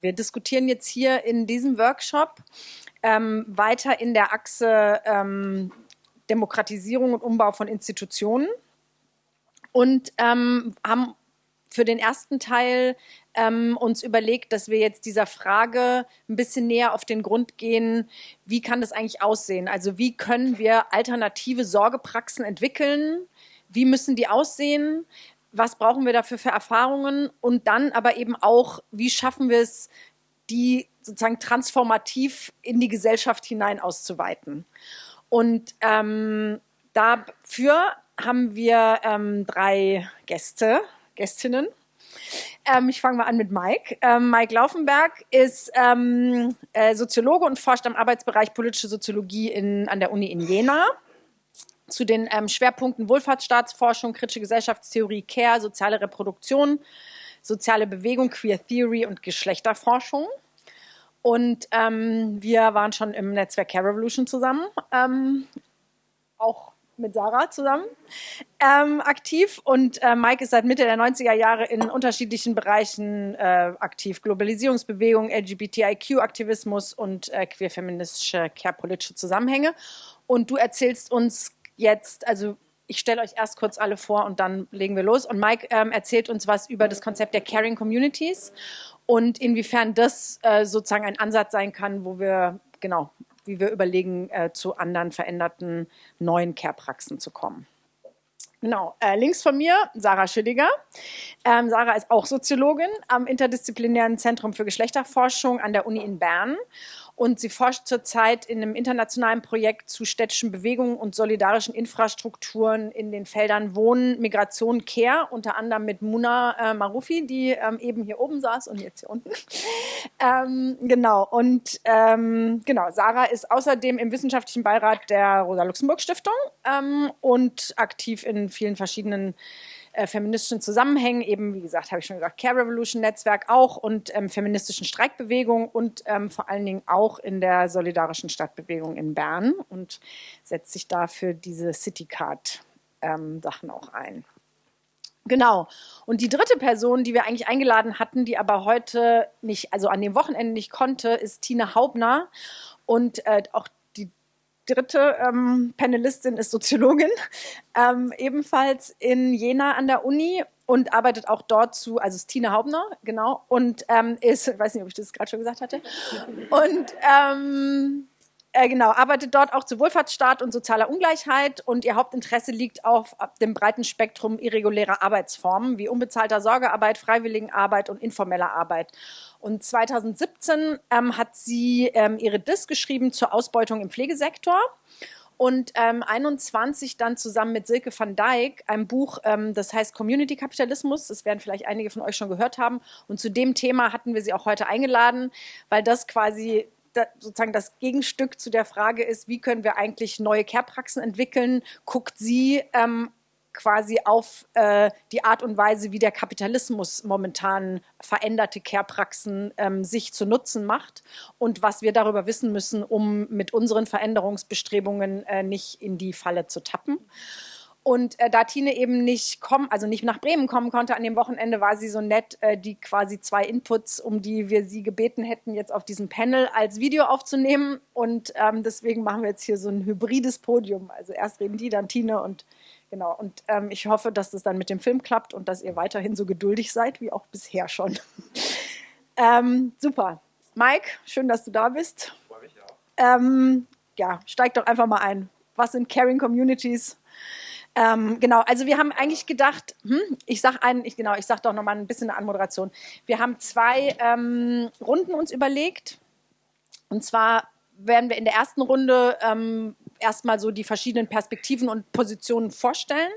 Wir diskutieren jetzt hier in diesem Workshop ähm, weiter in der Achse ähm, Demokratisierung und Umbau von Institutionen und ähm, haben für den ersten Teil ähm, uns überlegt, dass wir jetzt dieser Frage ein bisschen näher auf den Grund gehen, wie kann das eigentlich aussehen? Also wie können wir alternative Sorgepraxen entwickeln? Wie müssen die aussehen? Was brauchen wir dafür für Erfahrungen und dann aber eben auch, wie schaffen wir es, die sozusagen transformativ in die Gesellschaft hinein auszuweiten. Und ähm, dafür haben wir ähm, drei Gäste, Gästinnen. Ähm, ich fange mal an mit Mike. Ähm, Mike Laufenberg ist ähm, äh, Soziologe und forscht am Arbeitsbereich politische Soziologie in, an der Uni in Jena zu den ähm, Schwerpunkten Wohlfahrtsstaatsforschung, kritische Gesellschaftstheorie, Care, soziale Reproduktion, soziale Bewegung, Queer Theory und Geschlechterforschung. Und ähm, wir waren schon im Netzwerk Care Revolution zusammen, ähm, auch mit Sarah zusammen ähm, aktiv. Und äh, Mike ist seit Mitte der 90er Jahre in unterschiedlichen Bereichen äh, aktiv. Globalisierungsbewegung, LGBTIQ-Aktivismus und äh, queer-feministische care-politische Zusammenhänge. Und du erzählst uns jetzt, also ich stelle euch erst kurz alle vor und dann legen wir los. Und Mike ähm, erzählt uns was über das Konzept der Caring Communities und inwiefern das äh, sozusagen ein Ansatz sein kann, wo wir, genau, wie wir überlegen, äh, zu anderen veränderten neuen Care-Praxen zu kommen. Genau, äh, links von mir Sarah Schilliger. Ähm, Sarah ist auch Soziologin am Interdisziplinären Zentrum für Geschlechterforschung an der Uni in Bern und sie forscht zurzeit in einem internationalen Projekt zu städtischen Bewegungen und solidarischen Infrastrukturen in den Feldern Wohnen, Migration, Care, unter anderem mit Muna äh, Marufi, die ähm, eben hier oben saß und jetzt hier unten. ähm, genau, und ähm, genau, Sarah ist außerdem im wissenschaftlichen Beirat der Rosa-Luxemburg-Stiftung ähm, und aktiv in vielen verschiedenen äh, feministischen Zusammenhängen, eben wie gesagt, habe ich schon gesagt, Care Revolution Netzwerk auch und ähm, feministischen Streikbewegung und ähm, vor allen Dingen auch in der solidarischen Stadtbewegung in Bern und setzt sich dafür diese Citycard ähm, Sachen auch ein. Genau. Und die dritte Person, die wir eigentlich eingeladen hatten, die aber heute nicht, also an dem Wochenende nicht konnte, ist Tina Haubner. Und äh, auch dritte ähm, Panelistin ist Soziologin, ähm, ebenfalls in Jena an der Uni und arbeitet auch dort zu, also ist Tina Haubner, genau, und ähm, ist, ich weiß nicht, ob ich das gerade schon gesagt hatte, und ähm, äh, genau, arbeitet dort auch zu Wohlfahrtsstaat und sozialer Ungleichheit und ihr Hauptinteresse liegt auf dem breiten Spektrum irregulärer Arbeitsformen wie unbezahlter Sorgearbeit, Freiwilligenarbeit und informeller Arbeit. Und 2017 ähm, hat sie ähm, ihre Diss geschrieben zur Ausbeutung im Pflegesektor und ähm, 21 dann zusammen mit Silke van Dijk ein Buch, ähm, das heißt Community Kapitalismus. Das werden vielleicht einige von euch schon gehört haben. Und zu dem Thema hatten wir sie auch heute eingeladen, weil das quasi da, sozusagen das Gegenstück zu der Frage ist, wie können wir eigentlich neue Care-Praxen entwickeln, guckt sie ähm, quasi auf äh, die Art und Weise, wie der Kapitalismus momentan veränderte Care-Praxen ähm, sich zu Nutzen macht und was wir darüber wissen müssen, um mit unseren Veränderungsbestrebungen äh, nicht in die Falle zu tappen. Und äh, da Tine eben nicht kommen, also nicht nach Bremen kommen konnte an dem Wochenende, war sie so nett, äh, die quasi zwei Inputs, um die wir sie gebeten hätten, jetzt auf diesem Panel als Video aufzunehmen. Und ähm, deswegen machen wir jetzt hier so ein hybrides Podium. Also erst reden die, dann Tine und genau. Und ähm, ich hoffe, dass das dann mit dem Film klappt und dass ihr weiterhin so geduldig seid, wie auch bisher schon. ähm, super. Mike, schön, dass du da bist. Freue mich auch. Ähm, ja, steig doch einfach mal ein. Was sind Caring Communities? Ähm, genau, also wir haben eigentlich gedacht, hm, ich sage einen, ich, genau, ich sage doch nochmal ein bisschen eine Anmoderation. Wir haben zwei ähm, Runden uns überlegt. Und zwar werden wir in der ersten Runde ähm, erstmal so die verschiedenen Perspektiven und Positionen vorstellen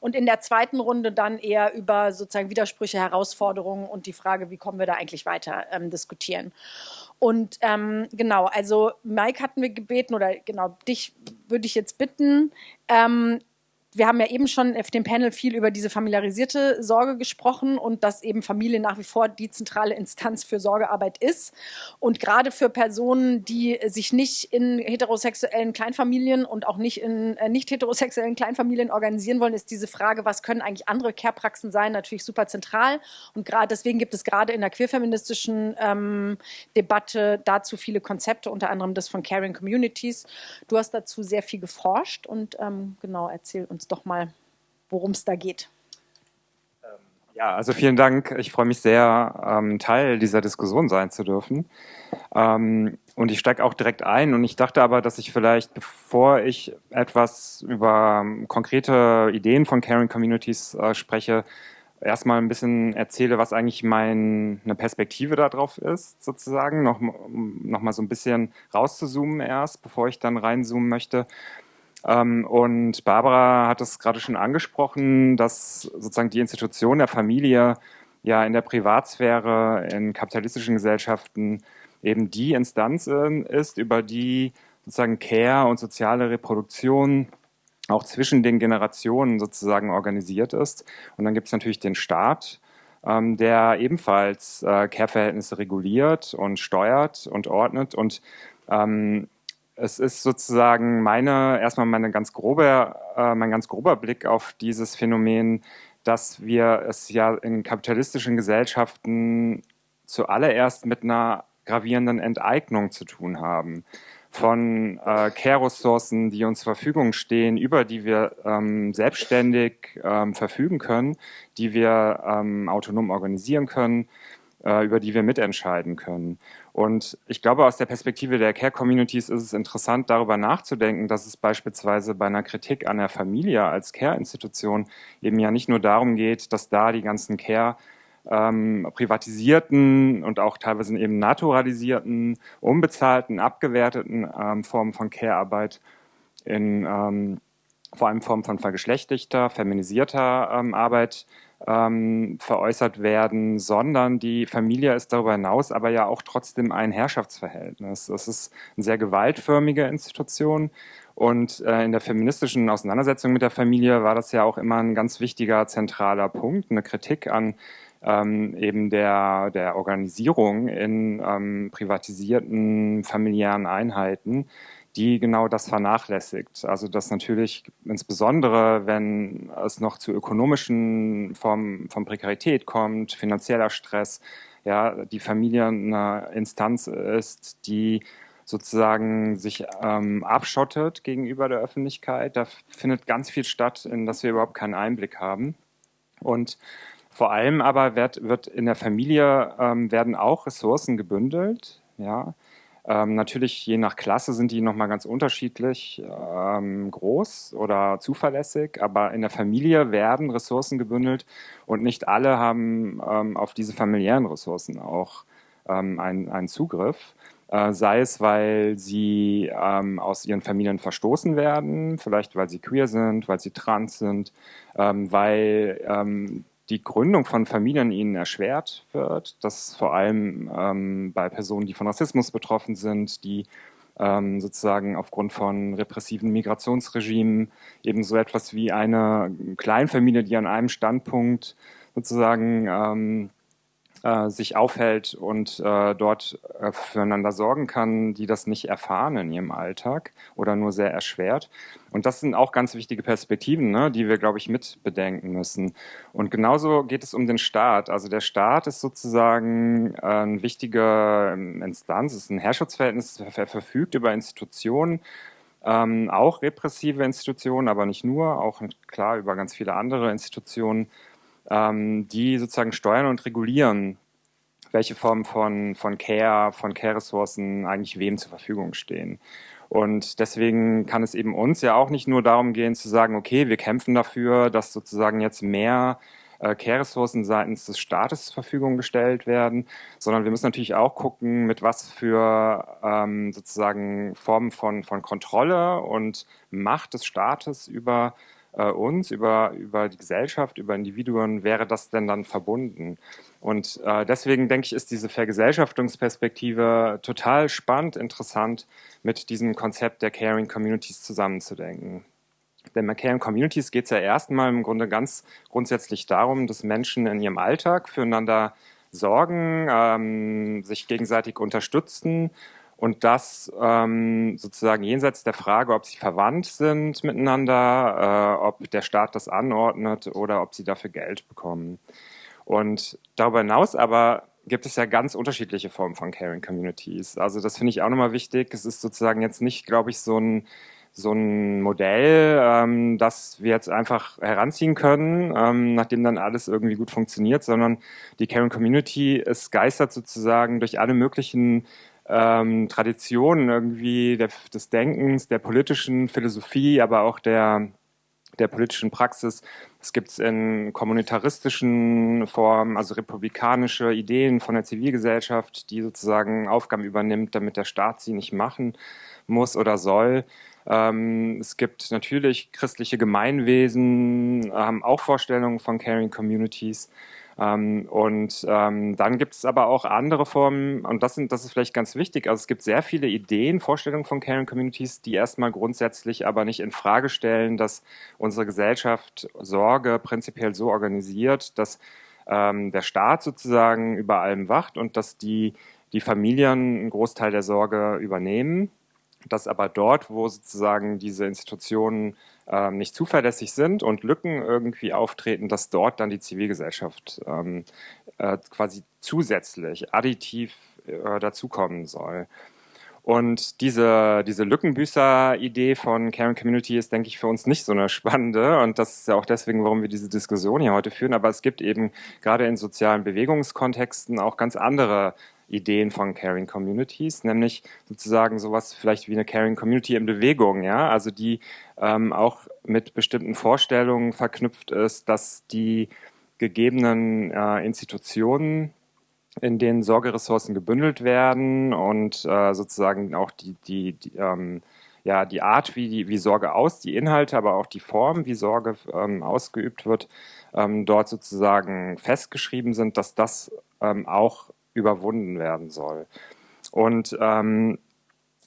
und in der zweiten Runde dann eher über sozusagen Widersprüche, Herausforderungen und die Frage, wie kommen wir da eigentlich weiter, ähm, diskutieren. Und ähm, genau, also Mike hatten wir gebeten oder genau dich würde ich jetzt bitten, ähm, wir haben ja eben schon auf dem Panel viel über diese familiarisierte Sorge gesprochen und dass eben Familie nach wie vor die zentrale Instanz für Sorgearbeit ist. Und gerade für Personen, die sich nicht in heterosexuellen Kleinfamilien und auch nicht in äh, nicht heterosexuellen Kleinfamilien organisieren wollen, ist diese Frage, was können eigentlich andere Care-Praxen sein, natürlich super zentral. Und gerade deswegen gibt es gerade in der queerfeministischen ähm, Debatte dazu viele Konzepte, unter anderem das von Caring Communities. Du hast dazu sehr viel geforscht und ähm, genau, erzähl uns doch mal, worum es da geht. Ähm, ja, also vielen Dank. Ich freue mich sehr, ähm, Teil dieser Diskussion sein zu dürfen. Ähm, und ich steige auch direkt ein. Und ich dachte aber, dass ich vielleicht, bevor ich etwas über konkrete Ideen von Caring Communities äh, spreche, erstmal ein bisschen erzähle, was eigentlich meine Perspektive darauf ist, sozusagen, noch, noch mal so ein bisschen rauszuzoomen erst, bevor ich dann reinzoomen möchte. Ähm, und Barbara hat es gerade schon angesprochen, dass sozusagen die Institution der Familie ja in der Privatsphäre, in kapitalistischen Gesellschaften eben die Instanz ist, über die sozusagen Care und soziale Reproduktion auch zwischen den Generationen sozusagen organisiert ist. Und dann gibt es natürlich den Staat, ähm, der ebenfalls äh, Care-Verhältnisse reguliert und steuert und ordnet. Und ähm, es ist sozusagen meine, erstmal meine ganz grobe, äh, mein ganz grober Blick auf dieses Phänomen, dass wir es ja in kapitalistischen Gesellschaften zuallererst mit einer gravierenden Enteignung zu tun haben von äh, Care-Ressourcen, die uns zur Verfügung stehen, über die wir ähm, selbstständig ähm, verfügen können, die wir ähm, autonom organisieren können, äh, über die wir mitentscheiden können. Und ich glaube, aus der Perspektive der Care-Communities ist es interessant, darüber nachzudenken, dass es beispielsweise bei einer Kritik an der Familie als Care-Institution eben ja nicht nur darum geht, dass da die ganzen Care- ähm, privatisierten und auch teilweise eben naturalisierten, unbezahlten, abgewerteten ähm, Formen von Care-Arbeit in ähm, vor allem Formen von vergeschlechtigter, feminisierter ähm, Arbeit ähm, veräußert werden, sondern die Familie ist darüber hinaus aber ja auch trotzdem ein Herrschaftsverhältnis. Das ist eine sehr gewaltförmige Institution und äh, in der feministischen Auseinandersetzung mit der Familie war das ja auch immer ein ganz wichtiger zentraler Punkt, eine Kritik an ähm, eben der, der Organisierung in ähm, privatisierten familiären Einheiten, die genau das vernachlässigt. Also dass natürlich insbesondere, wenn es noch zu ökonomischen Formen von Prekarität kommt, finanzieller Stress, ja, die Familie eine Instanz ist, die sozusagen sich ähm, abschottet gegenüber der Öffentlichkeit. Da findet ganz viel statt, in das wir überhaupt keinen Einblick haben. Und vor allem aber wird, wird in der Familie ähm, werden auch Ressourcen gebündelt. Ja. Ähm, natürlich je nach Klasse sind die nochmal ganz unterschiedlich ähm, groß oder zuverlässig, aber in der Familie werden Ressourcen gebündelt und nicht alle haben ähm, auf diese familiären Ressourcen auch ähm, einen, einen Zugriff. Äh, sei es, weil sie ähm, aus ihren Familien verstoßen werden, vielleicht weil sie queer sind, weil sie trans sind, ähm, weil die Gründung von Familien ihnen erschwert wird. Das vor allem ähm, bei Personen, die von Rassismus betroffen sind, die ähm, sozusagen aufgrund von repressiven Migrationsregimen eben so etwas wie eine Kleinfamilie, die an einem Standpunkt sozusagen ähm, äh, sich aufhält und äh, dort äh, füreinander sorgen kann, die das nicht erfahren in ihrem Alltag oder nur sehr erschwert. Und das sind auch ganz wichtige Perspektiven, ne, die wir, glaube ich, mit bedenken müssen. Und genauso geht es um den Staat. Also der Staat ist sozusagen äh, eine wichtige ähm, Instanz, ist ein Herrschaftsverhältnis, er verfügt über Institutionen, ähm, auch repressive Institutionen, aber nicht nur, auch klar über ganz viele andere Institutionen, ähm, die sozusagen steuern und regulieren, welche Formen von, von Care, von Care-Ressourcen eigentlich wem zur Verfügung stehen. Und deswegen kann es eben uns ja auch nicht nur darum gehen zu sagen, okay, wir kämpfen dafür, dass sozusagen jetzt mehr äh, Care-Ressourcen seitens des Staates zur Verfügung gestellt werden, sondern wir müssen natürlich auch gucken, mit was für ähm, sozusagen Formen von, von Kontrolle und Macht des Staates über äh, uns, über, über die Gesellschaft, über Individuen, wäre das denn dann verbunden? Und äh, deswegen denke ich, ist diese Vergesellschaftungsperspektive total spannend, interessant, mit diesem Konzept der Caring Communities zusammenzudenken. der McCain Communities geht es ja erstmal im Grunde ganz grundsätzlich darum, dass Menschen in ihrem Alltag füreinander sorgen, ähm, sich gegenseitig unterstützen und das ähm, sozusagen jenseits der Frage, ob sie verwandt sind miteinander, äh, ob der Staat das anordnet oder ob sie dafür Geld bekommen. Und darüber hinaus aber gibt es ja ganz unterschiedliche Formen von Caring Communities. Also das finde ich auch nochmal wichtig. Es ist sozusagen jetzt nicht, glaube ich, so ein so ein Modell, ähm, das wir jetzt einfach heranziehen können, ähm, nachdem dann alles irgendwie gut funktioniert, sondern die Caring Community ist geistert sozusagen durch alle möglichen ähm, Traditionen irgendwie der, des Denkens, der politischen Philosophie, aber auch der, der politischen Praxis. Es gibt es in kommunitaristischen Formen, also republikanische Ideen von der Zivilgesellschaft, die sozusagen Aufgaben übernimmt, damit der Staat sie nicht machen muss oder soll. Ähm, es gibt natürlich christliche Gemeinwesen, haben auch Vorstellungen von Caring Communities. Ähm, und ähm, dann gibt es aber auch andere Formen, und das, sind, das ist vielleicht ganz wichtig. Also es gibt sehr viele Ideen, Vorstellungen von Caring Communities, die erstmal grundsätzlich aber nicht in Frage stellen, dass unsere Gesellschaft Sorge prinzipiell so organisiert, dass ähm, der Staat sozusagen über allem wacht und dass die, die Familien einen Großteil der Sorge übernehmen dass aber dort, wo sozusagen diese Institutionen ähm, nicht zuverlässig sind und Lücken irgendwie auftreten, dass dort dann die Zivilgesellschaft ähm, äh, quasi zusätzlich, additiv äh, dazukommen soll. Und diese, diese Lückenbüßer-Idee von Caring Community ist, denke ich, für uns nicht so eine spannende. Und das ist ja auch deswegen, warum wir diese Diskussion hier heute führen. Aber es gibt eben gerade in sozialen Bewegungskontexten auch ganz andere Ideen von Caring Communities, nämlich sozusagen sowas vielleicht wie eine Caring Community in Bewegung, ja, also die ähm, auch mit bestimmten Vorstellungen verknüpft ist, dass die gegebenen äh, Institutionen, in denen Sorgeressourcen gebündelt werden und äh, sozusagen auch die, die, die ähm, ja, die Art, wie, die, wie Sorge aus, die Inhalte, aber auch die Form, wie Sorge ähm, ausgeübt wird, ähm, dort sozusagen festgeschrieben sind, dass das ähm, auch überwunden werden soll. Und ähm,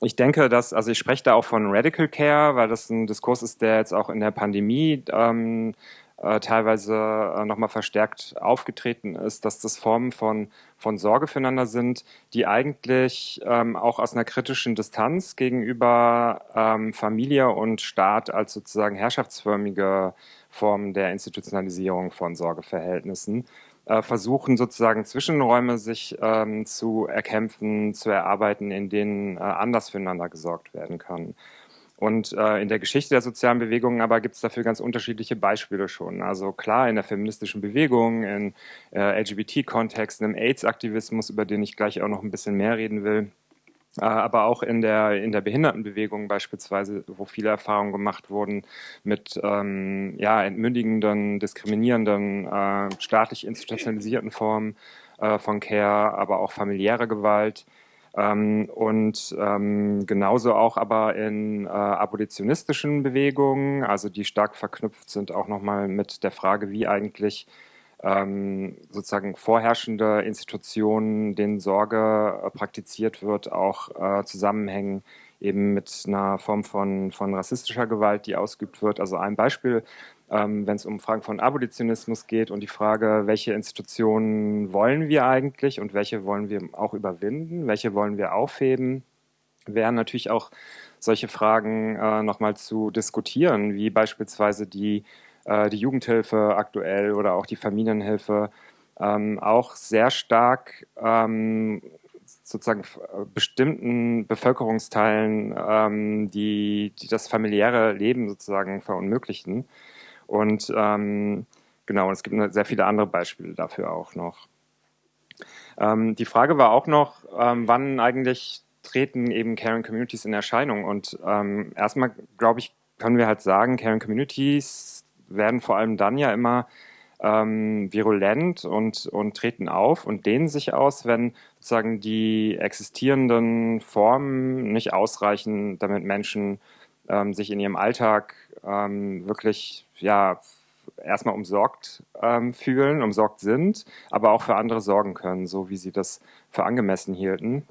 ich denke, dass, also ich spreche da auch von Radical Care, weil das ein Diskurs ist, der jetzt auch in der Pandemie ähm, äh, teilweise äh, nochmal verstärkt aufgetreten ist, dass das Formen von, von Sorge füreinander sind, die eigentlich ähm, auch aus einer kritischen Distanz gegenüber ähm, Familie und Staat als sozusagen herrschaftsförmige Formen der Institutionalisierung von Sorgeverhältnissen versuchen sozusagen Zwischenräume sich ähm, zu erkämpfen, zu erarbeiten, in denen äh, anders füreinander gesorgt werden kann. Und äh, in der Geschichte der sozialen Bewegungen aber gibt es dafür ganz unterschiedliche Beispiele schon. Also klar, in der feministischen Bewegung, in äh, LGBT-Kontexten, im AIDS-Aktivismus, über den ich gleich auch noch ein bisschen mehr reden will, äh, aber auch in der, in der Behindertenbewegung beispielsweise, wo viele Erfahrungen gemacht wurden mit ähm, ja, entmündigenden, diskriminierenden, äh, staatlich institutionalisierten Formen äh, von Care, aber auch familiärer Gewalt. Ähm, und ähm, genauso auch aber in äh, abolitionistischen Bewegungen, also die stark verknüpft sind auch nochmal mit der Frage, wie eigentlich ähm, sozusagen vorherrschende Institutionen, denen Sorge äh, praktiziert wird, auch äh, zusammenhängen eben mit einer Form von, von rassistischer Gewalt, die ausgeübt wird. Also ein Beispiel, ähm, wenn es um Fragen von Abolitionismus geht und die Frage, welche Institutionen wollen wir eigentlich und welche wollen wir auch überwinden, welche wollen wir aufheben, wären natürlich auch solche Fragen äh, nochmal zu diskutieren, wie beispielsweise die äh, die Jugendhilfe aktuell oder auch die Familienhilfe ähm, auch sehr stark ähm, sozusagen bestimmten Bevölkerungsteilen, ähm, die, die das familiäre Leben sozusagen verunmöglichen. Und ähm, genau, es gibt sehr viele andere Beispiele dafür auch noch. Ähm, die Frage war auch noch, ähm, wann eigentlich treten eben Caring Communities in Erscheinung? Und ähm, erstmal, glaube ich, können wir halt sagen, Caring Communities werden vor allem dann ja immer ähm, virulent und, und treten auf und dehnen sich aus, wenn sozusagen die existierenden Formen nicht ausreichen, damit Menschen ähm, sich in ihrem Alltag ähm, wirklich ja erstmal umsorgt ähm, fühlen, umsorgt sind, aber auch für andere sorgen können, so wie sie das für angemessen hielten.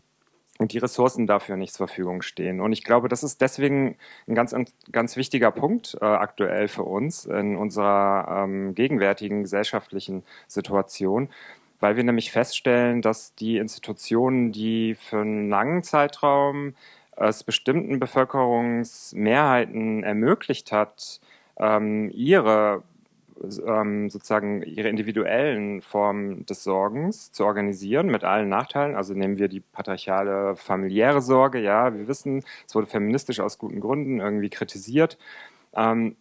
Und die Ressourcen dafür nicht zur Verfügung stehen. Und ich glaube, das ist deswegen ein ganz, ganz wichtiger Punkt äh, aktuell für uns in unserer ähm, gegenwärtigen gesellschaftlichen Situation, weil wir nämlich feststellen, dass die Institutionen, die für einen langen Zeitraum es bestimmten Bevölkerungsmehrheiten ermöglicht hat, ähm, ihre ähm, sozusagen ihre individuellen Formen des Sorgens zu organisieren mit allen Nachteilen. Also nehmen wir die patriarchale familiäre Sorge. Ja, wir wissen, es wurde feministisch aus guten Gründen irgendwie kritisiert. Ähm,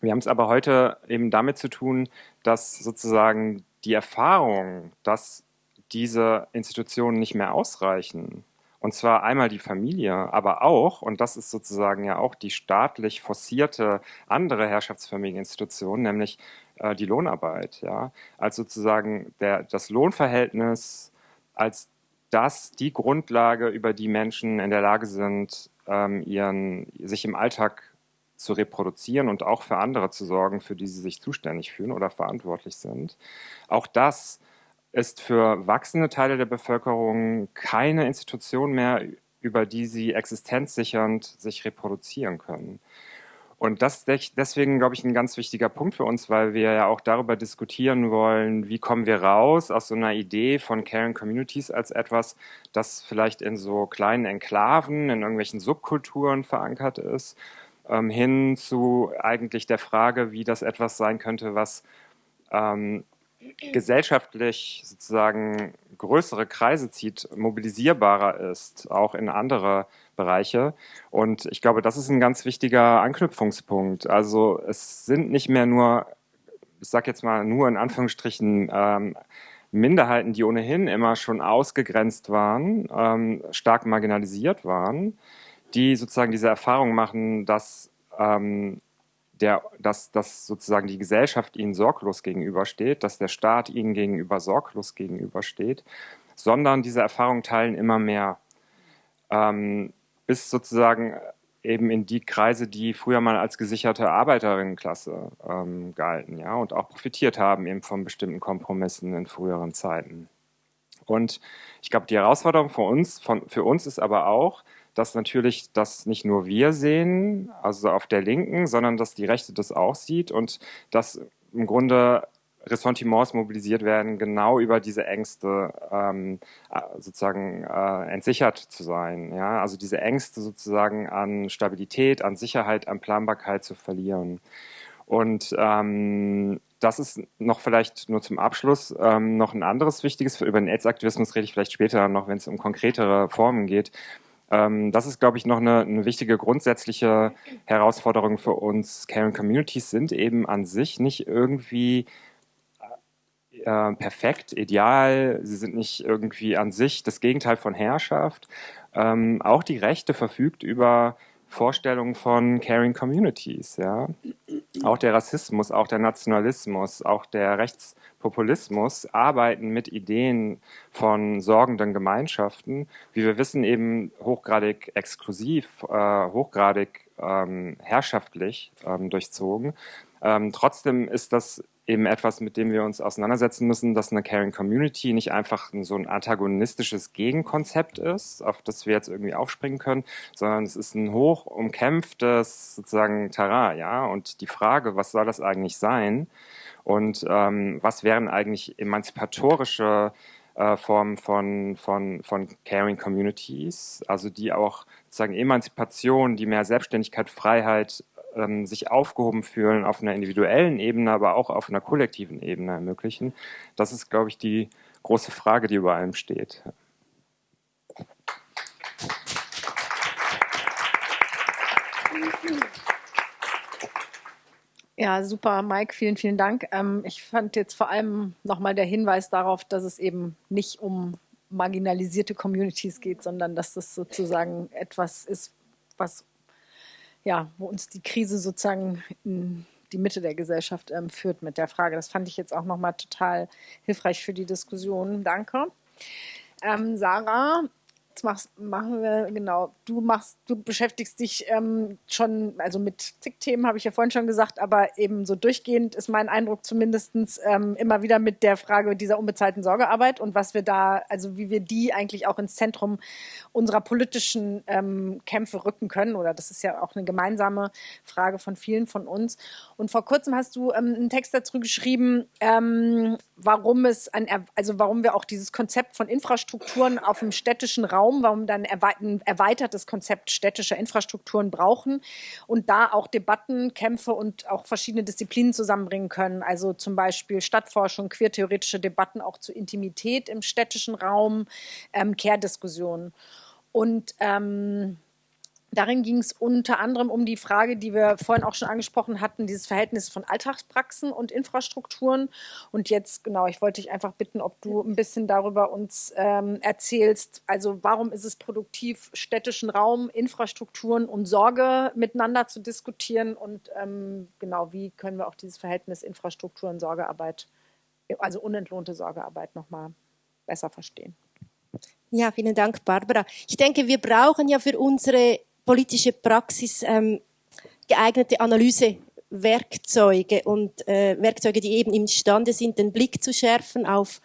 wir haben es aber heute eben damit zu tun, dass sozusagen die Erfahrung, dass diese Institutionen nicht mehr ausreichen, und zwar einmal die Familie, aber auch, und das ist sozusagen ja auch die staatlich forcierte andere Herrschaftsfamilieninstitution, nämlich äh, die Lohnarbeit, ja, als sozusagen der, das Lohnverhältnis als das die Grundlage, über die Menschen in der Lage sind, ähm, ihren, sich im Alltag zu reproduzieren und auch für andere zu sorgen, für die sie sich zuständig fühlen oder verantwortlich sind. Auch das ist für wachsende Teile der Bevölkerung keine Institution mehr, über die sie existenzsichernd sich reproduzieren können. Und das deswegen, glaube ich, ein ganz wichtiger Punkt für uns, weil wir ja auch darüber diskutieren wollen, wie kommen wir raus aus so einer Idee von Caring Communities als etwas, das vielleicht in so kleinen Enklaven, in irgendwelchen Subkulturen verankert ist, ähm, hin zu eigentlich der Frage, wie das etwas sein könnte, was ähm, gesellschaftlich sozusagen größere Kreise zieht, mobilisierbarer ist, auch in andere Bereiche. Und ich glaube, das ist ein ganz wichtiger Anknüpfungspunkt. Also es sind nicht mehr nur, ich sage jetzt mal nur in Anführungsstrichen, ähm, Minderheiten, die ohnehin immer schon ausgegrenzt waren, ähm, stark marginalisiert waren, die sozusagen diese Erfahrung machen, dass ähm, der, dass, dass sozusagen die Gesellschaft ihnen sorglos gegenübersteht, dass der Staat ihnen gegenüber sorglos gegenübersteht, sondern diese Erfahrungen teilen immer mehr. Ähm, bis sozusagen eben in die Kreise, die früher mal als gesicherte Arbeiterinnenklasse ähm, galten, ja, und auch profitiert haben eben von bestimmten Kompromissen in früheren Zeiten. Und ich glaube, die Herausforderung für uns, von, für uns ist aber auch, dass natürlich das nicht nur wir sehen, also auf der Linken, sondern dass die Rechte das auch sieht und dass im Grunde Ressentiments mobilisiert werden, genau über diese Ängste ähm, äh, sozusagen äh, entsichert zu sein. Ja? Also diese Ängste sozusagen an Stabilität, an Sicherheit, an Planbarkeit zu verlieren. Und ähm, das ist noch vielleicht nur zum Abschluss ähm, noch ein anderes wichtiges, über den AIDS-Aktivismus rede ich vielleicht später noch, wenn es um konkretere Formen geht. Ähm, das ist, glaube ich, noch eine, eine, wichtige grundsätzliche Herausforderung für uns. Caring Communities sind eben an sich nicht irgendwie äh, perfekt, ideal, sie sind nicht irgendwie an sich das Gegenteil von Herrschaft. Ähm, auch die Rechte verfügt über Vorstellungen von Caring Communities. Ja? Auch der Rassismus, auch der Nationalismus, auch der Rechtspopulismus arbeiten mit Ideen von sorgenden Gemeinschaften, wie wir wissen, eben hochgradig exklusiv, äh, hochgradig ähm, herrschaftlich ähm, durchzogen. Ähm, trotzdem ist das eben etwas, mit dem wir uns auseinandersetzen müssen, dass eine Caring Community nicht einfach so ein antagonistisches Gegenkonzept ist, auf das wir jetzt irgendwie aufspringen können, sondern es ist ein hoch umkämpftes sozusagen Terrain, ja. Und die Frage, was soll das eigentlich sein? Und ähm, was wären eigentlich emanzipatorische äh, Formen von, von, von Caring Communities, also die auch sozusagen Emanzipation, die mehr Selbstständigkeit, Freiheit ähm, sich aufgehoben fühlen auf einer individuellen Ebene, aber auch auf einer kollektiven Ebene ermöglichen. Das ist, glaube ich, die große Frage, die über allem steht. Ja, super, Mike, vielen, vielen Dank. Ähm, ich fand jetzt vor allem nochmal der Hinweis darauf, dass es eben nicht um marginalisierte Communities geht, sondern dass das sozusagen etwas ist, was ja, wo uns die Krise sozusagen in die Mitte der Gesellschaft ähm, führt mit der Frage. Das fand ich jetzt auch nochmal total hilfreich für die Diskussion. Danke. Ähm, Sarah, machst, machen wir, genau. Du machst, du beschäftigst dich ähm, schon, also mit zig Themen habe ich ja vorhin schon gesagt, aber eben so durchgehend ist mein Eindruck zumindest ähm, immer wieder mit der Frage dieser unbezahlten Sorgearbeit und was wir da, also wie wir die eigentlich auch ins Zentrum unserer politischen ähm, Kämpfe rücken können. Oder das ist ja auch eine gemeinsame Frage von vielen von uns. Und vor kurzem hast du ähm, einen Text dazu geschrieben, ähm, warum es ein, also warum wir auch dieses Konzept von Infrastrukturen auf dem städtischen Raum, warum dann ein erweitertes Konzept städtischer Infrastrukturen brauchen und da auch Debatten, Kämpfe und auch verschiedene Disziplinen zusammenbringen können. Also zum Beispiel Stadtforschung, queertheoretische Debatten auch zu Intimität im städtischen Raum, ähm, Care-Diskussionen. Und ähm, Darin ging es unter anderem um die Frage, die wir vorhin auch schon angesprochen hatten, dieses Verhältnis von Alltagspraxen und Infrastrukturen. Und jetzt, genau, ich wollte dich einfach bitten, ob du ein bisschen darüber uns ähm, erzählst. Also warum ist es produktiv, städtischen Raum, Infrastrukturen und Sorge miteinander zu diskutieren? Und ähm, genau, wie können wir auch dieses Verhältnis Infrastrukturen, Sorgearbeit, also unentlohnte Sorgearbeit nochmal besser verstehen? Ja, vielen Dank, Barbara. Ich denke, wir brauchen ja für unsere politische Praxis ähm, geeignete Analysewerkzeuge und äh, Werkzeuge, die eben imstande sind, den Blick zu schärfen auf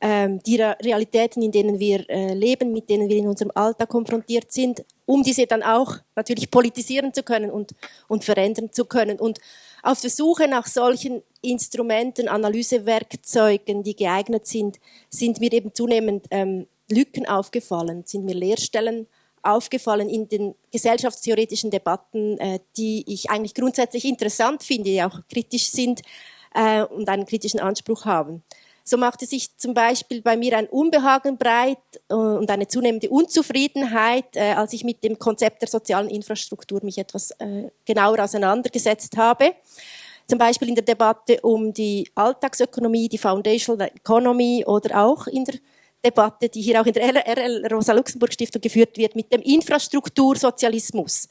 ähm, die Realitäten, in denen wir äh, leben, mit denen wir in unserem Alltag konfrontiert sind, um diese dann auch natürlich politisieren zu können und, und verändern zu können. Und auf der Suche nach solchen Instrumenten, Analysewerkzeugen, die geeignet sind, sind mir eben zunehmend ähm, Lücken aufgefallen, sind mir Leerstellen aufgefallen in den gesellschaftstheoretischen Debatten, äh, die ich eigentlich grundsätzlich interessant finde, die auch kritisch sind äh, und einen kritischen Anspruch haben. So machte sich zum Beispiel bei mir ein Unbehagen breit äh, und eine zunehmende Unzufriedenheit, äh, als ich mit dem Konzept der sozialen Infrastruktur mich etwas äh, genauer auseinandergesetzt habe. Zum Beispiel in der Debatte um die Alltagsökonomie, die Foundational Economy oder auch in der Debatte, die hier auch in der RL Rosa-Luxemburg-Stiftung geführt wird, mit dem Infrastruktursozialismus.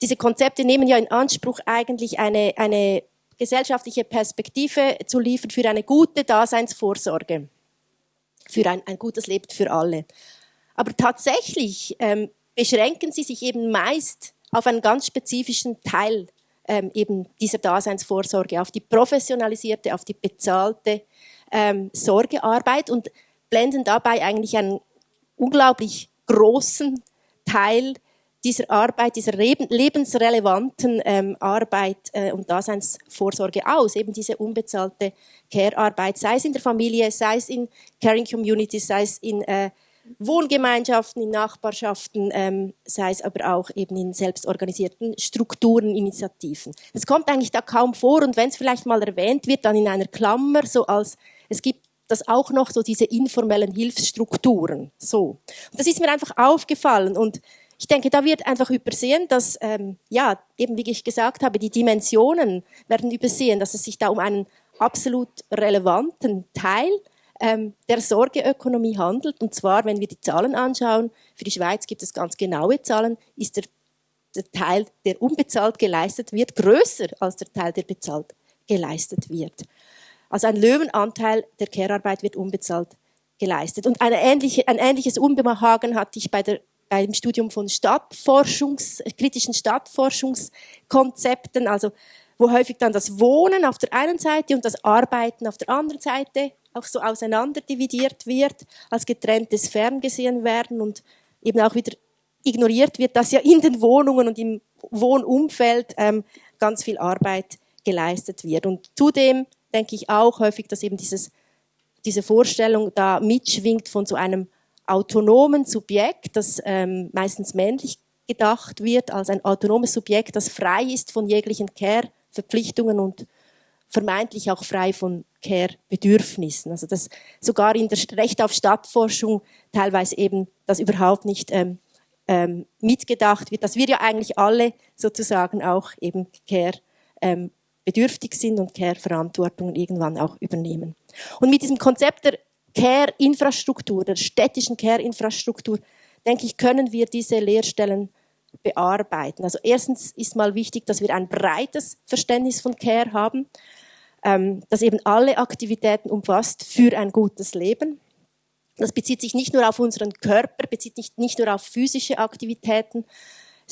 Diese Konzepte nehmen ja in Anspruch, eigentlich eine, eine gesellschaftliche Perspektive zu liefern für eine gute Daseinsvorsorge, für ein, ein gutes Leben für alle. Aber tatsächlich ähm, beschränken sie sich eben meist auf einen ganz spezifischen Teil ähm, eben dieser Daseinsvorsorge, auf die professionalisierte, auf die bezahlte ähm, Sorgearbeit und blenden dabei eigentlich einen unglaublich großen Teil dieser Arbeit, dieser lebensrelevanten ähm, Arbeit äh, und Daseinsvorsorge aus, eben diese unbezahlte Care-Arbeit, sei es in der Familie, sei es in Caring Communities, sei es in äh, Wohngemeinschaften, in Nachbarschaften, ähm, sei es aber auch eben in selbstorganisierten Strukturen, Initiativen. Es kommt eigentlich da kaum vor und wenn es vielleicht mal erwähnt wird, dann in einer Klammer, so als es gibt das auch noch so diese informellen Hilfsstrukturen. So. Und das ist mir einfach aufgefallen und ich denke, da wird einfach übersehen, dass, ähm, ja, eben wie ich gesagt habe, die Dimensionen werden übersehen, dass es sich da um einen absolut relevanten Teil ähm, der Sorgeökonomie handelt. Und zwar, wenn wir die Zahlen anschauen, für die Schweiz gibt es ganz genaue Zahlen, ist der, der Teil, der unbezahlt geleistet wird, größer als der Teil, der bezahlt geleistet wird. Also ein Löwenanteil der Care-Arbeit wird unbezahlt geleistet. Und ähnliche, ein ähnliches Unbehagen hatte ich bei der, beim Studium von Stadtforschungs, kritischen Stadtforschungskonzepten, also wo häufig dann das Wohnen auf der einen Seite und das Arbeiten auf der anderen Seite auch so auseinanderdividiert wird, als getrenntes Ferngesehen werden und eben auch wieder ignoriert wird, dass ja in den Wohnungen und im Wohnumfeld ähm, ganz viel Arbeit geleistet wird. Und zudem denke ich auch häufig, dass eben dieses, diese Vorstellung da mitschwingt von so einem autonomen Subjekt, das ähm, meistens männlich gedacht wird, als ein autonomes Subjekt, das frei ist von jeglichen Care-Verpflichtungen und vermeintlich auch frei von Care-Bedürfnissen. Also dass sogar in der Recht auf Stadtforschung teilweise eben das überhaupt nicht ähm, ähm, mitgedacht wird, dass wir ja eigentlich alle sozusagen auch eben Care ähm, bedürftig sind und Care-Verantwortung irgendwann auch übernehmen. Und mit diesem Konzept der Care-Infrastruktur, der städtischen Care-Infrastruktur, denke ich, können wir diese Lehrstellen bearbeiten. Also erstens ist mal wichtig, dass wir ein breites Verständnis von Care haben, ähm, das eben alle Aktivitäten umfasst für ein gutes Leben. Das bezieht sich nicht nur auf unseren Körper, bezieht nicht, nicht nur auf physische Aktivitäten,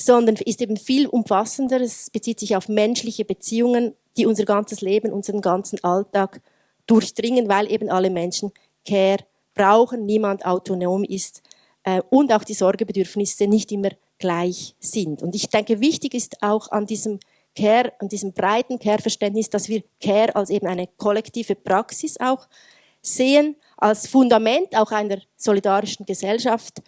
sondern ist eben viel umfassender. Es bezieht sich auf menschliche Beziehungen, die unser ganzes Leben, unseren ganzen Alltag durchdringen, weil eben alle Menschen Care brauchen, niemand autonom ist äh, und auch die Sorgebedürfnisse nicht immer gleich sind. Und ich denke, wichtig ist auch an diesem Care, an diesem breiten Care-Verständnis, dass wir Care als eben eine kollektive Praxis auch sehen, als Fundament auch einer solidarischen Gesellschaft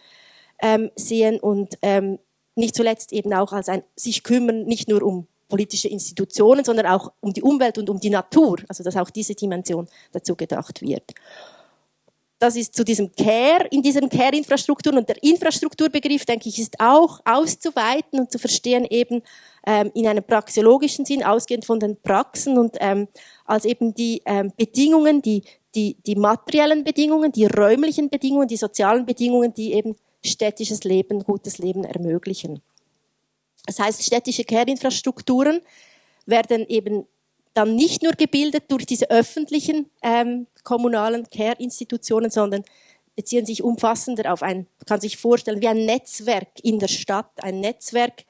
ähm, sehen und ähm, nicht zuletzt eben auch als ein sich kümmern, nicht nur um politische Institutionen, sondern auch um die Umwelt und um die Natur, also dass auch diese Dimension dazu gedacht wird. Das ist zu diesem Care, in diesen Care-Infrastrukturen und der Infrastrukturbegriff, denke ich, ist auch auszuweiten und zu verstehen eben ähm, in einem praxiologischen Sinn, ausgehend von den Praxen und ähm, als eben die ähm, Bedingungen, die, die, die materiellen Bedingungen, die räumlichen Bedingungen, die sozialen Bedingungen, die eben städtisches Leben, gutes Leben ermöglichen. Das heißt, städtische Care-Infrastrukturen werden eben dann nicht nur gebildet durch diese öffentlichen ähm, kommunalen Care-Institutionen, sondern beziehen sich umfassender auf ein, kann sich vorstellen, wie ein Netzwerk in der Stadt, ein Netzwerk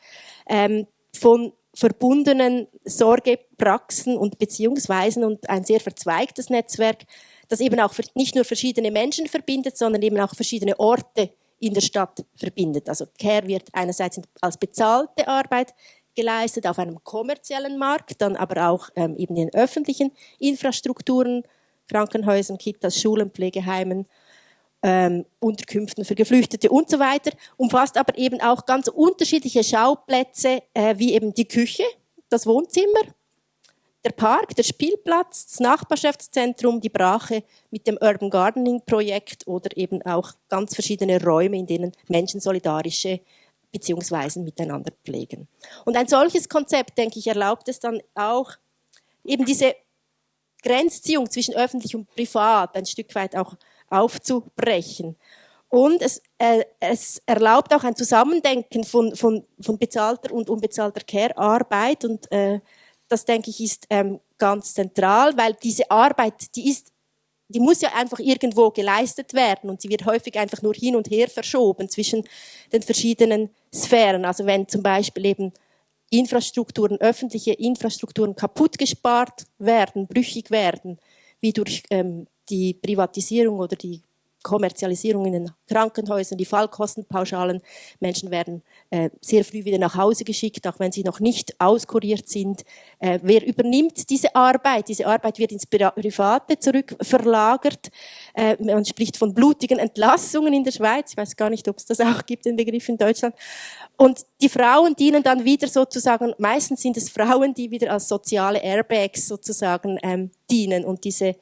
ähm, von verbundenen Sorgepraxen und Beziehungsweisen und ein sehr verzweigtes Netzwerk, das eben auch nicht nur verschiedene Menschen verbindet, sondern eben auch verschiedene Orte in der Stadt verbindet. Also Care wird einerseits als bezahlte Arbeit geleistet auf einem kommerziellen Markt, dann aber auch ähm, eben in öffentlichen Infrastrukturen, Krankenhäusern, Kitas, Schulen, Pflegeheimen, ähm, Unterkünften für Geflüchtete und so weiter, umfasst aber eben auch ganz unterschiedliche Schauplätze, äh, wie eben die Küche, das Wohnzimmer, der Park, der Spielplatz, das Nachbarschaftszentrum, die Brache mit dem Urban Gardening Projekt oder eben auch ganz verschiedene Räume, in denen Menschen solidarische Beziehungsweisen miteinander pflegen. Und ein solches Konzept, denke ich, erlaubt es dann auch, eben diese Grenzziehung zwischen öffentlich und privat ein Stück weit auch aufzubrechen. Und es, äh, es erlaubt auch ein Zusammendenken von, von, von bezahlter und unbezahlter Care-Arbeit. Und äh, das, denke ich, ist ähm, ganz zentral, weil diese Arbeit, die ist die muss ja einfach irgendwo geleistet werden und sie wird häufig einfach nur hin und her verschoben zwischen den verschiedenen Sphären. Also wenn zum Beispiel eben Infrastrukturen, öffentliche Infrastrukturen kaputt gespart werden, brüchig werden, wie durch ähm, die Privatisierung oder die Kommerzialisierung in den Krankenhäusern, die Fallkostenpauschalen. Menschen werden sehr früh wieder nach Hause geschickt, auch wenn sie noch nicht auskuriert sind. Äh, wer übernimmt diese Arbeit? Diese Arbeit wird ins Private zurückverlagert. Äh, man spricht von blutigen Entlassungen in der Schweiz. Ich weiß gar nicht, ob es das auch gibt, den Begriff in Deutschland. Und die Frauen dienen dann wieder sozusagen, meistens sind es Frauen, die wieder als soziale Airbags sozusagen ähm, dienen und diese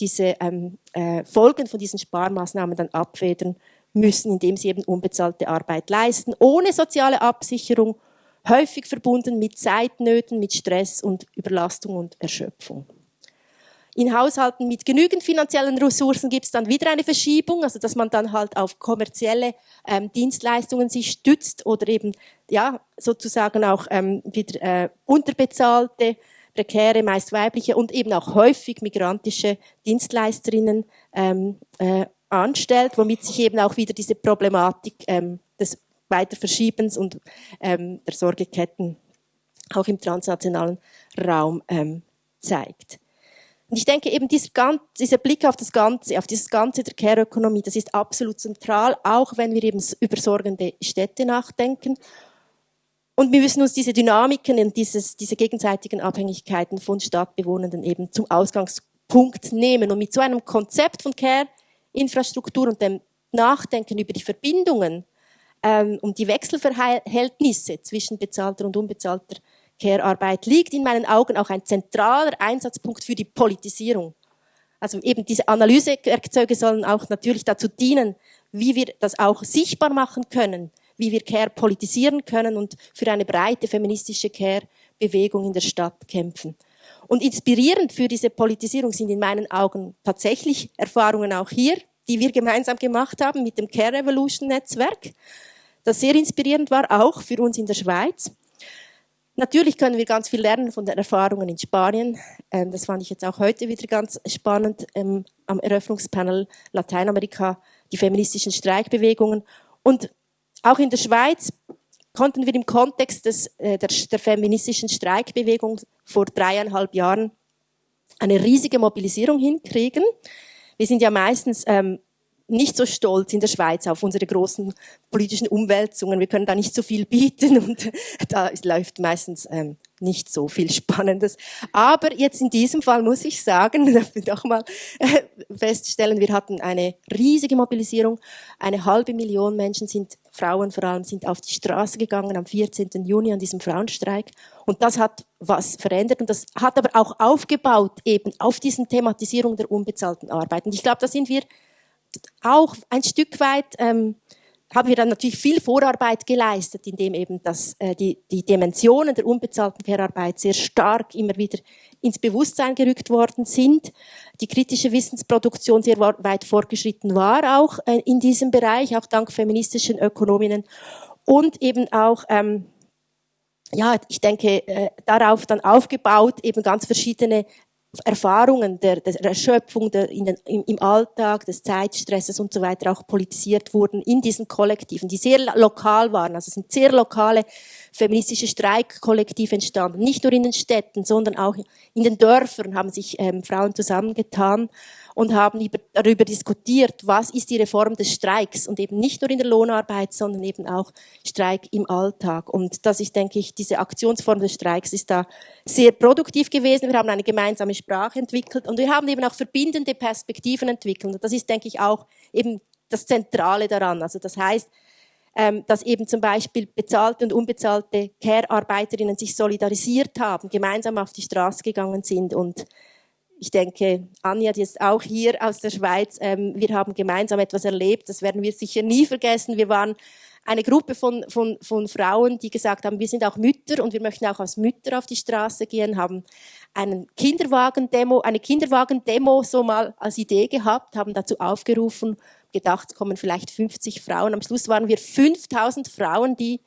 diese ähm, äh, Folgen von diesen Sparmaßnahmen dann abfedern müssen, indem sie eben unbezahlte Arbeit leisten, ohne soziale Absicherung, häufig verbunden mit Zeitnöten, mit Stress und Überlastung und Erschöpfung. In Haushalten mit genügend finanziellen Ressourcen gibt es dann wieder eine Verschiebung, also dass man dann halt auf kommerzielle ähm, Dienstleistungen sich stützt oder eben ja sozusagen auch ähm, wieder äh, unterbezahlte prekäre, meist weibliche und eben auch häufig migrantische Dienstleisterinnen ähm, äh, anstellt, womit sich eben auch wieder diese Problematik ähm, des Weiterverschiebens und ähm, der Sorgeketten auch im transnationalen Raum ähm, zeigt. Und ich denke eben dieser, dieser Blick auf das Ganze, auf dieses Ganze der Care-Ökonomie, das ist absolut zentral, auch wenn wir eben über sorgende Städte nachdenken und wir müssen uns diese Dynamiken und dieses, diese gegenseitigen Abhängigkeiten von Stadtbewohnenden eben zum Ausgangspunkt nehmen. Und mit so einem Konzept von Care-Infrastruktur und dem Nachdenken über die Verbindungen ähm, um die Wechselverhältnisse zwischen bezahlter und unbezahlter Care-Arbeit liegt in meinen Augen auch ein zentraler Einsatzpunkt für die Politisierung. Also eben diese Analysewerkzeuge sollen auch natürlich dazu dienen, wie wir das auch sichtbar machen können, wie wir Care politisieren können und für eine breite feministische Care-Bewegung in der Stadt kämpfen. Und inspirierend für diese Politisierung sind in meinen Augen tatsächlich Erfahrungen auch hier, die wir gemeinsam gemacht haben mit dem Care Revolution Netzwerk, das sehr inspirierend war, auch für uns in der Schweiz. Natürlich können wir ganz viel lernen von den Erfahrungen in Spanien. Ähm, das fand ich jetzt auch heute wieder ganz spannend ähm, am Eröffnungspanel Lateinamerika die feministischen Streikbewegungen. Und auch in der Schweiz konnten wir im Kontext des, äh, der, der feministischen Streikbewegung vor dreieinhalb Jahren eine riesige Mobilisierung hinkriegen. Wir sind ja meistens ähm, nicht so stolz in der Schweiz auf unsere großen politischen Umwälzungen. Wir können da nicht so viel bieten und da läuft meistens ähm, nicht so viel Spannendes. Aber jetzt in diesem Fall muss ich sagen, doch mal äh, feststellen, wir hatten eine riesige Mobilisierung. Eine halbe Million Menschen sind, Frauen vor allem, sind auf die Straße gegangen am 14. Juni an diesem Frauenstreik. Und das hat was verändert und das hat aber auch aufgebaut eben auf diesen Thematisierung der unbezahlten Arbeit. Und ich glaube, da sind wir auch ein Stück weit ähm, haben wir dann natürlich viel Vorarbeit geleistet, indem eben das, äh, die, die Dimensionen der unbezahlten Care-Arbeit sehr stark immer wieder ins Bewusstsein gerückt worden sind. Die kritische Wissensproduktion sehr weit fortgeschritten war auch äh, in diesem Bereich, auch dank feministischen Ökonominnen und eben auch ähm, ja, ich denke, äh, darauf dann aufgebaut, eben ganz verschiedene Erfahrungen der, der Erschöpfung der, den, im, im, Alltag, des Zeitstresses und so weiter auch politisiert wurden in diesen Kollektiven, die sehr lokal waren. Also es sind sehr lokale feministische Streikkollektive entstanden. Nicht nur in den Städten, sondern auch in den Dörfern haben sich ähm, Frauen zusammengetan und haben darüber diskutiert, was ist die Reform des Streiks und eben nicht nur in der Lohnarbeit, sondern eben auch Streik im Alltag. Und das ist, denke ich, diese Aktionsform des Streiks ist da sehr produktiv gewesen. Wir haben eine gemeinsame Sprache entwickelt und wir haben eben auch verbindende Perspektiven entwickelt. Und das ist, denke ich, auch eben das Zentrale daran. Also das heißt, ähm, dass eben zum Beispiel bezahlte und unbezahlte Care-Arbeiterinnen sich solidarisiert haben, gemeinsam auf die Straße gegangen sind und ich denke, Anja, die ist auch hier aus der Schweiz. Ähm, wir haben gemeinsam etwas erlebt, das werden wir sicher nie vergessen. Wir waren eine Gruppe von, von, von Frauen, die gesagt haben, wir sind auch Mütter und wir möchten auch als Mütter auf die Straße gehen, haben einen Kinderwagen-Demo, eine Kinderwagen-Demo so mal als Idee gehabt, haben dazu aufgerufen, gedacht, kommen vielleicht 50 Frauen. Am Schluss waren wir 5000 Frauen, die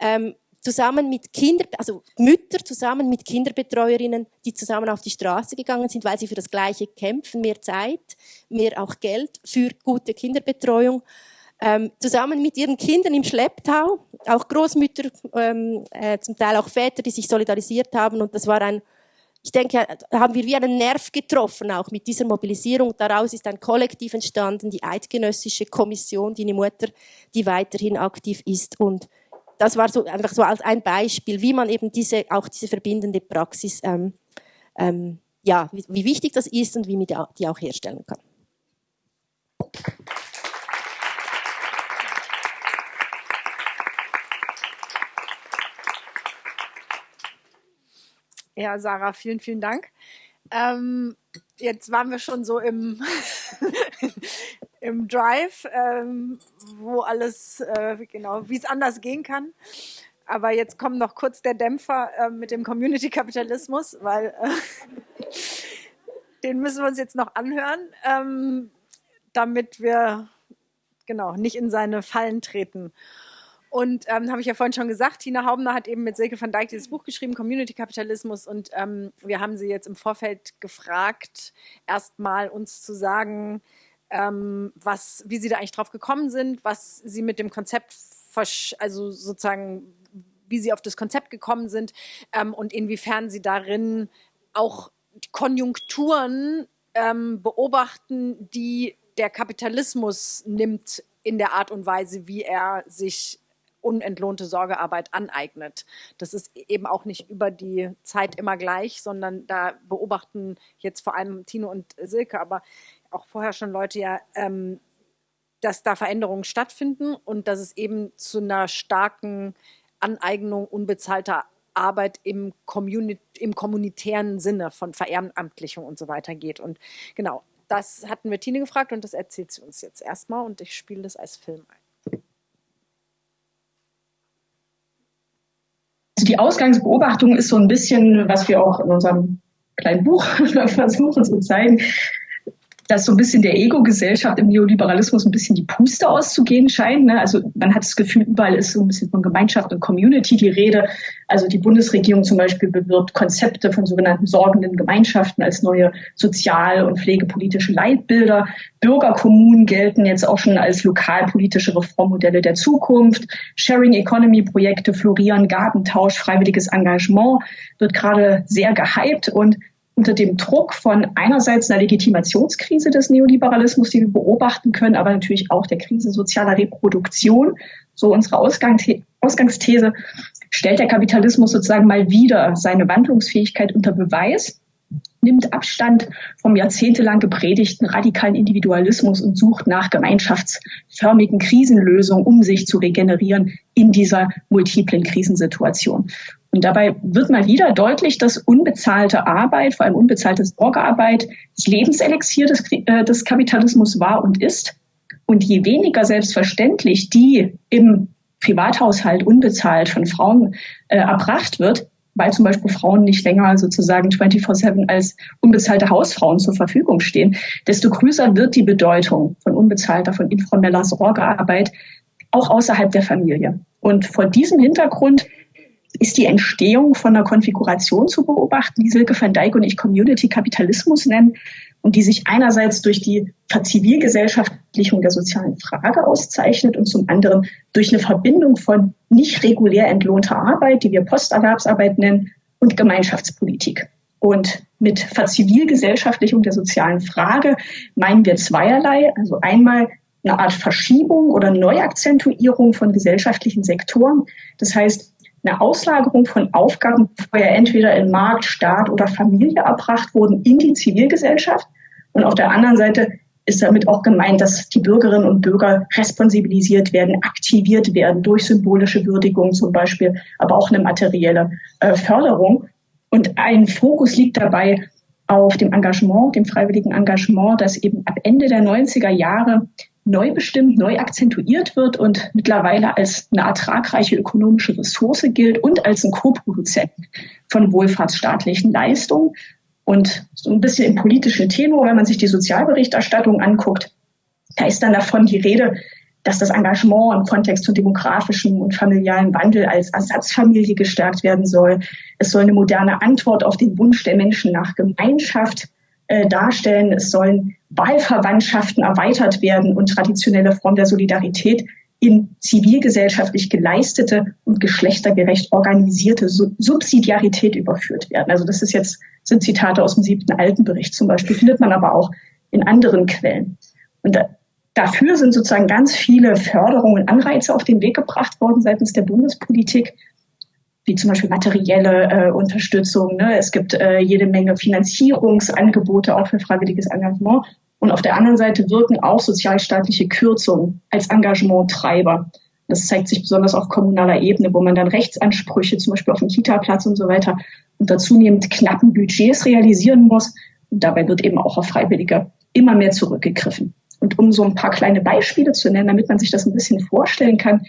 ähm, zusammen mit Kinder, also Mütter zusammen mit Kinderbetreuerinnen, die zusammen auf die Straße gegangen sind, weil sie für das Gleiche kämpfen, mehr Zeit, mehr auch Geld für gute Kinderbetreuung, ähm, zusammen mit ihren Kindern im Schlepptau, auch Großmütter, ähm, äh, zum Teil auch Väter, die sich solidarisiert haben und das war ein ich denke, haben wir wie einen Nerv getroffen, auch mit dieser Mobilisierung. Daraus ist ein Kollektiv entstanden, die Eidgenössische Kommission, die eine Mutter, die weiterhin aktiv ist. Und das war so einfach so als ein Beispiel, wie man eben diese, auch diese verbindende Praxis, ähm, ähm, ja, wie, wie, wichtig das ist und wie man die auch herstellen kann. Ja, Sarah, vielen, vielen Dank. Ähm, jetzt waren wir schon so im, im Drive, ähm, wo alles, äh, genau, wie es anders gehen kann. Aber jetzt kommt noch kurz der Dämpfer äh, mit dem Community-Kapitalismus, weil äh, den müssen wir uns jetzt noch anhören, ähm, damit wir genau nicht in seine Fallen treten. Und ähm, habe ich ja vorhin schon gesagt, Tina Haubner hat eben mit Silke van Dijk dieses Buch geschrieben, Community Kapitalismus. Und ähm, wir haben sie jetzt im Vorfeld gefragt, erstmal uns zu sagen, ähm, was, wie sie da eigentlich drauf gekommen sind, was sie mit dem Konzept, also sozusagen, wie sie auf das Konzept gekommen sind ähm, und inwiefern sie darin auch Konjunkturen ähm, beobachten, die der Kapitalismus nimmt in der Art und Weise, wie er sich unentlohnte Sorgearbeit aneignet. Das ist eben auch nicht über die Zeit immer gleich, sondern da beobachten jetzt vor allem Tino und Silke, aber auch vorher schon Leute ja, ähm, dass da Veränderungen stattfinden und dass es eben zu einer starken Aneignung unbezahlter Arbeit im, Communi im kommunitären Sinne von Verehrenamtlichung und so weiter geht. Und genau, das hatten wir Tine gefragt und das erzählt sie uns jetzt erstmal und ich spiele das als Film ein. Also die Ausgangsbeobachtung ist so ein bisschen, was wir auch in unserem kleinen Buch versuchen zu zeigen. Dass so ein bisschen der Ego-Gesellschaft im Neoliberalismus ein bisschen die Puste auszugehen scheint. Ne? Also man hat das Gefühl, überall ist so ein bisschen von Gemeinschaft und Community die Rede. Also die Bundesregierung zum Beispiel bewirbt Konzepte von sogenannten sorgenden Gemeinschaften als neue sozial- und pflegepolitische Leitbilder. Bürgerkommunen gelten jetzt auch schon als lokalpolitische Reformmodelle der Zukunft. Sharing Economy Projekte florieren, Gartentausch, freiwilliges Engagement wird gerade sehr gehypt und unter dem Druck von einerseits einer Legitimationskrise des Neoliberalismus, die wir beobachten können, aber natürlich auch der Krise sozialer Reproduktion, so unsere Ausgangsthese, stellt der Kapitalismus sozusagen mal wieder seine Wandlungsfähigkeit unter Beweis, nimmt Abstand vom jahrzehntelang gepredigten radikalen Individualismus und sucht nach gemeinschaftsförmigen Krisenlösungen, um sich zu regenerieren in dieser multiplen Krisensituation. Und dabei wird mal wieder deutlich, dass unbezahlte Arbeit, vor allem unbezahlte Sorgearbeit, das Lebenselixier des, äh, des Kapitalismus war und ist. Und je weniger selbstverständlich die im Privathaushalt unbezahlt von Frauen äh, erbracht wird, weil zum Beispiel Frauen nicht länger sozusagen 24-7 als unbezahlte Hausfrauen zur Verfügung stehen, desto größer wird die Bedeutung von unbezahlter, von informeller Sorgearbeit auch außerhalb der Familie. Und vor diesem Hintergrund ist die Entstehung von einer Konfiguration zu beobachten, die Silke van Dijk und ich Community Kapitalismus nennen und die sich einerseits durch die Verzivilgesellschaftlichung der sozialen Frage auszeichnet und zum anderen durch eine Verbindung von nicht regulär entlohnter Arbeit, die wir Posterwerbsarbeit nennen, und Gemeinschaftspolitik. Und mit Verzivilgesellschaftlichung der sozialen Frage meinen wir zweierlei. Also einmal eine Art Verschiebung oder Neuakzentuierung von gesellschaftlichen Sektoren. Das heißt, eine Auslagerung von Aufgaben, die vorher entweder in Markt, Staat oder Familie erbracht wurden, in die Zivilgesellschaft. Und auf der anderen Seite ist damit auch gemeint, dass die Bürgerinnen und Bürger responsibilisiert werden, aktiviert werden durch symbolische Würdigung zum Beispiel, aber auch eine materielle äh, Förderung. Und ein Fokus liegt dabei auf dem Engagement, dem freiwilligen Engagement, das eben ab Ende der 90er Jahre neu bestimmt, neu akzentuiert wird und mittlerweile als eine ertragreiche ökonomische Ressource gilt und als ein Co-Produzent von wohlfahrtsstaatlichen Leistungen. Und so ein bisschen im politischen Tenor, wenn man sich die Sozialberichterstattung anguckt, da ist dann davon die Rede, dass das Engagement im Kontext von demografischem und familialen Wandel als Ersatzfamilie gestärkt werden soll. Es soll eine moderne Antwort auf den Wunsch der Menschen nach Gemeinschaft äh, darstellen. Es sollen Wahlverwandtschaften erweitert werden und traditionelle Formen der Solidarität in zivilgesellschaftlich geleistete und geschlechtergerecht organisierte Subsidiarität überführt werden. Also das ist jetzt, sind Zitate aus dem siebten Altenbericht zum Beispiel, findet man aber auch in anderen Quellen. Und da, dafür sind sozusagen ganz viele Förderungen und Anreize auf den Weg gebracht worden seitens der Bundespolitik wie zum Beispiel materielle äh, Unterstützung. Ne? Es gibt äh, jede Menge Finanzierungsangebote auch für freiwilliges Engagement. Und auf der anderen Seite wirken auch sozialstaatliche Kürzungen als Engagementtreiber. Das zeigt sich besonders auf kommunaler Ebene, wo man dann Rechtsansprüche, zum Beispiel auf dem Kita-Platz und so weiter, unter zunehmend knappen Budgets realisieren muss. Und dabei wird eben auch auf Freiwillige immer mehr zurückgegriffen. Und um so ein paar kleine Beispiele zu nennen, damit man sich das ein bisschen vorstellen kann,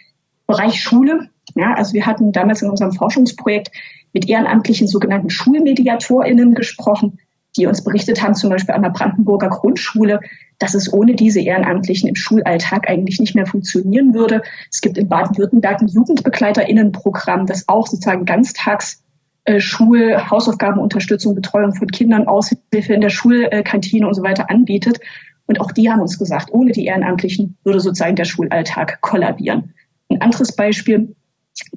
Bereich Schule ja, also wir hatten damals in unserem Forschungsprojekt mit ehrenamtlichen sogenannten SchulmediatorInnen gesprochen, die uns berichtet haben, zum Beispiel an der Brandenburger Grundschule, dass es ohne diese Ehrenamtlichen im Schulalltag eigentlich nicht mehr funktionieren würde. Es gibt in Baden-Württemberg ein JugendbegleiterInnenprogramm, das auch sozusagen ganztags äh, Schul-, Hausaufgabenunterstützung, Betreuung von Kindern, Aushilfe in der Schulkantine und so weiter anbietet. Und auch die haben uns gesagt, ohne die Ehrenamtlichen würde sozusagen der Schulalltag kollabieren. Ein anderes Beispiel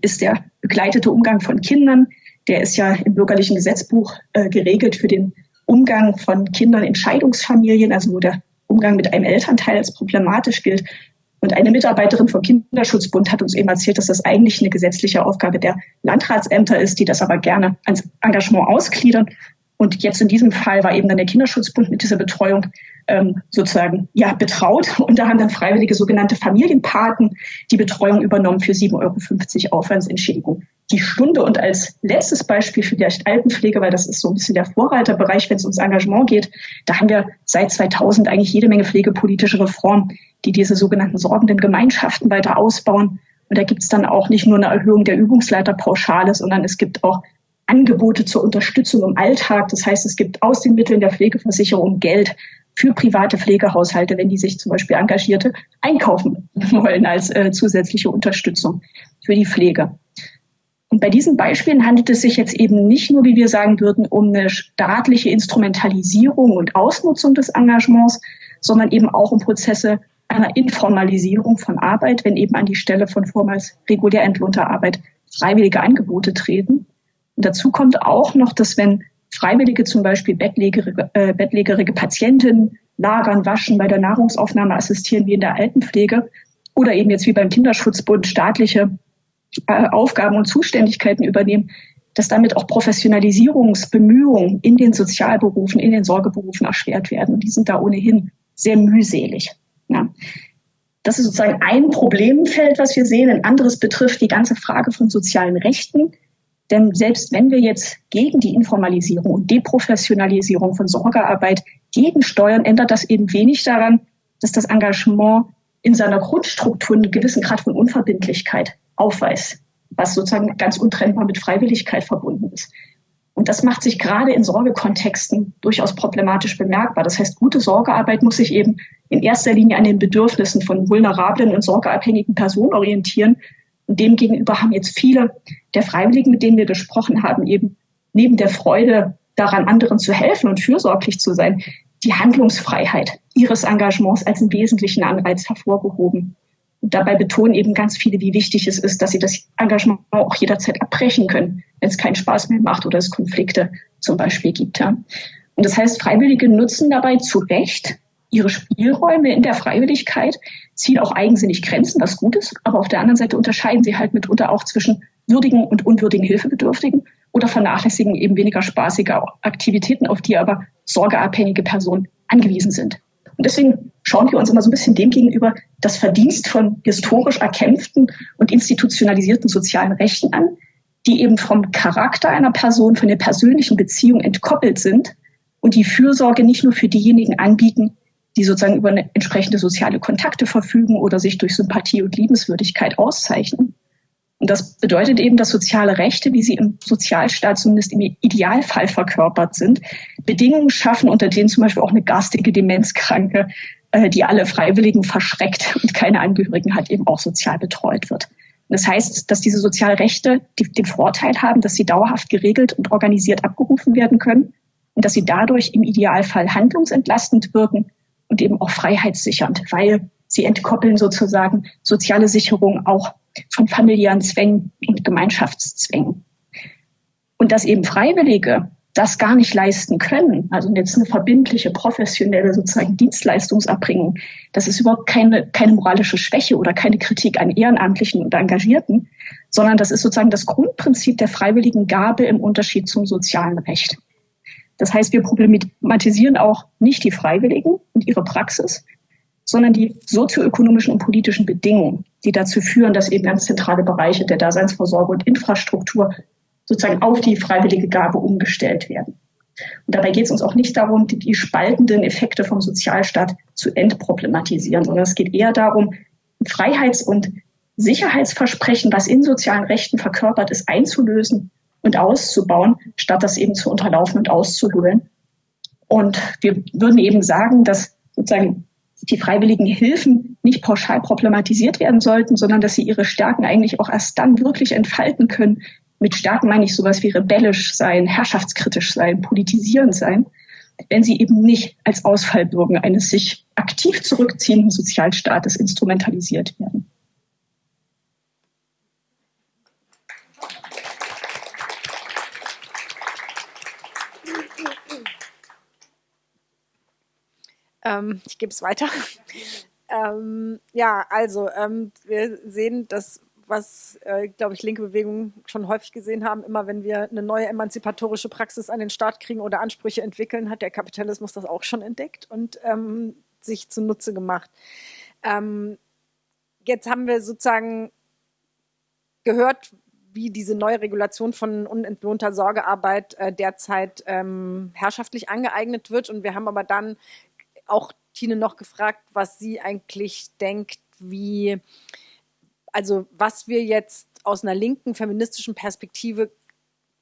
ist der begleitete Umgang von Kindern. Der ist ja im bürgerlichen Gesetzbuch äh, geregelt für den Umgang von Kindern in Scheidungsfamilien, also wo der Umgang mit einem Elternteil als problematisch gilt. Und eine Mitarbeiterin vom Kinderschutzbund hat uns eben erzählt, dass das eigentlich eine gesetzliche Aufgabe der Landratsämter ist, die das aber gerne ans Engagement ausgliedern. Und jetzt in diesem Fall war eben dann der Kinderschutzbund mit dieser Betreuung ähm, sozusagen ja betraut. Und da haben dann freiwillige sogenannte Familienpaten die Betreuung übernommen für 7,50 Euro Aufwandsentschädigung die Stunde. Und als letztes Beispiel vielleicht Altenpflege, weil das ist so ein bisschen der Vorreiterbereich, wenn es ums Engagement geht, da haben wir seit 2000 eigentlich jede Menge pflegepolitische Reformen, die diese sogenannten sorgenden Gemeinschaften weiter ausbauen. Und da gibt es dann auch nicht nur eine Erhöhung der Übungsleiterpauschale, sondern es gibt auch Angebote zur Unterstützung im Alltag. Das heißt, es gibt aus den Mitteln der Pflegeversicherung Geld für private Pflegehaushalte, wenn die sich zum Beispiel Engagierte einkaufen wollen als äh, zusätzliche Unterstützung für die Pflege. Und bei diesen Beispielen handelt es sich jetzt eben nicht nur, wie wir sagen würden, um eine staatliche Instrumentalisierung und Ausnutzung des Engagements, sondern eben auch um Prozesse einer Informalisierung von Arbeit, wenn eben an die Stelle von vormals regulär entlohnter Arbeit freiwillige Angebote treten. Dazu kommt auch noch, dass wenn Freiwillige zum Beispiel bettlägerige, äh, bettlägerige Patienten lagern, waschen, bei der Nahrungsaufnahme assistieren, wie in der Altenpflege, oder eben jetzt wie beim Kinderschutzbund staatliche äh, Aufgaben und Zuständigkeiten übernehmen, dass damit auch Professionalisierungsbemühungen in den Sozialberufen, in den Sorgeberufen erschwert werden. Und die sind da ohnehin sehr mühselig. Ja. Das ist sozusagen ein Problemfeld, was wir sehen. Ein anderes betrifft die ganze Frage von sozialen Rechten. Denn selbst wenn wir jetzt gegen die Informalisierung und Deprofessionalisierung von Sorgearbeit gegensteuern, ändert das eben wenig daran, dass das Engagement in seiner Grundstruktur einen gewissen Grad von Unverbindlichkeit aufweist, was sozusagen ganz untrennbar mit Freiwilligkeit verbunden ist. Und das macht sich gerade in Sorgekontexten durchaus problematisch bemerkbar. Das heißt, gute Sorgearbeit muss sich eben in erster Linie an den Bedürfnissen von vulnerablen und sorgeabhängigen Personen orientieren. Demgegenüber haben jetzt viele der Freiwilligen, mit denen wir gesprochen haben, eben neben der Freude daran, anderen zu helfen und fürsorglich zu sein, die Handlungsfreiheit ihres Engagements als einen wesentlichen Anreiz hervorgehoben. Und dabei betonen eben ganz viele, wie wichtig es ist, dass sie das Engagement auch jederzeit abbrechen können, wenn es keinen Spaß mehr macht oder es Konflikte zum Beispiel gibt. Ja. Und das heißt, Freiwillige nutzen dabei zu Recht ihre Spielräume in der Freiwilligkeit, ziehen auch eigensinnig Grenzen, was gut ist, aber auf der anderen Seite unterscheiden sie halt mitunter auch zwischen würdigen und unwürdigen Hilfebedürftigen oder vernachlässigen eben weniger spaßige Aktivitäten, auf die aber sorgeabhängige Personen angewiesen sind. Und deswegen schauen wir uns immer so ein bisschen dem gegenüber das Verdienst von historisch erkämpften und institutionalisierten sozialen Rechten an, die eben vom Charakter einer Person, von der persönlichen Beziehung entkoppelt sind und die Fürsorge nicht nur für diejenigen anbieten, die sozusagen über entsprechende soziale Kontakte verfügen oder sich durch Sympathie und Liebenswürdigkeit auszeichnen. Und das bedeutet eben, dass soziale Rechte, wie sie im Sozialstaat zumindest im Idealfall verkörpert sind, Bedingungen schaffen, unter denen zum Beispiel auch eine garstige Demenzkranke äh, die alle Freiwilligen verschreckt und keine Angehörigen hat, eben auch sozial betreut wird. Das heißt, dass diese Sozialrechte den Vorteil haben, dass sie dauerhaft geregelt und organisiert abgerufen werden können und dass sie dadurch im Idealfall handlungsentlastend wirken und eben auch freiheitssichernd, weil sie entkoppeln sozusagen soziale Sicherung auch von familiären Zwängen und Gemeinschaftszwängen. Und dass eben Freiwillige das gar nicht leisten können, also jetzt eine verbindliche, professionelle sozusagen Dienstleistungsabbringung, das ist überhaupt keine, keine moralische Schwäche oder keine Kritik an Ehrenamtlichen und Engagierten, sondern das ist sozusagen das Grundprinzip der freiwilligen Gabe im Unterschied zum sozialen Recht. Das heißt, wir problematisieren auch nicht die Freiwilligen und ihre Praxis, sondern die sozioökonomischen und politischen Bedingungen, die dazu führen, dass eben ganz zentrale Bereiche der Daseinsvorsorge und Infrastruktur sozusagen auf die freiwillige Gabe umgestellt werden. Und dabei geht es uns auch nicht darum, die, die spaltenden Effekte vom Sozialstaat zu entproblematisieren, sondern es geht eher darum, Freiheits- und Sicherheitsversprechen, was in sozialen Rechten verkörpert ist, einzulösen und auszubauen, statt das eben zu unterlaufen und auszuhöhlen. Und wir würden eben sagen, dass sozusagen die freiwilligen Hilfen nicht pauschal problematisiert werden sollten, sondern dass sie ihre Stärken eigentlich auch erst dann wirklich entfalten können, mit Stärken meine ich sowas wie rebellisch sein, herrschaftskritisch sein, politisierend sein, wenn sie eben nicht als Ausfallbürgen eines sich aktiv zurückziehenden Sozialstaates instrumentalisiert werden. Ähm, ich gebe es weiter. ähm, ja, also ähm, wir sehen, dass was, äh, glaube ich, linke Bewegungen schon häufig gesehen haben, immer wenn wir eine neue emanzipatorische Praxis an den Start kriegen oder Ansprüche entwickeln, hat der Kapitalismus das auch schon entdeckt und ähm, sich zunutze gemacht. Ähm, jetzt haben wir sozusagen gehört, wie diese neue Regulation von unentlohnter Sorgearbeit äh, derzeit ähm, herrschaftlich angeeignet wird. Und wir haben aber dann auch Tine noch gefragt, was sie eigentlich denkt, wie also was wir jetzt aus einer linken feministischen Perspektive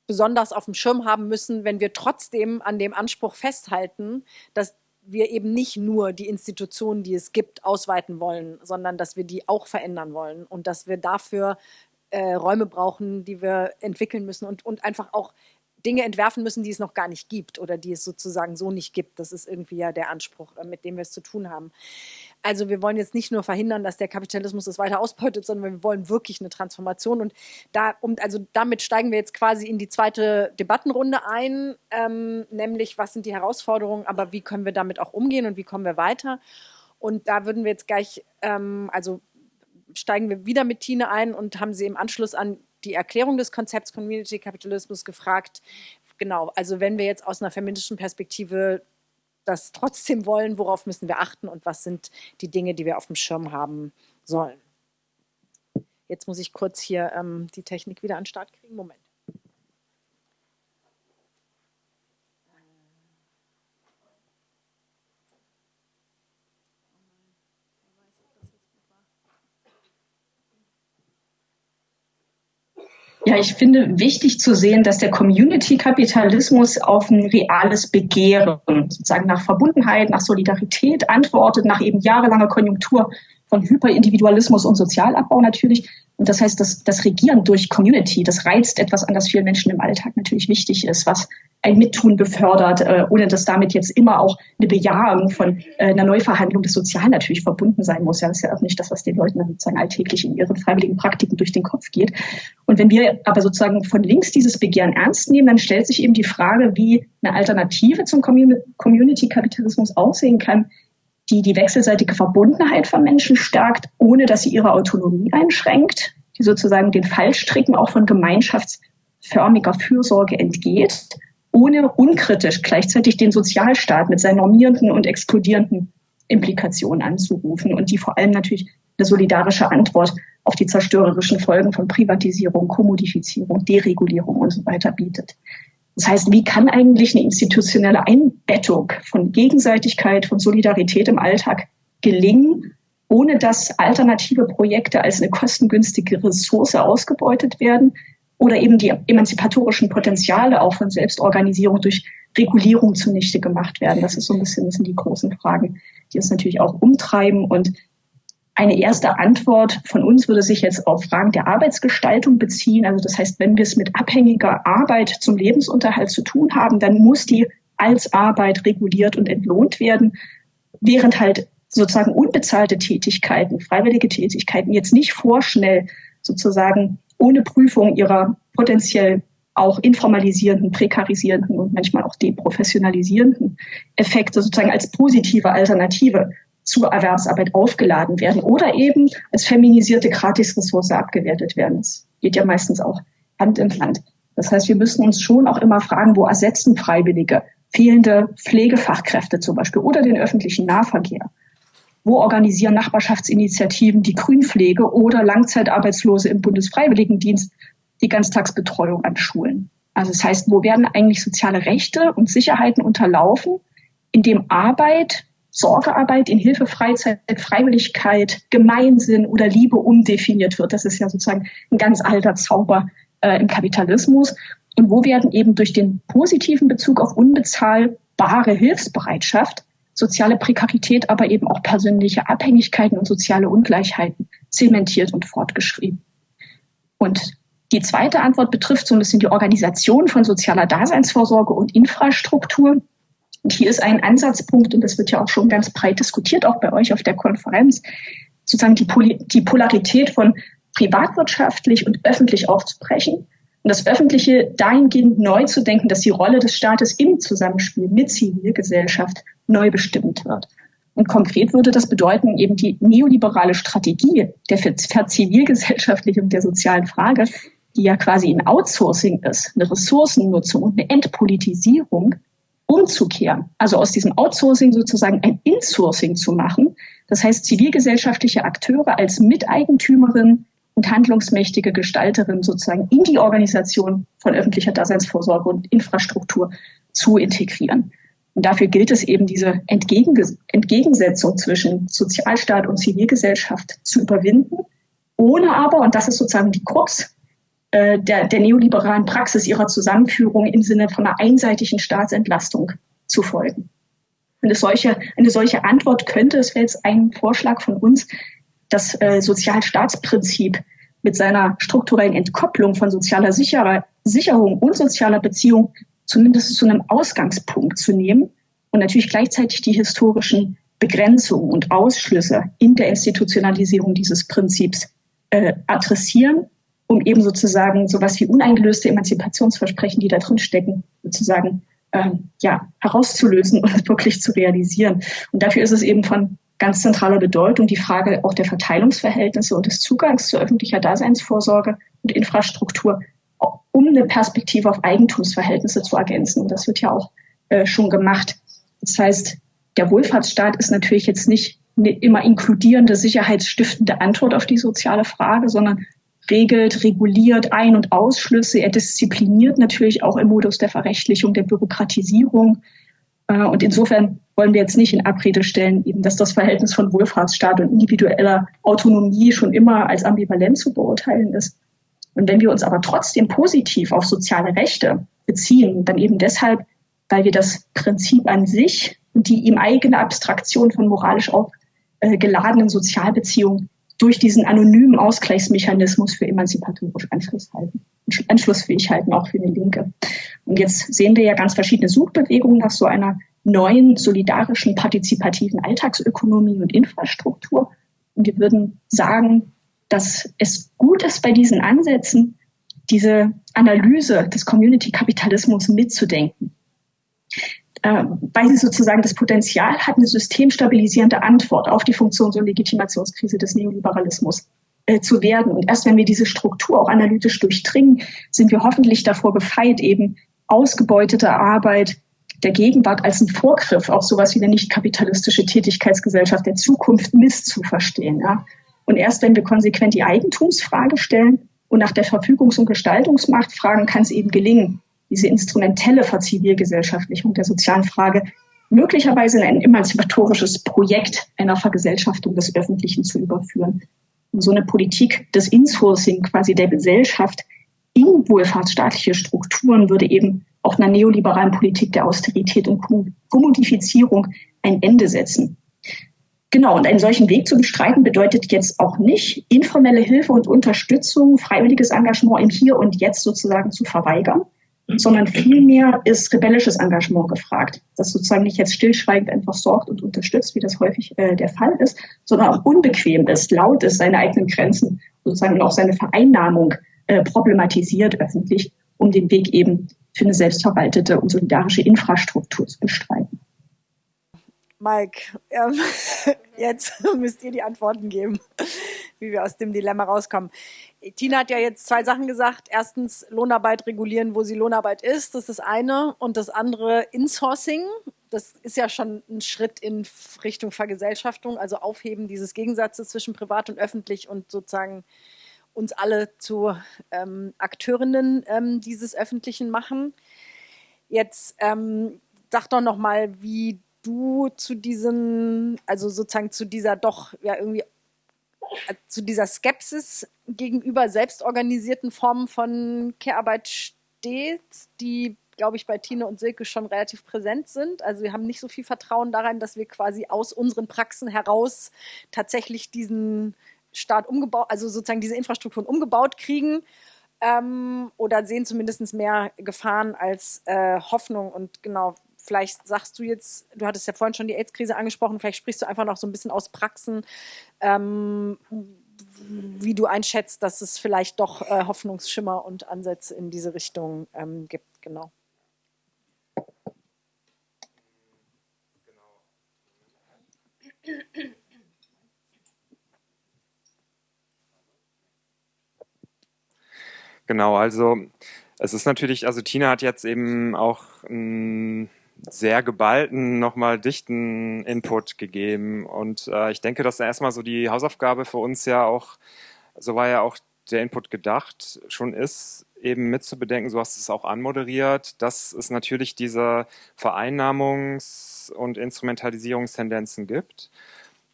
besonders auf dem Schirm haben müssen, wenn wir trotzdem an dem Anspruch festhalten, dass wir eben nicht nur die Institutionen, die es gibt, ausweiten wollen, sondern dass wir die auch verändern wollen und dass wir dafür äh, Räume brauchen, die wir entwickeln müssen und, und einfach auch Dinge entwerfen müssen, die es noch gar nicht gibt oder die es sozusagen so nicht gibt. Das ist irgendwie ja der Anspruch, äh, mit dem wir es zu tun haben. Also wir wollen jetzt nicht nur verhindern, dass der Kapitalismus es weiter ausbeutet, sondern wir wollen wirklich eine Transformation. Und da, um, also damit steigen wir jetzt quasi in die zweite Debattenrunde ein, ähm, nämlich was sind die Herausforderungen, aber wie können wir damit auch umgehen und wie kommen wir weiter? Und da würden wir jetzt gleich, ähm, also steigen wir wieder mit Tine ein und haben sie im Anschluss an die Erklärung des Konzepts Community Kapitalismus gefragt. Genau, also wenn wir jetzt aus einer feministischen Perspektive das trotzdem wollen, worauf müssen wir achten und was sind die Dinge, die wir auf dem Schirm haben sollen. Jetzt muss ich kurz hier ähm, die Technik wieder an den Start kriegen. Moment. Ja, ich finde wichtig zu sehen, dass der Community-Kapitalismus auf ein reales Begehren, sozusagen nach Verbundenheit, nach Solidarität antwortet, nach eben jahrelanger Konjunktur von Hyperindividualismus und Sozialabbau natürlich. Und das heißt, das, das Regieren durch Community, das reizt etwas an, das vielen Menschen im Alltag natürlich wichtig ist, was ein Mittun befördert, äh, ohne dass damit jetzt immer auch eine Bejahung von äh, einer Neuverhandlung des Sozialen natürlich verbunden sein muss. Ja, das ist ja auch nicht das, was den Leuten dann sozusagen alltäglich in ihren freiwilligen Praktiken durch den Kopf geht. Und wenn wir aber sozusagen von links dieses Begehren ernst nehmen, dann stellt sich eben die Frage, wie eine Alternative zum Community-Kapitalismus aussehen kann, die die wechselseitige Verbundenheit von Menschen stärkt, ohne dass sie ihre Autonomie einschränkt, die sozusagen den Fallstricken auch von gemeinschaftsförmiger Fürsorge entgeht, ohne unkritisch gleichzeitig den Sozialstaat mit seinen normierenden und exkludierenden Implikationen anzurufen und die vor allem natürlich eine solidarische Antwort auf die zerstörerischen Folgen von Privatisierung, Kommodifizierung, Deregulierung und so weiter bietet. Das heißt, wie kann eigentlich eine institutionelle Einbettung von Gegenseitigkeit, von Solidarität im Alltag gelingen, ohne dass alternative Projekte als eine kostengünstige Ressource ausgebeutet werden oder eben die emanzipatorischen Potenziale auch von Selbstorganisierung durch Regulierung zunichte gemacht werden. Das ist so ein bisschen, das sind die großen Fragen, die uns natürlich auch umtreiben und eine erste Antwort von uns würde sich jetzt auf Fragen der Arbeitsgestaltung beziehen. Also das heißt, wenn wir es mit abhängiger Arbeit zum Lebensunterhalt zu tun haben, dann muss die als Arbeit reguliert und entlohnt werden, während halt sozusagen unbezahlte Tätigkeiten, freiwillige Tätigkeiten jetzt nicht vorschnell sozusagen ohne Prüfung ihrer potenziell auch informalisierenden, prekarisierenden und manchmal auch deprofessionalisierenden Effekte sozusagen als positive Alternative zur Erwerbsarbeit aufgeladen werden oder eben als feminisierte Gratisressource abgewertet werden. Das geht ja meistens auch Hand in Hand. Das heißt, wir müssen uns schon auch immer fragen, wo ersetzen Freiwillige fehlende Pflegefachkräfte zum Beispiel oder den öffentlichen Nahverkehr? Wo organisieren Nachbarschaftsinitiativen die Grünpflege oder Langzeitarbeitslose im Bundesfreiwilligendienst die Ganztagsbetreuung an Schulen? Also das heißt, wo werden eigentlich soziale Rechte und Sicherheiten unterlaufen, indem Arbeit Sorgearbeit in Hilfe, Freizeit, Freiwilligkeit, Gemeinsinn oder Liebe umdefiniert wird. Das ist ja sozusagen ein ganz alter Zauber äh, im Kapitalismus. Und wo werden eben durch den positiven Bezug auf unbezahlbare Hilfsbereitschaft soziale Prekarität, aber eben auch persönliche Abhängigkeiten und soziale Ungleichheiten zementiert und fortgeschrieben. Und die zweite Antwort betrifft so ein bisschen die Organisation von sozialer Daseinsvorsorge und Infrastruktur. Und hier ist ein Ansatzpunkt, und das wird ja auch schon ganz breit diskutiert, auch bei euch auf der Konferenz, sozusagen die, Pol die Polarität von privatwirtschaftlich und öffentlich aufzubrechen und das Öffentliche dahingehend neu zu denken, dass die Rolle des Staates im Zusammenspiel mit Zivilgesellschaft neu bestimmt wird. Und konkret würde das bedeuten, eben die neoliberale Strategie der Verzivilgesellschaftlichen und der sozialen Frage, die ja quasi ein Outsourcing ist, eine Ressourcennutzung und eine Entpolitisierung, umzukehren, also aus diesem Outsourcing sozusagen ein Insourcing zu machen. Das heißt, zivilgesellschaftliche Akteure als Miteigentümerin und handlungsmächtige Gestalterin sozusagen in die Organisation von öffentlicher Daseinsvorsorge und Infrastruktur zu integrieren. Und dafür gilt es eben, diese Entgegensetzung zwischen Sozialstaat und Zivilgesellschaft zu überwinden, ohne aber, und das ist sozusagen die Krux, äh, der, der neoliberalen Praxis ihrer Zusammenführung im Sinne von einer einseitigen Staatsentlastung zu folgen. Eine solche, eine solche Antwort könnte, es wäre jetzt ein Vorschlag von uns, das äh, Sozialstaatsprinzip mit seiner strukturellen Entkopplung von sozialer Sicher Sicherung und sozialer Beziehung zumindest zu einem Ausgangspunkt zu nehmen und natürlich gleichzeitig die historischen Begrenzungen und Ausschlüsse in der Institutionalisierung dieses Prinzips äh, adressieren, um eben sozusagen sowas wie uneingelöste Emanzipationsversprechen, die da drin stecken, sozusagen ähm, ja, herauszulösen und wirklich zu realisieren. Und dafür ist es eben von ganz zentraler Bedeutung die Frage auch der Verteilungsverhältnisse und des Zugangs zu öffentlicher Daseinsvorsorge und Infrastruktur, um eine Perspektive auf Eigentumsverhältnisse zu ergänzen. Und das wird ja auch äh, schon gemacht. Das heißt, der Wohlfahrtsstaat ist natürlich jetzt nicht eine immer inkludierende, sicherheitsstiftende Antwort auf die soziale Frage, sondern regelt, reguliert Ein- und Ausschlüsse. Er diszipliniert natürlich auch im Modus der Verrechtlichung, der Bürokratisierung. Äh, und insofern wollen wir jetzt nicht in Abrede stellen, eben, dass das Verhältnis von Wohlfahrtsstaat und individueller Autonomie schon immer als ambivalent zu beurteilen ist. Und wenn wir uns aber trotzdem positiv auf soziale Rechte beziehen, dann eben deshalb, weil wir das Prinzip an sich und die ihm eigene Abstraktion von moralisch auch äh, geladenen Sozialbeziehungen durch diesen anonymen Ausgleichsmechanismus für emanzipatorisch Anschluss halten, anschlussfähig halten, auch für eine Linke. Und jetzt sehen wir ja ganz verschiedene Suchbewegungen nach so einer neuen, solidarischen, partizipativen Alltagsökonomie und Infrastruktur. Und wir würden sagen, dass es gut ist, bei diesen Ansätzen diese Analyse des Community-Kapitalismus mitzudenken. Äh, weil sie sozusagen das Potenzial hat, eine systemstabilisierende Antwort auf die Funktions- und Legitimationskrise des Neoliberalismus äh, zu werden. Und erst wenn wir diese Struktur auch analytisch durchdringen, sind wir hoffentlich davor gefeit, eben ausgebeutete Arbeit der Gegenwart als ein Vorgriff auf sowas wie eine nicht kapitalistische Tätigkeitsgesellschaft der Zukunft misszuverstehen. Ja. Und erst wenn wir konsequent die Eigentumsfrage stellen und nach der Verfügungs- und Gestaltungsmacht fragen, kann es eben gelingen, diese instrumentelle Verzivilgesellschaftlichung der sozialen Frage möglicherweise in ein emanzipatorisches Projekt einer Vergesellschaftung des Öffentlichen zu überführen. Und so eine Politik des Insourcing quasi der Gesellschaft in wohlfahrtsstaatliche Strukturen würde eben auch einer neoliberalen Politik der Austerität und Kommodifizierung ein Ende setzen. Genau, und einen solchen Weg zu bestreiten bedeutet jetzt auch nicht, informelle Hilfe und Unterstützung, freiwilliges Engagement im Hier und Jetzt sozusagen zu verweigern, sondern vielmehr ist rebellisches Engagement gefragt, das sozusagen nicht jetzt stillschweigend einfach sorgt und unterstützt, wie das häufig äh, der Fall ist, sondern auch unbequem ist, laut ist, seine eigenen Grenzen sozusagen auch seine Vereinnahmung äh, problematisiert öffentlich, um den Weg eben für eine selbstverwaltete und solidarische Infrastruktur zu bestreiten. Mike, ähm, jetzt müsst ihr die Antworten geben, wie wir aus dem Dilemma rauskommen. Tina hat ja jetzt zwei Sachen gesagt. Erstens Lohnarbeit regulieren, wo sie Lohnarbeit ist. Das ist das eine. Und das andere Insourcing. Das ist ja schon ein Schritt in Richtung Vergesellschaftung, also Aufheben dieses Gegensatzes zwischen privat und öffentlich und sozusagen uns alle zu ähm, Akteurinnen ähm, dieses Öffentlichen machen. Jetzt ähm, sag doch noch mal, wie du zu diesen, also sozusagen zu dieser doch ja irgendwie zu dieser Skepsis gegenüber selbstorganisierten Formen von Care-Arbeit steht, die, glaube ich, bei Tine und Silke schon relativ präsent sind. Also wir haben nicht so viel Vertrauen daran, dass wir quasi aus unseren Praxen heraus tatsächlich diesen Staat umgebaut, also sozusagen diese Infrastrukturen umgebaut kriegen. Ähm, oder sehen zumindest mehr Gefahren als äh, Hoffnung. Und genau, vielleicht sagst du jetzt, du hattest ja vorhin schon die AIDS-Krise angesprochen, vielleicht sprichst du einfach noch so ein bisschen aus Praxen, ähm, wie du einschätzt, dass es vielleicht doch äh, Hoffnungsschimmer und Ansätze in diese Richtung ähm, gibt. Genau. Genau, also es ist natürlich, also Tina hat jetzt eben auch einen sehr geballten, nochmal dichten Input gegeben. Und äh, ich denke, dass erstmal so die Hausaufgabe für uns ja auch, so war ja auch der Input gedacht, schon ist, eben mitzubedenken, so hast du es auch anmoderiert, dass es natürlich diese Vereinnahmungs- und Instrumentalisierungstendenzen gibt.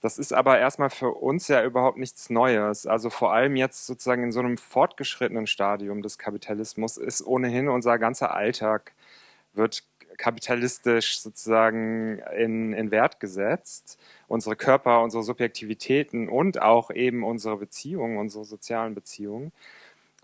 Das ist aber erstmal für uns ja überhaupt nichts Neues. Also vor allem jetzt sozusagen in so einem fortgeschrittenen Stadium des Kapitalismus ist ohnehin unser ganzer Alltag wird kapitalistisch sozusagen in, in Wert gesetzt. Unsere Körper, unsere Subjektivitäten und auch eben unsere Beziehungen, unsere sozialen Beziehungen.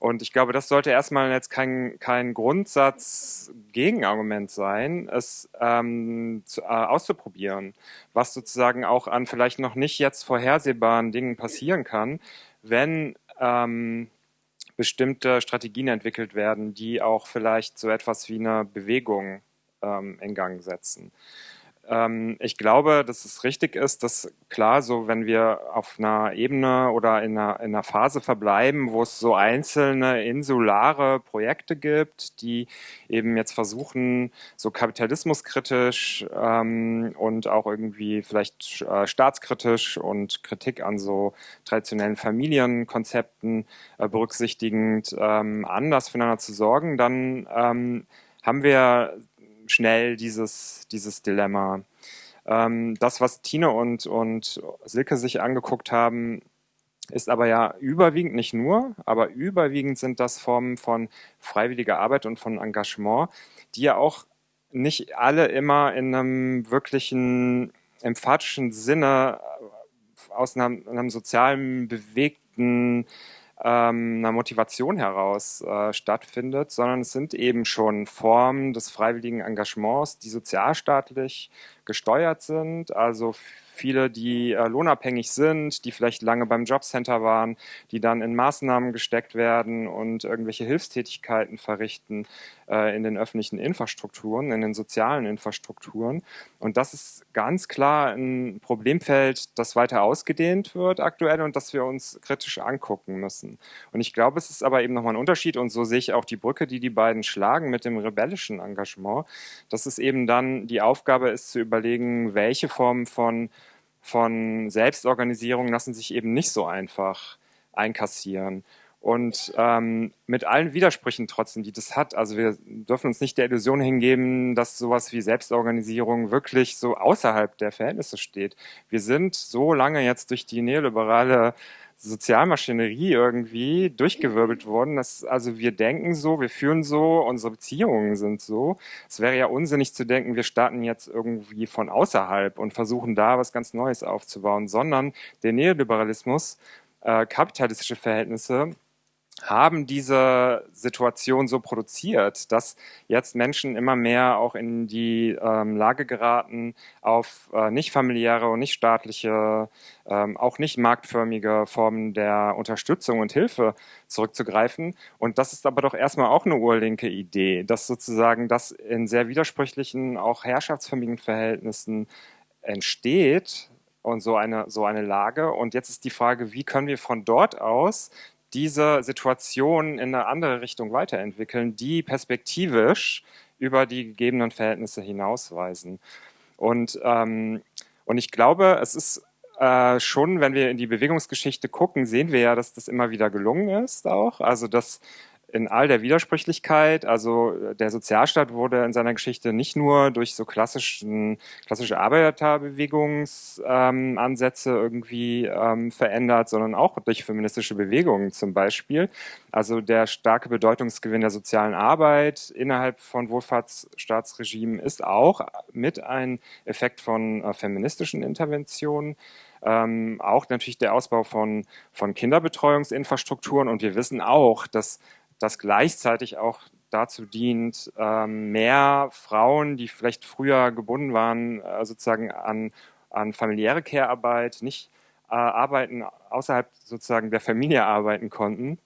Und ich glaube, das sollte erstmal jetzt kein, kein Grundsatz-Gegenargument sein, es ähm, zu, äh, auszuprobieren, was sozusagen auch an vielleicht noch nicht jetzt vorhersehbaren Dingen passieren kann, wenn ähm, bestimmte Strategien entwickelt werden, die auch vielleicht so etwas wie eine Bewegung ähm, in Gang setzen. Ähm, ich glaube, dass es richtig ist, dass klar, so wenn wir auf einer Ebene oder in einer, in einer Phase verbleiben, wo es so einzelne insulare Projekte gibt, die eben jetzt versuchen, so kapitalismuskritisch ähm, und auch irgendwie vielleicht äh, staatskritisch und Kritik an so traditionellen Familienkonzepten äh, berücksichtigend ähm, anders füreinander zu sorgen, dann ähm, haben wir schnell dieses, dieses Dilemma. Ähm, das, was Tine und, und Silke sich angeguckt haben, ist aber ja überwiegend, nicht nur, aber überwiegend sind das Formen von freiwilliger Arbeit und von Engagement, die ja auch nicht alle immer in einem wirklichen emphatischen Sinne aus einem, einem sozialen, bewegten ähm, einer Motivation heraus äh, stattfindet, sondern es sind eben schon Formen des freiwilligen Engagements, die sozialstaatlich gesteuert sind, also viele, die äh, lohnabhängig sind, die vielleicht lange beim Jobcenter waren, die dann in Maßnahmen gesteckt werden und irgendwelche Hilfstätigkeiten verrichten äh, in den öffentlichen Infrastrukturen, in den sozialen Infrastrukturen. Und das ist ganz klar ein Problemfeld, das weiter ausgedehnt wird aktuell und das wir uns kritisch angucken müssen. Und ich glaube, es ist aber eben nochmal ein Unterschied und so sehe ich auch die Brücke, die die beiden schlagen mit dem rebellischen Engagement, dass es eben dann die Aufgabe ist zu überlegen, welche Formen von von Selbstorganisierung lassen sich eben nicht so einfach einkassieren. Und ähm, mit allen Widersprüchen trotzdem, die das hat, also wir dürfen uns nicht der Illusion hingeben, dass sowas wie Selbstorganisierung wirklich so außerhalb der Verhältnisse steht. Wir sind so lange jetzt durch die neoliberale Sozialmaschinerie irgendwie durchgewirbelt worden. Dass, also wir denken so, wir führen so, unsere Beziehungen sind so. Es wäre ja unsinnig zu denken, wir starten jetzt irgendwie von außerhalb und versuchen da was ganz Neues aufzubauen, sondern der Neoliberalismus, äh, kapitalistische Verhältnisse, haben diese Situation so produziert, dass jetzt Menschen immer mehr auch in die ähm, Lage geraten, auf äh, nicht familiäre und nicht staatliche, ähm, auch nicht marktförmige Formen der Unterstützung und Hilfe zurückzugreifen. Und das ist aber doch erstmal auch eine urlinke Idee, dass sozusagen das in sehr widersprüchlichen, auch herrschaftsförmigen Verhältnissen entsteht, und so eine, so eine Lage. Und jetzt ist die Frage, wie können wir von dort aus diese Situation in eine andere Richtung weiterentwickeln, die perspektivisch über die gegebenen Verhältnisse hinausweisen. Und, ähm, und ich glaube, es ist äh, schon, wenn wir in die Bewegungsgeschichte gucken, sehen wir ja, dass das immer wieder gelungen ist auch. Also dass in all der Widersprüchlichkeit. Also der Sozialstaat wurde in seiner Geschichte nicht nur durch so klassischen, klassische Arbeiterbewegungsansätze ähm, irgendwie ähm, verändert, sondern auch durch feministische Bewegungen zum Beispiel. Also der starke Bedeutungsgewinn der sozialen Arbeit innerhalb von Wohlfahrtsstaatsregimen ist auch mit ein Effekt von äh, feministischen Interventionen. Ähm, auch natürlich der Ausbau von, von Kinderbetreuungsinfrastrukturen. Und wir wissen auch, dass das gleichzeitig auch dazu dient, ähm, mehr Frauen, die vielleicht früher gebunden waren, äh, sozusagen an, an familiäre Care-Arbeit, nicht äh, arbeiten, außerhalb sozusagen der Familie arbeiten konnten,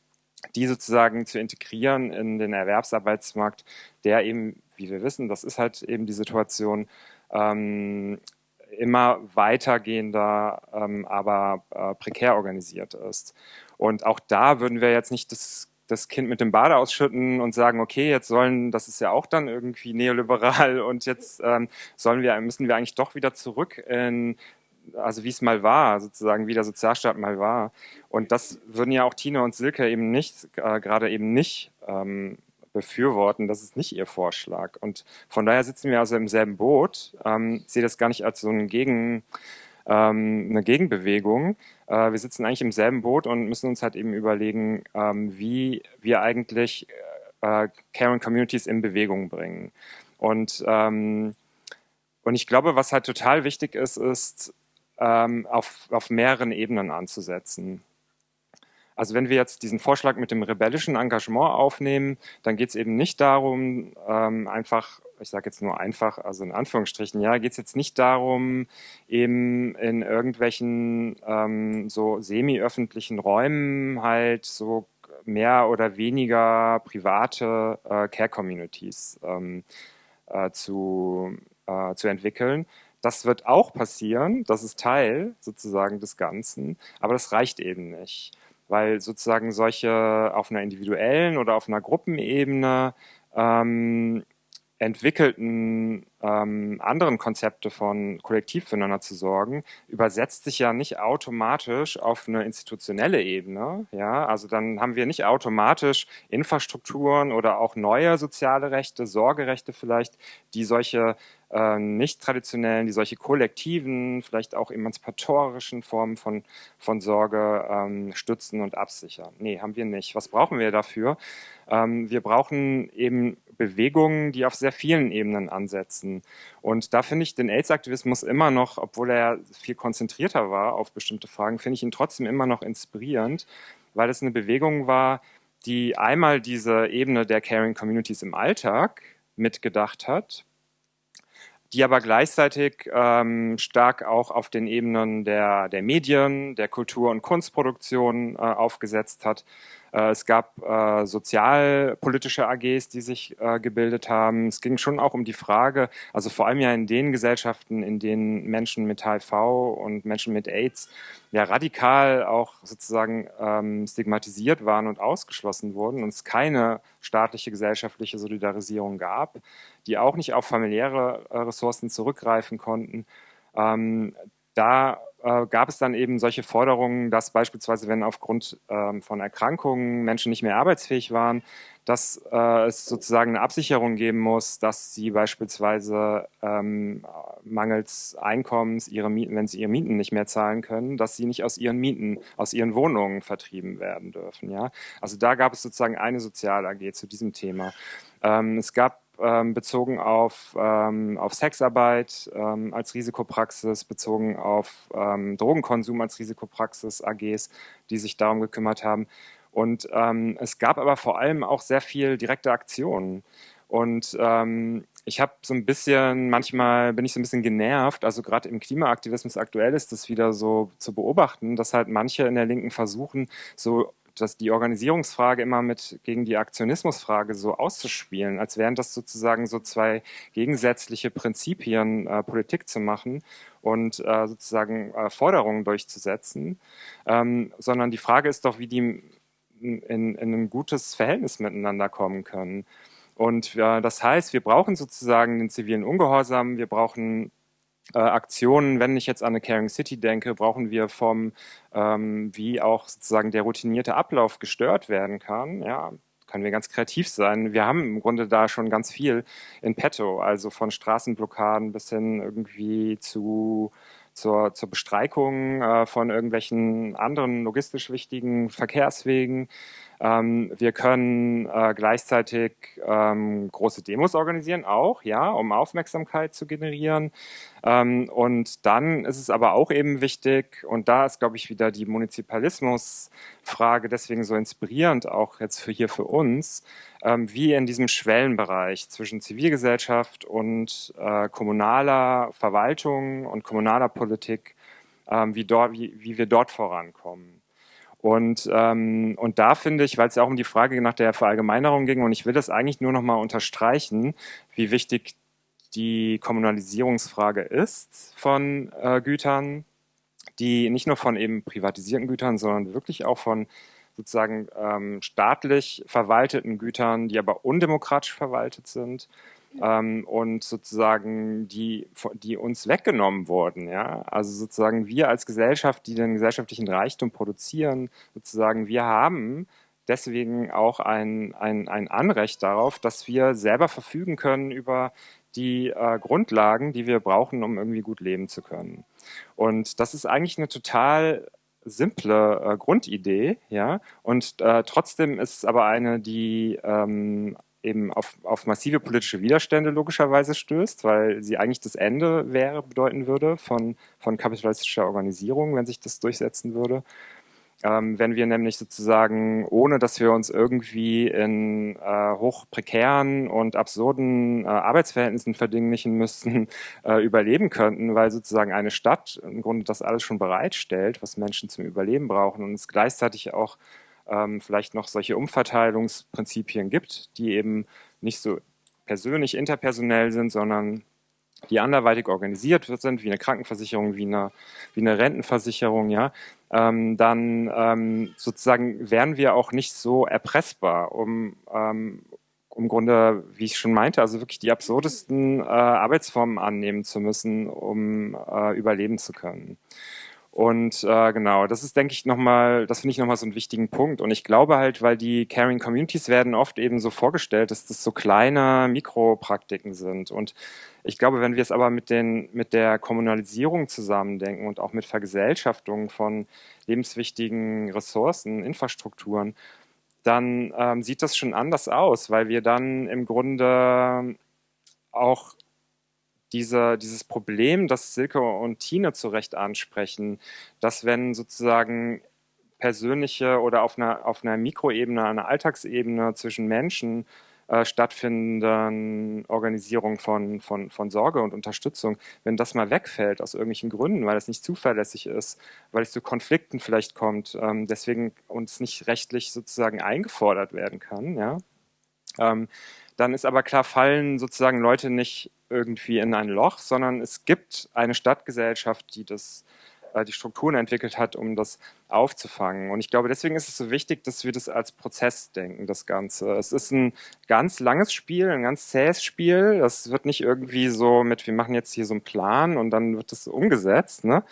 die sozusagen zu integrieren in den Erwerbsarbeitsmarkt, der eben, wie wir wissen, das ist halt eben die Situation, ähm, immer weitergehender, ähm, aber äh, prekär organisiert ist. Und auch da würden wir jetzt nicht das das Kind mit dem Bade ausschütten und sagen, okay, jetzt sollen, das ist ja auch dann irgendwie neoliberal und jetzt ähm, sollen wir, müssen wir eigentlich doch wieder zurück in, also wie es mal war, sozusagen wie der Sozialstaat mal war. Und das würden ja auch Tina und Silke eben nicht, äh, gerade eben nicht ähm, befürworten. Das ist nicht ihr Vorschlag. Und von daher sitzen wir also im selben Boot. Ähm, sehe das gar nicht als so ein Gegen, ähm, eine Gegenbewegung. Äh, wir sitzen eigentlich im selben Boot und müssen uns halt eben überlegen, ähm, wie wir eigentlich äh, Caring Communities in Bewegung bringen. Und, ähm, und ich glaube, was halt total wichtig ist, ist, ähm, auf, auf mehreren Ebenen anzusetzen. Also wenn wir jetzt diesen Vorschlag mit dem rebellischen Engagement aufnehmen, dann geht es eben nicht darum, ähm, einfach, ich sage jetzt nur einfach, also in Anführungsstrichen, ja, geht es jetzt nicht darum, eben in irgendwelchen ähm, so semi-öffentlichen Räumen halt so mehr oder weniger private äh, Care-Communities ähm, äh, zu, äh, zu entwickeln. Das wird auch passieren, das ist Teil sozusagen des Ganzen, aber das reicht eben nicht weil sozusagen solche auf einer individuellen oder auf einer Gruppenebene ähm, entwickelten ähm, anderen Konzepte von kollektiv füreinander zu sorgen, übersetzt sich ja nicht automatisch auf eine institutionelle Ebene. Ja, also dann haben wir nicht automatisch Infrastrukturen oder auch neue soziale Rechte, Sorgerechte vielleicht, die solche äh, nicht traditionellen, die solche kollektiven, vielleicht auch emanzipatorischen Formen von, von Sorge ähm, stützen und absichern. Nee, haben wir nicht. Was brauchen wir dafür? Ähm, wir brauchen eben Bewegungen, die auf sehr vielen Ebenen ansetzen. Und da finde ich den AIDS-Aktivismus immer noch, obwohl er viel konzentrierter war auf bestimmte Fragen, finde ich ihn trotzdem immer noch inspirierend, weil es eine Bewegung war, die einmal diese Ebene der Caring Communities im Alltag mitgedacht hat, die aber gleichzeitig ähm, stark auch auf den Ebenen der, der Medien, der Kultur- und Kunstproduktion äh, aufgesetzt hat es gab äh, sozialpolitische AGs, die sich äh, gebildet haben. Es ging schon auch um die Frage, also vor allem ja in den Gesellschaften, in denen Menschen mit HIV und Menschen mit AIDS ja radikal auch sozusagen ähm, stigmatisiert waren und ausgeschlossen wurden und es keine staatliche gesellschaftliche Solidarisierung gab, die auch nicht auf familiäre äh, Ressourcen zurückgreifen konnten. Ähm, da äh, gab es dann eben solche Forderungen, dass beispielsweise, wenn aufgrund ähm, von Erkrankungen Menschen nicht mehr arbeitsfähig waren, dass äh, es sozusagen eine Absicherung geben muss, dass sie beispielsweise ähm, mangels Einkommens ihre Mieten, wenn sie ihre Mieten nicht mehr zahlen können, dass sie nicht aus ihren Mieten, aus ihren Wohnungen vertrieben werden dürfen. Ja, also da gab es sozusagen eine Sozial AG zu diesem Thema. Ähm, es gab ähm, bezogen auf, ähm, auf Sexarbeit ähm, als Risikopraxis, bezogen auf ähm, Drogenkonsum als Risikopraxis, AGs, die sich darum gekümmert haben. Und ähm, es gab aber vor allem auch sehr viel direkte Aktionen. Und ähm, ich habe so ein bisschen, manchmal bin ich so ein bisschen genervt, also gerade im Klimaaktivismus aktuell ist das wieder so zu beobachten, dass halt manche in der Linken versuchen, so dass die Organisierungsfrage immer mit gegen die Aktionismusfrage so auszuspielen, als wären das sozusagen so zwei gegensätzliche Prinzipien, äh, Politik zu machen und äh, sozusagen äh, Forderungen durchzusetzen, ähm, sondern die Frage ist doch, wie die in, in, in ein gutes Verhältnis miteinander kommen können. Und äh, das heißt, wir brauchen sozusagen den zivilen Ungehorsam, wir brauchen äh, Aktionen, wenn ich jetzt an eine Caring City denke, brauchen wir vom, ähm, wie auch sozusagen der routinierte Ablauf gestört werden kann. Ja, können wir ganz kreativ sein. Wir haben im Grunde da schon ganz viel in petto, also von Straßenblockaden bis hin irgendwie zu zur, zur Bestreikung äh, von irgendwelchen anderen logistisch wichtigen Verkehrswegen. Ähm, wir können äh, gleichzeitig ähm, große Demos organisieren, auch, ja, um Aufmerksamkeit zu generieren. Ähm, und dann ist es aber auch eben wichtig, und da ist, glaube ich, wieder die Munizipalismusfrage deswegen so inspirierend, auch jetzt für hier für uns, ähm, wie in diesem Schwellenbereich zwischen Zivilgesellschaft und äh, kommunaler Verwaltung und kommunaler Politik, ähm, wie, dort, wie, wie wir dort vorankommen. Und, ähm, und da finde ich, weil es ja auch um die Frage nach der Verallgemeinerung ging, und ich will das eigentlich nur noch mal unterstreichen, wie wichtig die Kommunalisierungsfrage ist von äh, Gütern, die nicht nur von eben privatisierten Gütern, sondern wirklich auch von sozusagen ähm, staatlich verwalteten Gütern, die aber undemokratisch verwaltet sind ähm, und sozusagen die, die uns weggenommen wurden. Ja? Also sozusagen wir als Gesellschaft, die den gesellschaftlichen Reichtum produzieren, sozusagen wir haben deswegen auch ein, ein, ein Anrecht darauf, dass wir selber verfügen können über die äh, Grundlagen, die wir brauchen, um irgendwie gut leben zu können. Und das ist eigentlich eine total simple äh, Grundidee, ja, und äh, trotzdem ist es aber eine, die ähm, eben auf, auf massive politische Widerstände logischerweise stößt, weil sie eigentlich das Ende wäre, bedeuten würde von, von kapitalistischer Organisierung, wenn sich das durchsetzen würde. Ähm, wenn wir nämlich sozusagen, ohne dass wir uns irgendwie in äh, hoch prekären und absurden äh, Arbeitsverhältnissen verdinglichen müssten, äh, überleben könnten, weil sozusagen eine Stadt im Grunde das alles schon bereitstellt, was Menschen zum Überleben brauchen und es gleichzeitig auch ähm, vielleicht noch solche Umverteilungsprinzipien gibt, die eben nicht so persönlich, interpersonell sind, sondern die anderweitig organisiert sind, wie eine Krankenversicherung, wie eine, wie eine Rentenversicherung, ja, ähm, dann ähm, sozusagen wären wir auch nicht so erpressbar, um ähm, im Grunde, wie ich schon meinte, also wirklich die absurdesten äh, Arbeitsformen annehmen zu müssen, um äh, überleben zu können. Und äh, genau, das ist, denke ich, nochmal, das finde ich nochmal so einen wichtigen Punkt. Und ich glaube halt, weil die Caring Communities werden oft eben so vorgestellt, dass das so kleine Mikropraktiken sind. Und ich glaube, wenn wir es aber mit, den, mit der Kommunalisierung zusammendenken und auch mit Vergesellschaftung von lebenswichtigen Ressourcen, Infrastrukturen, dann ähm, sieht das schon anders aus, weil wir dann im Grunde auch diese, dieses Problem, das Silke und Tine zu Recht ansprechen, dass wenn sozusagen persönliche oder auf einer, auf einer Mikroebene, einer Alltagsebene zwischen Menschen äh, stattfindenden Organisierung von, von, von Sorge und Unterstützung, wenn das mal wegfällt aus irgendwelchen Gründen, weil es nicht zuverlässig ist, weil es zu Konflikten vielleicht kommt, ähm, deswegen uns nicht rechtlich sozusagen eingefordert werden kann, ja, ähm, dann ist aber klar, fallen sozusagen Leute nicht irgendwie in ein Loch, sondern es gibt eine Stadtgesellschaft, die das äh, die Strukturen entwickelt hat, um das aufzufangen. Und ich glaube, deswegen ist es so wichtig, dass wir das als Prozess denken, das Ganze. Es ist ein ganz langes Spiel, ein ganz zähes Spiel. Das wird nicht irgendwie so mit, wir machen jetzt hier so einen Plan und dann wird das umgesetzt. Ne?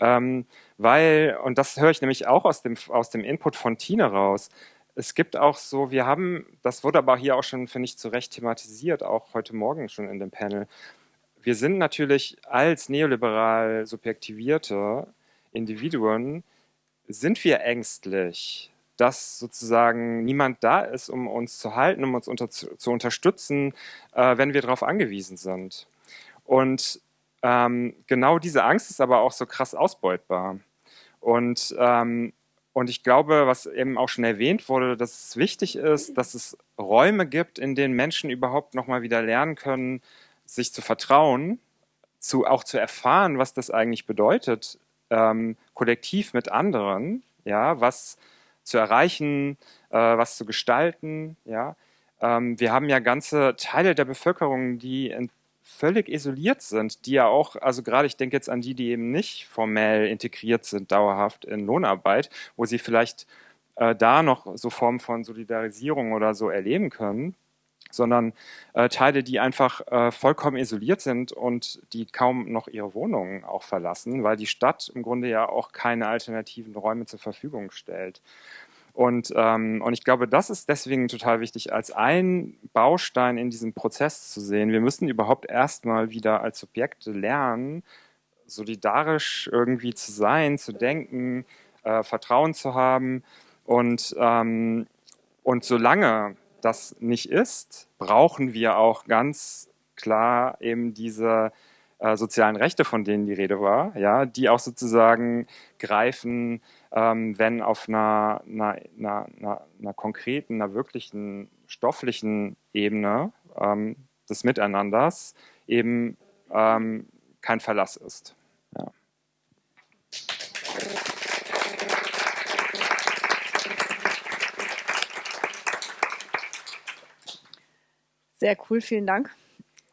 Ähm, weil, und das höre ich nämlich auch aus dem, aus dem Input von Tine raus, es gibt auch so, wir haben, das wurde aber hier auch schon, finde ich, zu Recht thematisiert, auch heute Morgen schon in dem Panel. Wir sind natürlich als neoliberal subjektivierte Individuen, sind wir ängstlich, dass sozusagen niemand da ist, um uns zu halten, um uns unter, zu, unterstützen, äh, wenn wir darauf angewiesen sind. Und ähm, genau diese Angst ist aber auch so krass ausbeutbar. Und ähm, und ich glaube, was eben auch schon erwähnt wurde, dass es wichtig ist, dass es Räume gibt, in denen Menschen überhaupt nochmal wieder lernen können, sich zu vertrauen, zu, auch zu erfahren, was das eigentlich bedeutet, ähm, kollektiv mit anderen, ja, was zu erreichen, äh, was zu gestalten, ja. Ähm, wir haben ja ganze Teile der Bevölkerung, die völlig isoliert sind, die ja auch, also gerade ich denke jetzt an die, die eben nicht formell integriert sind, dauerhaft in Lohnarbeit, wo sie vielleicht äh, da noch so Formen von Solidarisierung oder so erleben können, sondern äh, Teile, die einfach äh, vollkommen isoliert sind und die kaum noch ihre Wohnungen auch verlassen, weil die Stadt im Grunde ja auch keine alternativen Räume zur Verfügung stellt. Und, ähm, und ich glaube, das ist deswegen total wichtig, als ein Baustein in diesem Prozess zu sehen. Wir müssen überhaupt erstmal wieder als Subjekte lernen, solidarisch irgendwie zu sein, zu denken, äh, Vertrauen zu haben. Und, ähm, und solange das nicht ist, brauchen wir auch ganz klar eben diese äh, sozialen Rechte, von denen die Rede war, ja, die auch sozusagen greifen, ähm, wenn auf einer, einer, einer, einer, konkreten, einer wirklichen stofflichen Ebene ähm, des Miteinanders eben ähm, kein Verlass ist. Ja. Sehr cool, vielen Dank.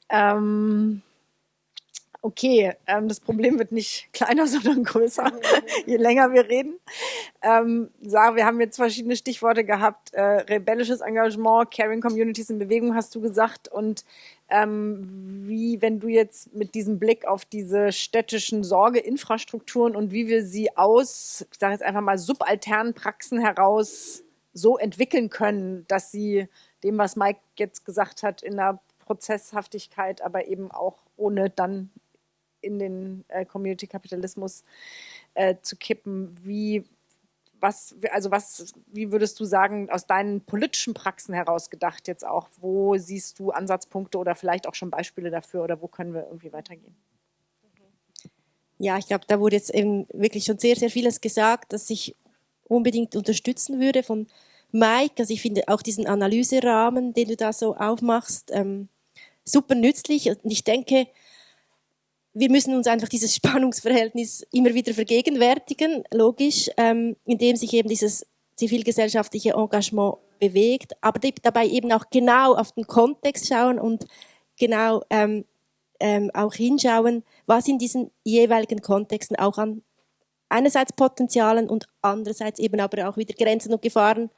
Ähm, okay, ähm, das Problem wird nicht kleiner, sondern größer, je länger wir reden. Ähm, Sarah, wir haben jetzt verschiedene Stichworte gehabt. Äh, rebellisches Engagement, Caring Communities in Bewegung, hast du gesagt. Und ähm, wie, wenn du jetzt mit diesem Blick auf diese städtischen Sorgeinfrastrukturen und wie wir sie aus, ich sage jetzt einfach mal, subalternen Praxen heraus so entwickeln können, dass sie dem, was Mike jetzt gesagt hat, in der Prozesshaftigkeit, aber eben auch ohne dann in den äh, Community-Kapitalismus äh, zu kippen. Wie, was, also was, wie würdest du sagen, aus deinen politischen Praxen heraus gedacht jetzt auch, wo siehst du Ansatzpunkte oder vielleicht auch schon Beispiele dafür oder wo können wir irgendwie weitergehen? Ja, ich glaube, da wurde jetzt eben wirklich schon sehr, sehr vieles gesagt, das ich unbedingt unterstützen würde von Mike. Also ich finde auch diesen Analyserahmen, den du da so aufmachst, ähm, super nützlich. Und ich denke, wir müssen uns einfach dieses Spannungsverhältnis immer wieder vergegenwärtigen, logisch, ähm, indem sich eben dieses zivilgesellschaftliche Engagement bewegt, aber dabei eben auch genau auf den Kontext schauen und genau ähm, ähm, auch hinschauen, was in diesen jeweiligen Kontexten auch an einerseits Potenzialen und andererseits eben aber auch wieder Grenzen und Gefahren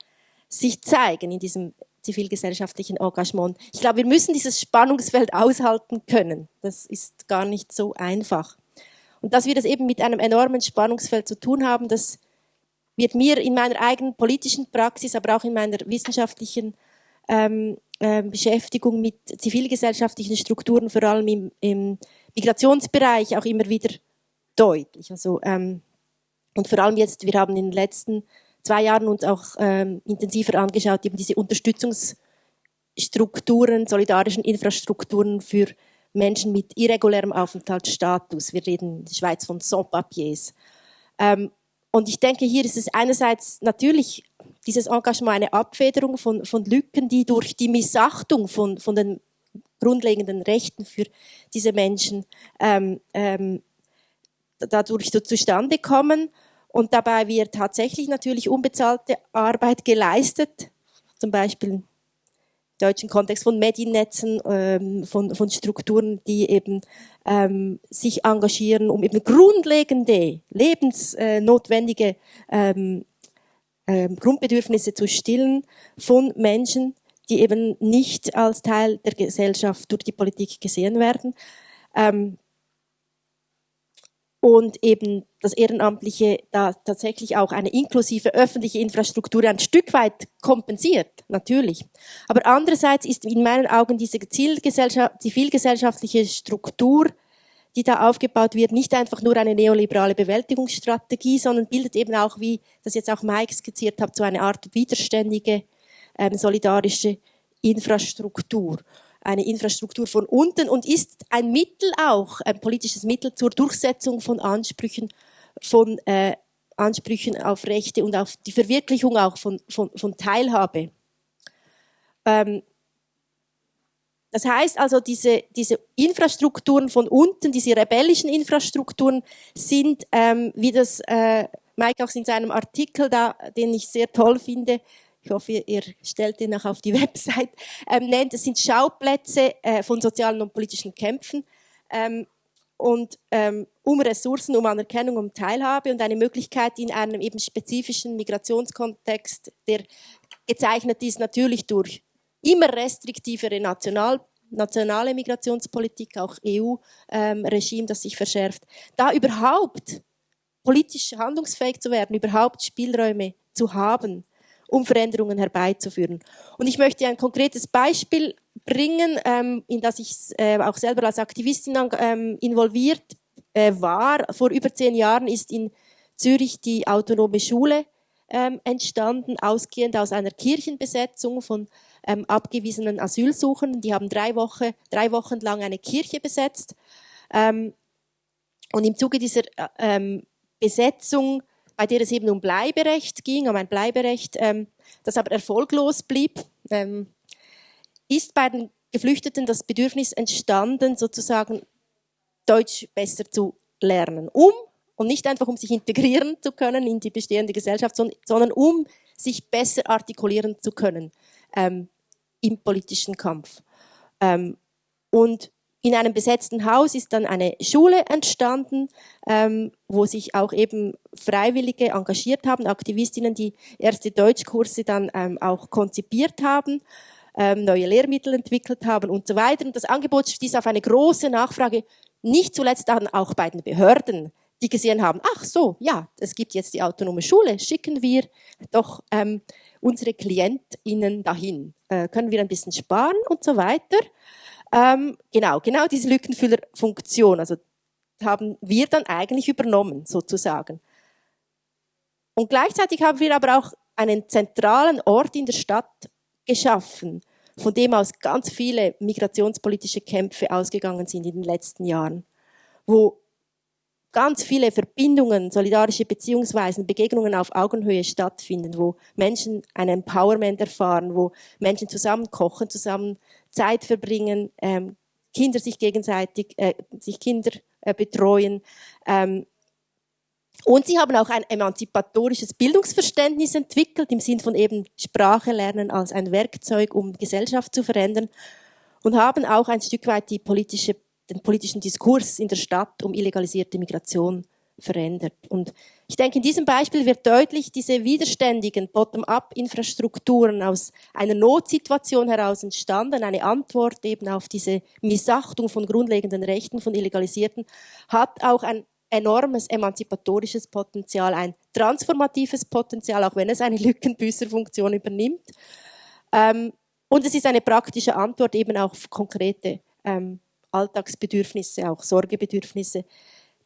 sich zeigen in diesem zivilgesellschaftlichen Engagement. Ich glaube, wir müssen dieses Spannungsfeld aushalten können. Das ist gar nicht so einfach. Und dass wir das eben mit einem enormen Spannungsfeld zu tun haben, das wird mir in meiner eigenen politischen Praxis, aber auch in meiner wissenschaftlichen ähm, äh, Beschäftigung mit zivilgesellschaftlichen Strukturen, vor allem im, im Migrationsbereich, auch immer wieder deutlich. Also, ähm, und vor allem jetzt, wir haben in den letzten zwei Jahren uns auch ähm, intensiver angeschaut, eben diese Unterstützungsstrukturen, solidarischen Infrastrukturen für Menschen mit irregulärem Aufenthaltsstatus. Wir reden in der Schweiz von Sans-Papiers. Ähm, und ich denke, hier ist es einerseits natürlich dieses Engagement eine Abfederung von, von Lücken, die durch die Missachtung von, von den grundlegenden Rechten für diese Menschen ähm, ähm, dadurch so zustande kommen. Und dabei wird tatsächlich natürlich unbezahlte Arbeit geleistet, zum Beispiel im deutschen Kontext von Mediennetzen, ähm, von, von Strukturen, die eben ähm, sich engagieren, um eben grundlegende, lebensnotwendige ähm, ähm, Grundbedürfnisse zu stillen von Menschen, die eben nicht als Teil der Gesellschaft durch die Politik gesehen werden. Ähm, und eben das Ehrenamtliche da tatsächlich auch eine inklusive öffentliche Infrastruktur ein Stück weit kompensiert, natürlich. Aber andererseits ist in meinen Augen diese zivilgesellschaftliche Struktur, die da aufgebaut wird, nicht einfach nur eine neoliberale Bewältigungsstrategie, sondern bildet eben auch, wie das jetzt auch Mike skizziert hat, so eine Art widerständige, ähm, solidarische Infrastruktur eine Infrastruktur von unten und ist ein Mittel auch, ein politisches Mittel zur Durchsetzung von Ansprüchen, von äh, Ansprüchen auf Rechte und auf die Verwirklichung auch von, von, von Teilhabe. Ähm, das heißt also, diese, diese Infrastrukturen von unten, diese rebellischen Infrastrukturen sind, ähm, wie das äh, Mike auch in seinem Artikel da, den ich sehr toll finde, ich hoffe, ihr stellt den auch auf die Website, ähm, nennt. Es sind Schauplätze äh, von sozialen und politischen Kämpfen ähm, und ähm, um Ressourcen, um Anerkennung, um Teilhabe und eine Möglichkeit in einem eben spezifischen Migrationskontext, der gezeichnet ist natürlich durch immer restriktivere National nationale Migrationspolitik, auch EU-Regime, ähm, das sich verschärft, da überhaupt politisch handlungsfähig zu werden, überhaupt Spielräume zu haben um Veränderungen herbeizuführen. Und ich möchte ein konkretes Beispiel bringen, ähm, in das ich äh, auch selber als Aktivistin ähm, involviert äh, war. Vor über zehn Jahren ist in Zürich die autonome Schule ähm, entstanden, ausgehend aus einer Kirchenbesetzung von ähm, abgewiesenen Asylsuchenden. Die haben drei, Woche, drei Wochen lang eine Kirche besetzt. Ähm, und im Zuge dieser äh, ähm, Besetzung bei der es eben um Bleiberecht ging, um ein Bleiberecht, ähm, das aber erfolglos blieb, ähm, ist bei den Geflüchteten das Bedürfnis entstanden, sozusagen Deutsch besser zu lernen, um und nicht einfach um sich integrieren zu können in die bestehende Gesellschaft, sondern um sich besser artikulieren zu können ähm, im politischen Kampf. Ähm, und in einem besetzten Haus ist dann eine Schule entstanden, ähm, wo sich auch eben Freiwillige engagiert haben, Aktivistinnen, die erste Deutschkurse dann ähm, auch konzipiert haben, ähm, neue Lehrmittel entwickelt haben und so weiter. Und das Angebot stieß auf eine große Nachfrage, nicht zuletzt dann auch bei den Behörden, die gesehen haben, ach so, ja, es gibt jetzt die autonome Schule, schicken wir doch ähm, unsere KlientInnen dahin. Äh, können wir ein bisschen sparen und so weiter. Ähm, genau, genau diese Lückenfüllerfunktion, also haben wir dann eigentlich übernommen, sozusagen. Und gleichzeitig haben wir aber auch einen zentralen Ort in der Stadt geschaffen, von dem aus ganz viele migrationspolitische Kämpfe ausgegangen sind in den letzten Jahren, wo ganz viele Verbindungen, solidarische Beziehungsweisen, Begegnungen auf Augenhöhe stattfinden, wo Menschen ein Empowerment erfahren, wo Menschen zusammen kochen, zusammen Zeit verbringen, ähm, Kinder sich gegenseitig, äh, sich Kinder äh, betreuen. Ähm, und sie haben auch ein emanzipatorisches Bildungsverständnis entwickelt, im Sinn von eben Sprache lernen als ein Werkzeug, um Gesellschaft zu verändern. Und haben auch ein Stück weit die politische, den politischen Diskurs in der Stadt um illegalisierte Migration verändert. Und ich denke, in diesem Beispiel wird deutlich, diese widerständigen Bottom-up-Infrastrukturen aus einer Notsituation heraus entstanden, eine Antwort eben auf diese Missachtung von grundlegenden Rechten von Illegalisierten, hat auch ein enormes emanzipatorisches Potenzial, ein transformatives Potenzial, auch wenn es eine Lückenbüßerfunktion übernimmt. Ähm, und es ist eine praktische Antwort eben auf konkrete ähm, Alltagsbedürfnisse, auch Sorgebedürfnisse,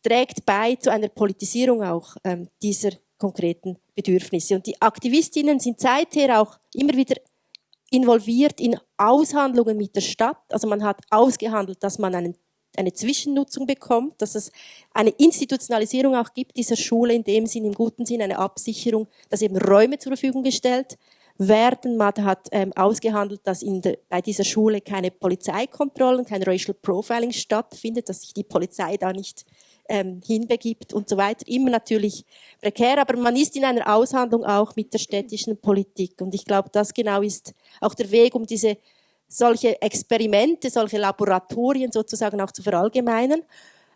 trägt bei zu einer Politisierung auch ähm, dieser konkreten Bedürfnisse. Und die Aktivistinnen sind seither auch immer wieder involviert in Aushandlungen mit der Stadt. Also man hat ausgehandelt, dass man einen eine Zwischennutzung bekommt, dass es eine Institutionalisierung auch gibt dieser Schule, in dem Sinn, im guten Sinn, eine Absicherung, dass eben Räume zur Verfügung gestellt werden. Man hat ähm, ausgehandelt, dass in de, bei dieser Schule keine Polizeikontrollen, kein Racial Profiling stattfindet, dass sich die Polizei da nicht ähm, hinbegibt und so weiter. Immer natürlich prekär, aber man ist in einer Aushandlung auch mit der städtischen Politik. Und ich glaube, das genau ist auch der Weg, um diese solche Experimente, solche Laboratorien sozusagen auch zu verallgemeinern,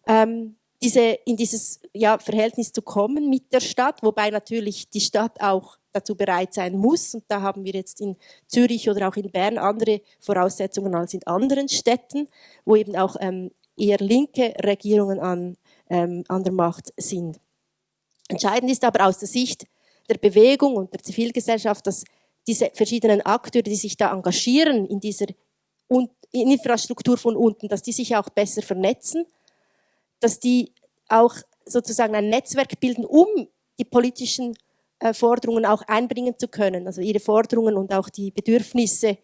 ähm, diese, in dieses ja, Verhältnis zu kommen mit der Stadt, wobei natürlich die Stadt auch dazu bereit sein muss. Und da haben wir jetzt in Zürich oder auch in Bern andere Voraussetzungen als in anderen Städten, wo eben auch ähm, eher linke Regierungen an, ähm, an der Macht sind. Entscheidend ist aber aus der Sicht der Bewegung und der Zivilgesellschaft, dass diese verschiedenen Akteure, die sich da engagieren in dieser Infrastruktur von unten, dass die sich auch besser vernetzen, dass die auch sozusagen ein Netzwerk bilden, um die politischen äh, Forderungen auch einbringen zu können, also ihre Forderungen und auch die Bedürfnisse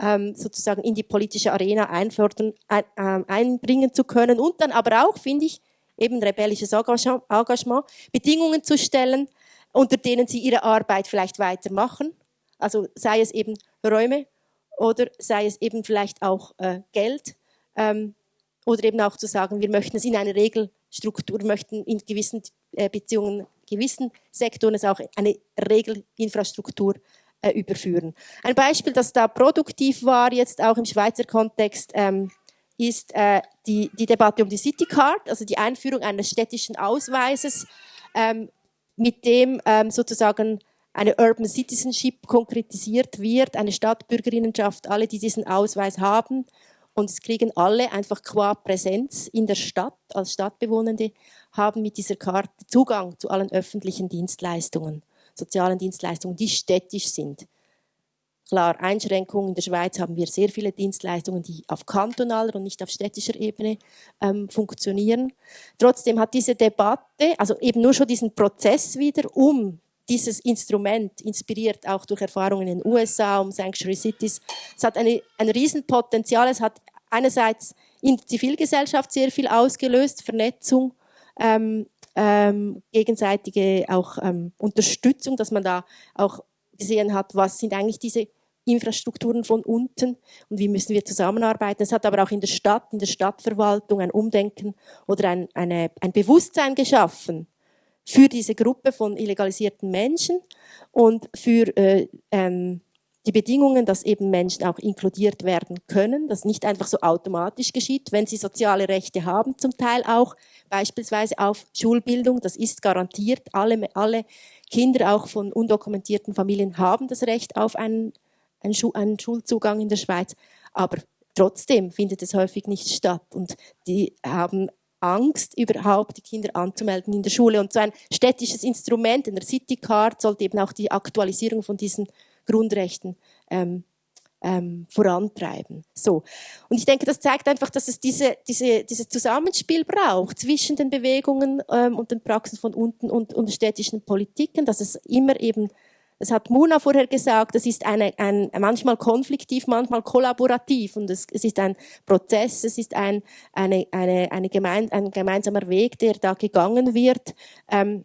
ähm, sozusagen in die politische Arena ein, äh, einbringen zu können und dann aber auch, finde ich, eben rebellisches Engagement, Bedingungen zu stellen, unter denen sie ihre Arbeit vielleicht weitermachen also sei es eben Räume oder sei es eben vielleicht auch äh, Geld ähm, oder eben auch zu sagen, wir möchten es in eine Regelstruktur, möchten in gewissen äh, Beziehungen, gewissen Sektoren es auch eine Regelinfrastruktur äh, überführen. Ein Beispiel, das da produktiv war, jetzt auch im Schweizer Kontext, ähm, ist äh, die, die Debatte um die City Card, also die Einführung eines städtischen Ausweises, ähm, mit dem ähm, sozusagen eine Urban Citizenship konkretisiert wird, eine Stadtbürgerinnenschaft, alle, die diesen Ausweis haben. Und es kriegen alle einfach qua Präsenz in der Stadt als Stadtbewohnende, haben mit dieser Karte Zugang zu allen öffentlichen Dienstleistungen, sozialen Dienstleistungen, die städtisch sind. Klar, Einschränkungen. In der Schweiz haben wir sehr viele Dienstleistungen, die auf kantonaler und nicht auf städtischer Ebene ähm, funktionieren. Trotzdem hat diese Debatte, also eben nur schon diesen Prozess wieder, um dieses Instrument, inspiriert auch durch Erfahrungen in den USA um Sanctuary Cities, es hat eine, ein Riesenpotenzial. Es hat einerseits in der Zivilgesellschaft sehr viel ausgelöst, Vernetzung, ähm, ähm, gegenseitige auch ähm, Unterstützung, dass man da auch gesehen hat, was sind eigentlich diese Infrastrukturen von unten und wie müssen wir zusammenarbeiten. Es hat aber auch in der Stadt, in der Stadtverwaltung ein Umdenken oder ein, eine, ein Bewusstsein geschaffen, für diese Gruppe von illegalisierten Menschen und für äh, ähm, die Bedingungen, dass eben Menschen auch inkludiert werden können, dass nicht einfach so automatisch geschieht, wenn sie soziale Rechte haben, zum Teil auch beispielsweise auf Schulbildung, das ist garantiert. Alle, alle Kinder auch von undokumentierten Familien haben das Recht auf einen, einen, Schu einen Schulzugang in der Schweiz, aber trotzdem findet es häufig nicht statt und die haben Angst, überhaupt die Kinder anzumelden in der Schule. Und so ein städtisches Instrument, in der City Card, sollte eben auch die Aktualisierung von diesen Grundrechten ähm, ähm, vorantreiben. So. Und ich denke, das zeigt einfach, dass es diese, diese, dieses Zusammenspiel braucht zwischen den Bewegungen ähm, und den Praxen von unten und, und städtischen Politiken, dass es immer eben das hat Muna vorher gesagt, das ist eine, ein, manchmal konfliktiv, manchmal kollaborativ und es, es ist ein Prozess, es ist ein, eine, eine, eine gemein, ein gemeinsamer Weg, der da gegangen wird. Ähm,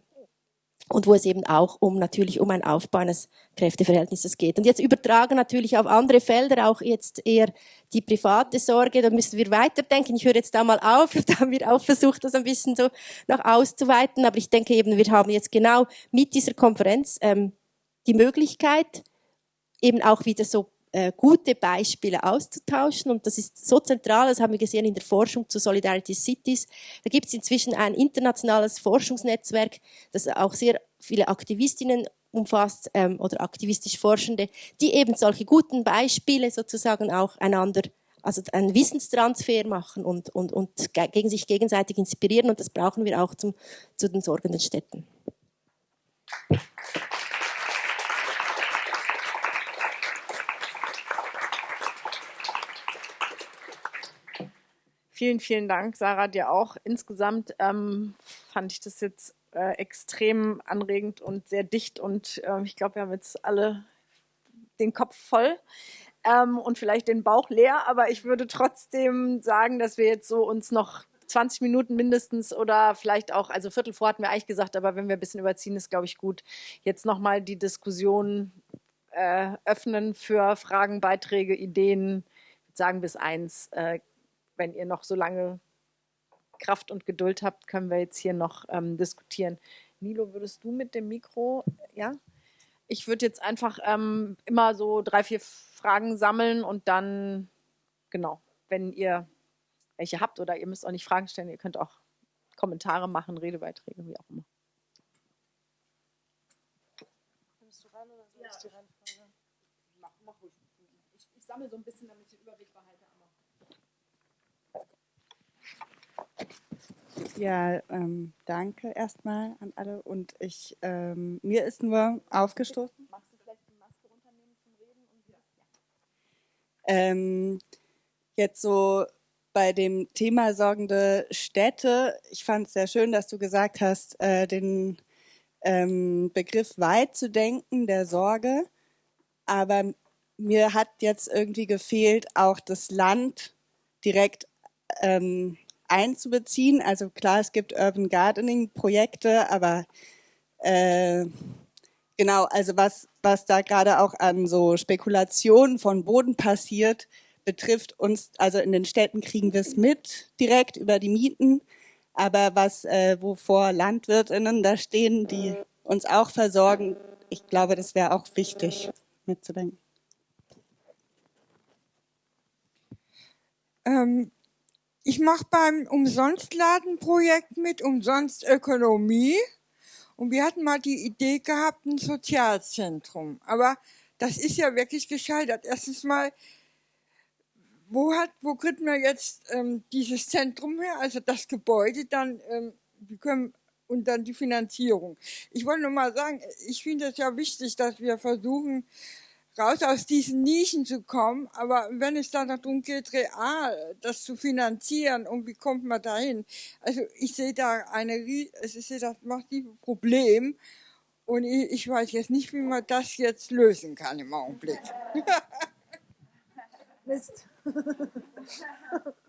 und wo es eben auch um natürlich um ein Aufbau eines Kräfteverhältnisses geht. Und jetzt übertragen natürlich auf andere Felder, auch jetzt eher die private Sorge, da müssen wir weiterdenken. Ich höre jetzt da mal auf, da haben wir auch versucht, das ein bisschen so noch auszuweiten, aber ich denke eben, wir haben jetzt genau mit dieser Konferenz ähm, die Möglichkeit, eben auch wieder so äh, gute Beispiele auszutauschen. Und das ist so zentral, das haben wir gesehen in der Forschung zu Solidarity Cities. Da gibt es inzwischen ein internationales Forschungsnetzwerk, das auch sehr viele Aktivistinnen umfasst ähm, oder aktivistisch Forschende, die eben solche guten Beispiele sozusagen auch einander also einen Wissenstransfer machen und, und, und gegen sich gegenseitig inspirieren. Und das brauchen wir auch zum, zu den sorgenden Städten. Vielen, vielen Dank, Sarah, dir auch. Insgesamt ähm, fand ich das jetzt äh, extrem anregend und sehr dicht und äh, ich glaube, wir haben jetzt alle den Kopf voll ähm, und vielleicht den Bauch leer, aber ich würde trotzdem sagen, dass wir jetzt so uns noch 20 Minuten mindestens oder vielleicht auch, also Viertel vor hatten wir eigentlich gesagt, aber wenn wir ein bisschen überziehen, ist, glaube ich, gut, jetzt nochmal die Diskussion äh, öffnen für Fragen, Beiträge, Ideen, sagen bis eins. Äh, wenn ihr noch so lange Kraft und Geduld habt, können wir jetzt hier noch ähm, diskutieren. Nilo, würdest du mit dem Mikro, ja? Ich würde jetzt einfach ähm, immer so drei, vier Fragen sammeln und dann, genau, wenn ihr welche habt oder ihr müsst auch nicht Fragen stellen, ihr könnt auch Kommentare machen, Redebeiträge, wie auch immer. Nimmst du ran oder soll ich die Reihenfolge? Mach, mach ruhig. Ich, ich sammle so ein bisschen, damit ich den Überblick behalte. Ja, ähm, danke erstmal an alle. Und ich, ähm, mir ist nur aufgestoßen. Magst du vielleicht die Maske runternehmen zum Reden? Und ja. ähm, jetzt so bei dem Thema sorgende Städte. Ich fand es sehr schön, dass du gesagt hast, äh, den ähm, Begriff weit zu denken, der Sorge. Aber mir hat jetzt irgendwie gefehlt, auch das Land direkt ähm, einzubeziehen. Also klar, es gibt Urban Gardening Projekte, aber äh, genau, also was, was da gerade auch an so Spekulationen von Boden passiert, betrifft uns, also in den Städten kriegen wir es mit direkt über die Mieten, aber was, äh, wovor LandwirtInnen da stehen, die uns auch versorgen, ich glaube, das wäre auch wichtig mitzudenken. Ähm, ich mache beim Umsonstladenprojekt mit, Umsonst Ökonomie. Und wir hatten mal die Idee gehabt, ein Sozialzentrum. Aber das ist ja wirklich gescheitert. Erstens mal, wo hat, wo kriegt man jetzt ähm, dieses Zentrum her? Also das Gebäude, dann, ähm, wir können, und dann die Finanzierung. Ich wollte nur mal sagen, ich finde es ja wichtig, dass wir versuchen, raus aus diesen Nischen zu kommen. Aber wenn es dann darum geht, real das zu finanzieren und wie kommt man dahin? Also ich sehe da eine, ich sehe das massive Problem und ich, ich weiß jetzt nicht, wie man das jetzt lösen kann im Augenblick. Mist.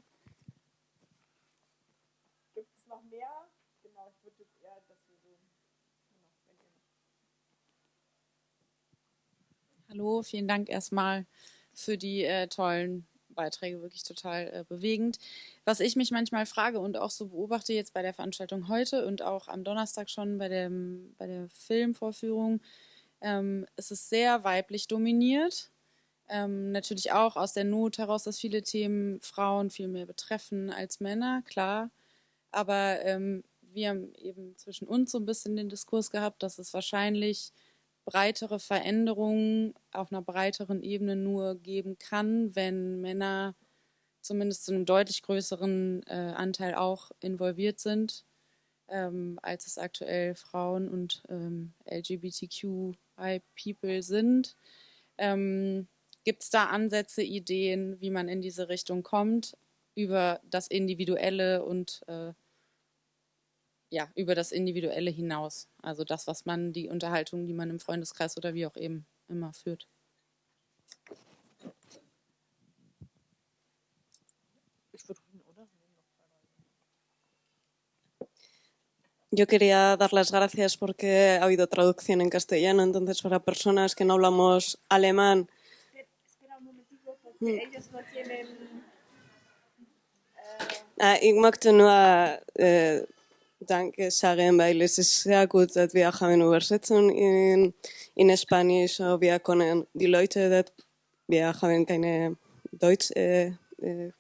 Hallo, vielen Dank erstmal für die äh, tollen Beiträge, wirklich total äh, bewegend. Was ich mich manchmal frage und auch so beobachte jetzt bei der Veranstaltung heute und auch am Donnerstag schon bei, dem, bei der Filmvorführung, ähm, es ist sehr weiblich dominiert. Ähm, natürlich auch aus der Not heraus, dass viele Themen Frauen viel mehr betreffen als Männer, klar. Aber ähm, wir haben eben zwischen uns so ein bisschen den Diskurs gehabt, dass es wahrscheinlich breitere Veränderungen auf einer breiteren Ebene nur geben kann, wenn Männer zumindest zu einem deutlich größeren äh, Anteil auch involviert sind, ähm, als es aktuell Frauen und ähm, LGBTQI-People sind. Ähm, Gibt es da Ansätze, Ideen, wie man in diese Richtung kommt, über das Individuelle und äh, ja, über das Individuelle hinaus? Also das, was man, die Unterhaltung, die man im Freundeskreis oder wie auch eben immer führt. Yo quería dar las gracias porque ha habido traducción en castellano, entonces para personas que no hablamos alemán. Espera un momentito, porque mm. ellos no tienen. Uh... ich möchte nur äh, Danke sagen, weil es ist sehr gut, dass wir haben Übersetzung in, in Spanisch. Wir können die Leute, dass wir haben keine Deutsch, äh, äh,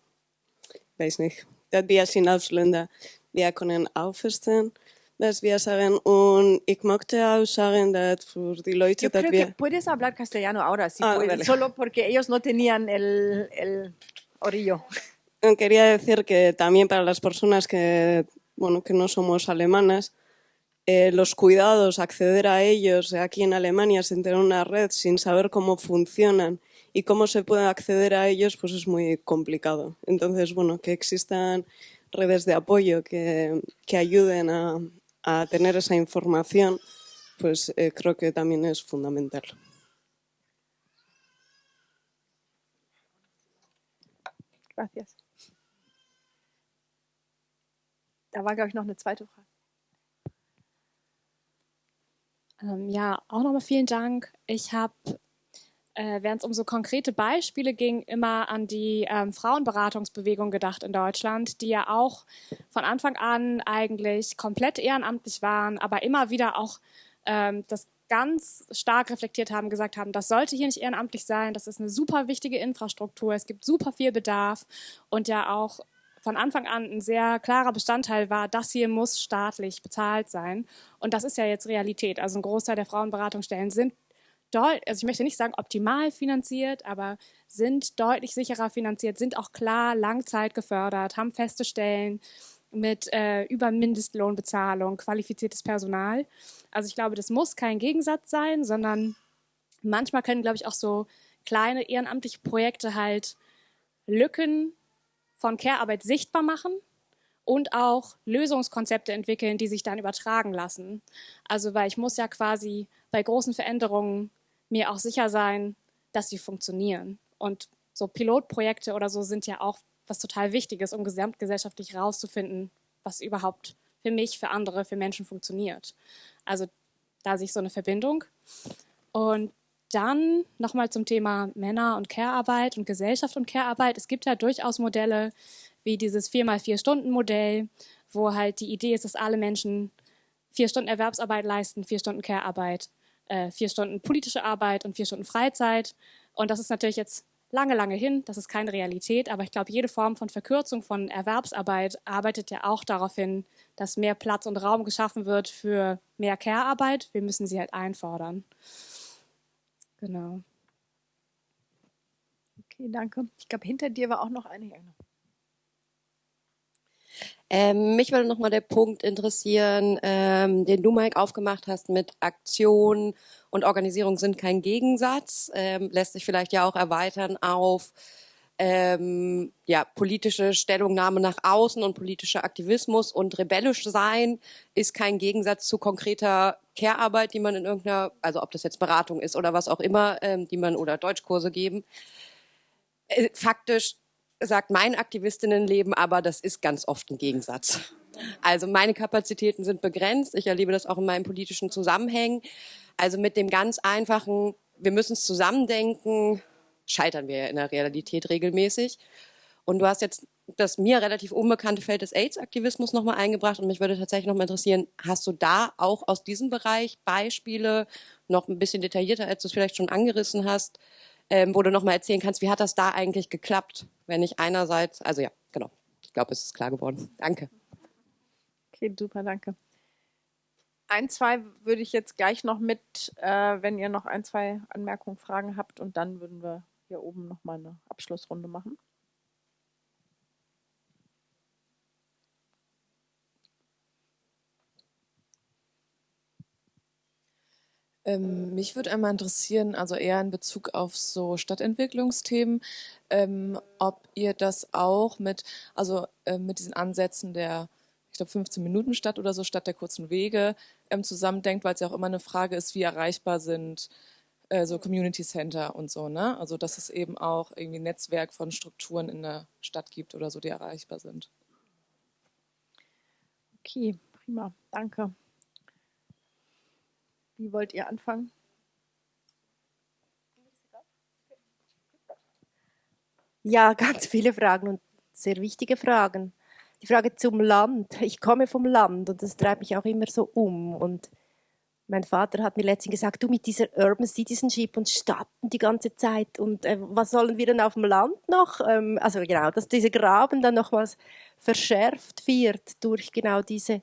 weiß nicht, dass wir sind Ausländer, wir können auch verstehen. dass wir sagen. Und ich möchte auch sagen, dass für die Leute, Yo creo wir... que puedes hablar castellano ahora, si Ah, puedes, vale. solo porque ellos no tenían el, el orillo. Quería decir que también para las personas que, bueno, que no somos alemanas, eh, los cuidados, acceder a ellos aquí en Alemania sin tener una red, sin saber cómo funcionan y cómo se puede acceder a ellos, pues es muy complicado. Entonces, bueno, que existan redes de apoyo que, que ayuden a, a tener esa información, pues eh, creo que también es fundamental. Gracias. Da war, glaube ich, noch eine zweite Frage. Ähm, ja, auch nochmal vielen Dank. Ich habe, äh, während es um so konkrete Beispiele ging, immer an die ähm, Frauenberatungsbewegung gedacht in Deutschland, die ja auch von Anfang an eigentlich komplett ehrenamtlich waren, aber immer wieder auch ähm, das ganz stark reflektiert haben, gesagt haben, das sollte hier nicht ehrenamtlich sein, das ist eine super wichtige Infrastruktur, es gibt super viel Bedarf und ja auch von Anfang an ein sehr klarer Bestandteil war, das hier muss staatlich bezahlt sein. Und das ist ja jetzt Realität. Also ein Großteil der Frauenberatungsstellen sind also ich möchte nicht sagen optimal finanziert, aber sind deutlich sicherer finanziert, sind auch klar Langzeit gefördert, haben feste Stellen mit äh, über Mindestlohnbezahlung, qualifiziertes Personal. Also ich glaube, das muss kein Gegensatz sein, sondern manchmal können, glaube ich, auch so kleine ehrenamtliche Projekte halt Lücken von Care-Arbeit sichtbar machen und auch Lösungskonzepte entwickeln, die sich dann übertragen lassen. Also weil ich muss ja quasi bei großen Veränderungen mir auch sicher sein, dass sie funktionieren. Und so Pilotprojekte oder so sind ja auch was total Wichtiges, um gesamtgesellschaftlich herauszufinden, was überhaupt für mich, für andere, für Menschen funktioniert. Also da sehe ich so eine Verbindung. Und dann nochmal zum Thema Männer und Care-Arbeit und Gesellschaft und Care-Arbeit. Es gibt ja durchaus Modelle wie dieses 4x4-Stunden-Modell, wo halt die Idee ist, dass alle Menschen vier Stunden Erwerbsarbeit leisten, vier Stunden Care-Arbeit, äh, vier Stunden politische Arbeit und vier Stunden Freizeit. Und das ist natürlich jetzt lange, lange hin, das ist keine Realität, aber ich glaube, jede Form von Verkürzung von Erwerbsarbeit arbeitet ja auch darauf hin, dass mehr Platz und Raum geschaffen wird für mehr Care-Arbeit. Wir müssen sie halt einfordern. Genau. Okay, danke. Ich glaube, hinter dir war auch noch eine. Ja, Ähm, mich würde nochmal der Punkt interessieren, ähm, den du, Mike, aufgemacht hast mit Aktion und Organisierung sind kein Gegensatz. Ähm, lässt sich vielleicht ja auch erweitern auf ähm, ja, politische Stellungnahme nach außen und politischer Aktivismus und rebellisch sein ist kein Gegensatz zu konkreter Care-Arbeit, die man in irgendeiner, also ob das jetzt Beratung ist oder was auch immer, ähm, die man oder Deutschkurse geben. Äh, faktisch sagt mein Aktivistinnenleben aber, das ist ganz oft ein Gegensatz. Also meine Kapazitäten sind begrenzt. Ich erlebe das auch in meinen politischen Zusammenhängen. Also mit dem ganz einfachen, wir müssen es zusammendenken, scheitern wir ja in der Realität regelmäßig. Und du hast jetzt das mir relativ unbekannte Feld des AIDS-Aktivismus nochmal eingebracht und mich würde tatsächlich nochmal interessieren, hast du da auch aus diesem Bereich Beispiele noch ein bisschen detaillierter, als du es vielleicht schon angerissen hast, ähm, wo du nochmal erzählen kannst, wie hat das da eigentlich geklappt, wenn ich einerseits, also ja, genau, ich glaube, es ist klar geworden. Danke. Okay, super, danke. Ein, zwei würde ich jetzt gleich noch mit, äh, wenn ihr noch ein, zwei Anmerkungen, Fragen habt und dann würden wir hier oben nochmal eine Abschlussrunde machen. Ähm, mich würde einmal interessieren, also eher in Bezug auf so Stadtentwicklungsthemen, ähm, ob ihr das auch mit, also äh, mit diesen Ansätzen der, ich glaube 15 Minuten Stadt oder so, statt der kurzen Wege ähm, zusammendenkt, weil es ja auch immer eine Frage ist, wie erreichbar sind äh, so Community Center und so, ne? Also dass es eben auch irgendwie ein Netzwerk von Strukturen in der Stadt gibt oder so, die erreichbar sind. Okay, prima, danke. Wie wollt ihr anfangen? Ja, ganz viele Fragen und sehr wichtige Fragen. Die Frage zum Land. Ich komme vom Land und das treibt mich auch immer so um. Und mein Vater hat mir letztens gesagt, du mit dieser Urban Citizenship und Stadt die ganze Zeit und äh, was sollen wir denn auf dem Land noch? Ähm, also genau, dass dieser Graben dann nochmals verschärft wird durch genau diese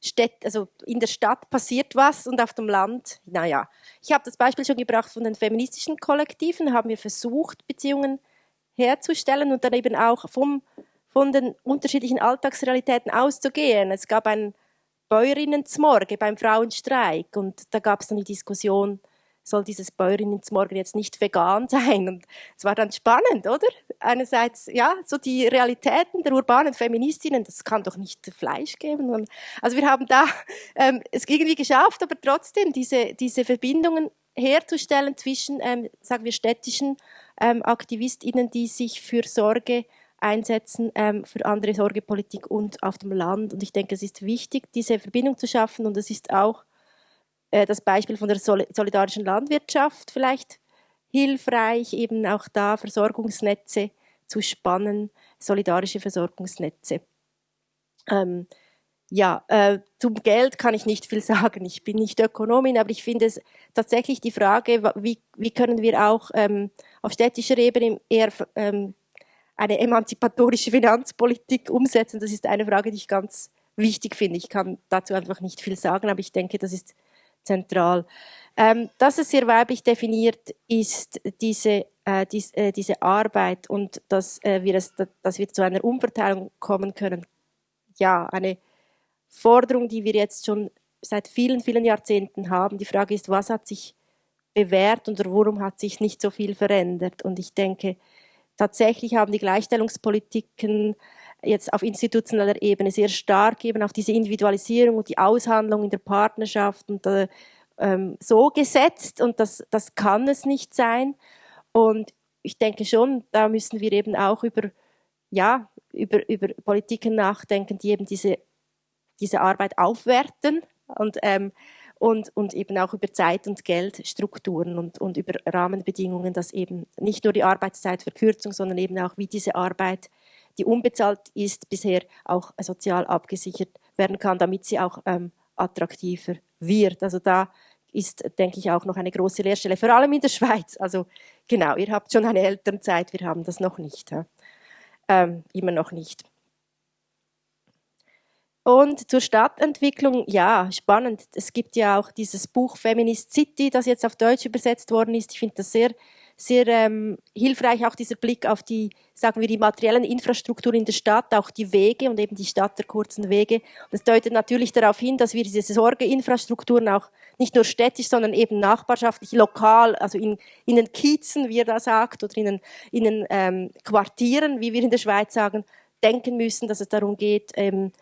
Städte, also in der Stadt passiert was und auf dem Land, naja. Ich habe das Beispiel schon gebracht von den feministischen Kollektiven, haben wir versucht, Beziehungen herzustellen und dann eben auch vom, von den unterschiedlichen Alltagsrealitäten auszugehen. Es gab ein Bäuerinnenzmorgen beim Frauenstreik und da gab es dann die Diskussion, soll dieses Bäuerinnenzmorgen jetzt nicht vegan sein? Und es war dann spannend, oder? Einerseits, ja, so die Realitäten der urbanen Feministinnen, das kann doch nicht Fleisch geben. Also wir haben da ähm, es irgendwie geschafft, aber trotzdem diese, diese Verbindungen herzustellen zwischen, ähm, sagen wir, städtischen ähm, AktivistInnen, die sich für Sorge einsetzen ähm, für andere Sorgepolitik und auf dem Land. Und ich denke, es ist wichtig, diese Verbindung zu schaffen. Und es ist auch äh, das Beispiel von der Sol solidarischen Landwirtschaft vielleicht hilfreich, eben auch da Versorgungsnetze zu spannen, solidarische Versorgungsnetze. Ähm, ja, äh, zum Geld kann ich nicht viel sagen. Ich bin nicht Ökonomin, aber ich finde es tatsächlich die Frage, wie, wie können wir auch ähm, auf städtischer Ebene eher ähm, eine emanzipatorische Finanzpolitik umsetzen. Das ist eine Frage, die ich ganz wichtig finde. Ich kann dazu einfach nicht viel sagen, aber ich denke, das ist zentral. Ähm, dass es sehr weiblich definiert ist, diese, äh, dies, äh, diese Arbeit und dass, äh, wir es, dass wir zu einer Umverteilung kommen können. Ja, eine Forderung, die wir jetzt schon seit vielen, vielen Jahrzehnten haben. Die Frage ist, was hat sich bewährt und warum hat sich nicht so viel verändert? Und ich denke, tatsächlich haben die Gleichstellungspolitiken jetzt auf institutioneller Ebene sehr stark eben auf diese Individualisierung und die Aushandlung in der Partnerschaft und äh, ähm, so gesetzt und das, das kann es nicht sein. Und ich denke schon, da müssen wir eben auch über, ja, über, über Politiken nachdenken, die eben diese, diese Arbeit aufwerten und ähm, und, und eben auch über Zeit- und Geldstrukturen und, und über Rahmenbedingungen, dass eben nicht nur die Arbeitszeitverkürzung, sondern eben auch wie diese Arbeit, die unbezahlt ist, bisher auch sozial abgesichert werden kann, damit sie auch ähm, attraktiver wird. Also da ist, denke ich, auch noch eine große Lehrstelle, vor allem in der Schweiz. Also genau, ihr habt schon eine Elternzeit, wir haben das noch nicht. Ja? Ähm, immer noch nicht. Und zur Stadtentwicklung, ja, spannend. Es gibt ja auch dieses Buch Feminist City, das jetzt auf Deutsch übersetzt worden ist. Ich finde das sehr, sehr ähm, hilfreich, auch dieser Blick auf die, sagen wir, die materiellen Infrastrukturen in der Stadt, auch die Wege und eben die Stadt der kurzen Wege. Das deutet natürlich darauf hin, dass wir diese Sorgeinfrastrukturen auch nicht nur städtisch, sondern eben nachbarschaftlich, lokal, also in, in den Kiezen, wie er da sagt, oder in den, in den ähm, Quartieren, wie wir in der Schweiz sagen, denken müssen, dass es darum geht, ähm,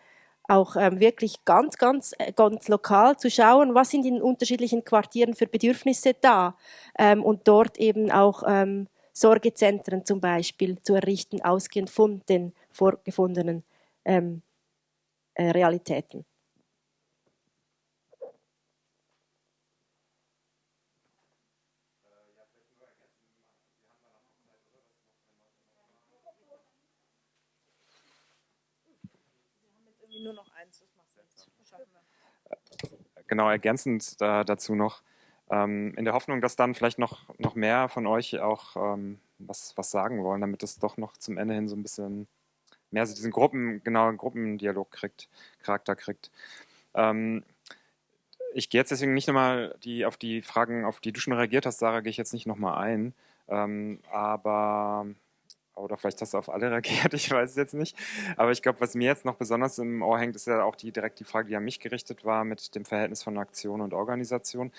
auch ähm, wirklich ganz, ganz, äh, ganz lokal zu schauen, was sind in unterschiedlichen Quartieren für Bedürfnisse da ähm, und dort eben auch ähm, Sorgezentren zum Beispiel zu errichten, ausgehend von den vorgefundenen ähm, äh, Realitäten. Nur noch eins, das macht nichts. Schaffen wir. Genau, ergänzend äh, dazu noch, ähm, in der Hoffnung, dass dann vielleicht noch, noch mehr von euch auch ähm, was, was sagen wollen, damit es doch noch zum Ende hin so ein bisschen mehr so diesen Gruppen, genau, Gruppendialog kriegt, Charakter kriegt. Ähm, ich gehe jetzt deswegen nicht nochmal die, auf die Fragen, auf die du schon reagiert hast, Sarah, gehe ich jetzt nicht nochmal ein. Ähm, aber oder vielleicht hast du auf alle reagiert, ich weiß es jetzt nicht. Aber ich glaube, was mir jetzt noch besonders im Ohr hängt, ist ja auch die direkt die Frage, die an mich gerichtet war mit dem Verhältnis von Aktion und Organisation.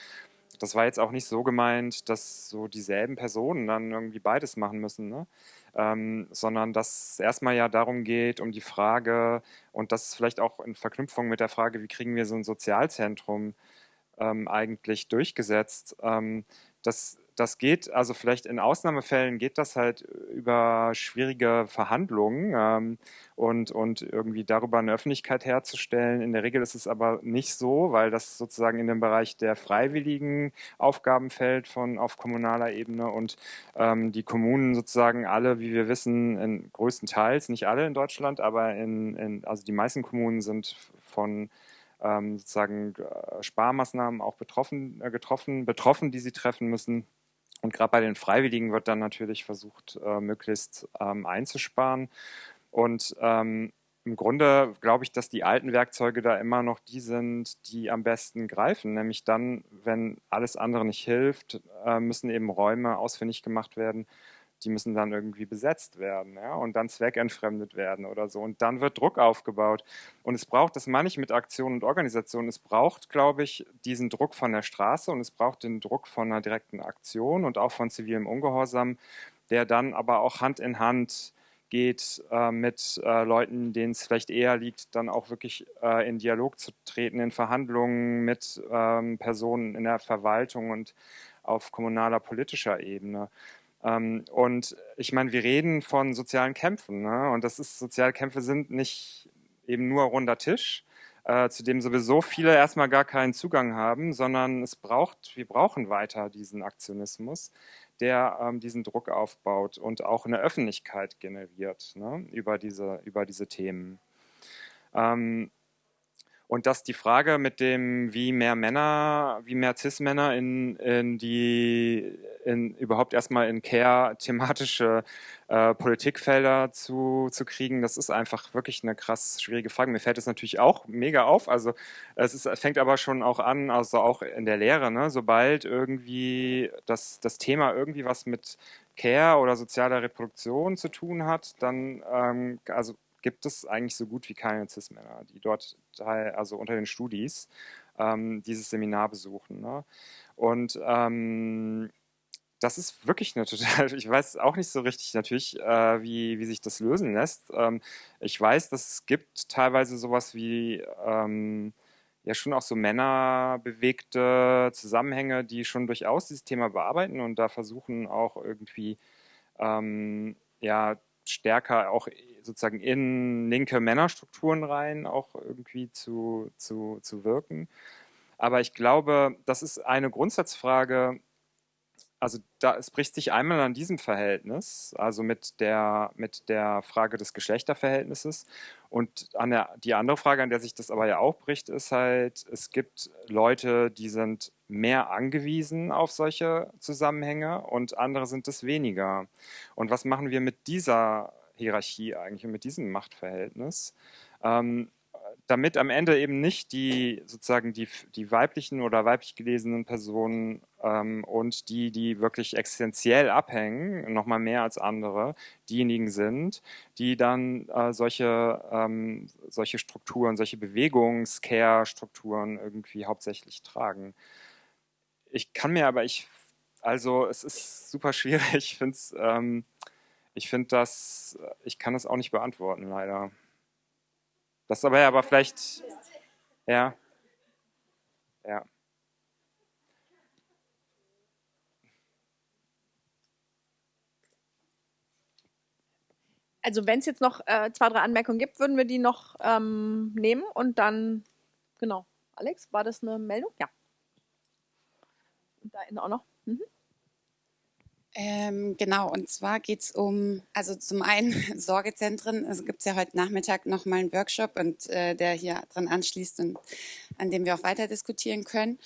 das war jetzt auch nicht so gemeint, dass so dieselben Personen dann irgendwie beides machen müssen, ne? ähm, sondern dass es erstmal ja darum geht, um die Frage, und das vielleicht auch in Verknüpfung mit der Frage, wie kriegen wir so ein Sozialzentrum ähm, eigentlich durchgesetzt, ähm, dass das geht, also vielleicht in Ausnahmefällen geht das halt über schwierige Verhandlungen ähm, und, und irgendwie darüber eine Öffentlichkeit herzustellen. In der Regel ist es aber nicht so, weil das sozusagen in den Bereich der freiwilligen Aufgaben fällt von auf kommunaler Ebene und ähm, die Kommunen sozusagen alle, wie wir wissen, in größtenteils, nicht alle in Deutschland, aber in, in also die meisten Kommunen sind von ähm, sozusagen äh, Sparmaßnahmen auch betroffen, äh, getroffen, betroffen, die sie treffen müssen. Und gerade bei den Freiwilligen wird dann natürlich versucht, äh, möglichst ähm, einzusparen. Und ähm, im Grunde glaube ich, dass die alten Werkzeuge da immer noch die sind, die am besten greifen. Nämlich dann, wenn alles andere nicht hilft, äh, müssen eben Räume ausfindig gemacht werden, die müssen dann irgendwie besetzt werden ja, und dann zweckentfremdet werden oder so. Und dann wird Druck aufgebaut. Und es braucht, das meine ich mit Aktion und Organisation, es braucht, glaube ich, diesen Druck von der Straße und es braucht den Druck von einer direkten Aktion und auch von zivilem Ungehorsam, der dann aber auch Hand in Hand geht äh, mit äh, Leuten, denen es vielleicht eher liegt, dann auch wirklich äh, in Dialog zu treten, in Verhandlungen mit ähm, Personen in der Verwaltung und auf kommunaler politischer Ebene. Ähm, und ich meine, wir reden von sozialen Kämpfen. Ne? Und das ist, soziale Kämpfe sind nicht eben nur runder Tisch, äh, zu dem sowieso viele erstmal gar keinen Zugang haben, sondern es braucht, wir brauchen weiter diesen Aktionismus, der ähm, diesen Druck aufbaut und auch eine Öffentlichkeit generiert ne? über, diese, über diese Themen. Ähm, und dass die Frage mit dem, wie mehr Männer, wie mehr Cis-Männer in, in die, in überhaupt erstmal in Care-thematische äh, Politikfelder zu, zu kriegen, das ist einfach wirklich eine krass schwierige Frage. Mir fällt es natürlich auch mega auf. Also es ist, fängt aber schon auch an, also auch in der Lehre, ne? sobald irgendwie das, das Thema irgendwie was mit Care oder sozialer Reproduktion zu tun hat, dann, ähm, also gibt es eigentlich so gut wie keine Cis-Männer, die dort, also unter den Studis, ähm, dieses Seminar besuchen. Ne? Und ähm, das ist wirklich eine total, ich weiß auch nicht so richtig natürlich, äh, wie, wie sich das lösen lässt. Ähm, ich weiß, dass es gibt teilweise sowas wie, ähm, ja schon auch so männerbewegte Zusammenhänge, die schon durchaus dieses Thema bearbeiten und da versuchen auch irgendwie, ähm, ja, stärker auch sozusagen in linke Männerstrukturen rein auch irgendwie zu, zu, zu wirken. Aber ich glaube, das ist eine Grundsatzfrage, also da, es bricht sich einmal an diesem Verhältnis, also mit der, mit der Frage des Geschlechterverhältnisses. Und an der, die andere Frage, an der sich das aber ja auch bricht, ist halt, es gibt Leute, die sind mehr angewiesen auf solche Zusammenhänge und andere sind es weniger. Und was machen wir mit dieser Hierarchie eigentlich und mit diesem Machtverhältnis? Ähm, damit am Ende eben nicht die sozusagen die, die weiblichen oder weiblich gelesenen Personen ähm, und die, die wirklich existenziell abhängen, nochmal mehr als andere, diejenigen sind, die dann äh, solche, ähm, solche Strukturen, solche Bewegungs-Care-Strukturen irgendwie hauptsächlich tragen. Ich kann mir aber, ich, also es ist super schwierig, ich finde es, ähm, ich finde das, ich kann es auch nicht beantworten, leider. Das aber ja, aber vielleicht, ja, ja. Also wenn es jetzt noch äh, zwei, drei Anmerkungen gibt, würden wir die noch ähm, nehmen und dann, genau. Alex, war das eine Meldung? Ja. Und da auch noch. Mhm. Ähm, genau, und zwar geht es um, also zum einen Sorgezentren. Also gibt ja heute Nachmittag nochmal einen Workshop und äh, der hier dran anschließt und an dem wir auch weiter diskutieren können.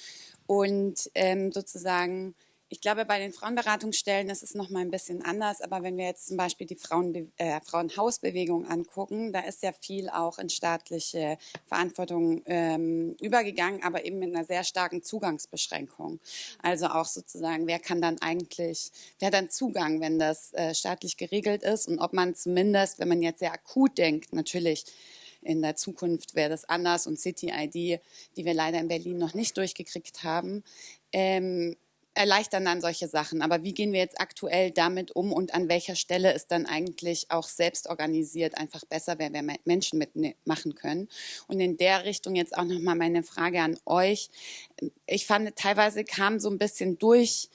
Und ähm, sozusagen ich glaube, bei den Frauenberatungsstellen ist es noch mal ein bisschen anders. Aber wenn wir jetzt zum Beispiel die Frauenbe äh, Frauenhausbewegung angucken, da ist ja viel auch in staatliche Verantwortung ähm, übergegangen, aber eben mit einer sehr starken Zugangsbeschränkung. Also auch sozusagen, wer kann dann eigentlich, wer hat dann Zugang, wenn das äh, staatlich geregelt ist und ob man zumindest, wenn man jetzt sehr akut denkt, natürlich in der Zukunft wäre das anders und City ID, die wir leider in Berlin noch nicht durchgekriegt haben, ähm, erleichtern dann solche Sachen. Aber wie gehen wir jetzt aktuell damit um und an welcher Stelle ist dann eigentlich auch selbst organisiert einfach besser, wenn wir Menschen mitmachen können? Und in der Richtung jetzt auch nochmal meine Frage an euch. Ich fand, teilweise kam so ein bisschen durch,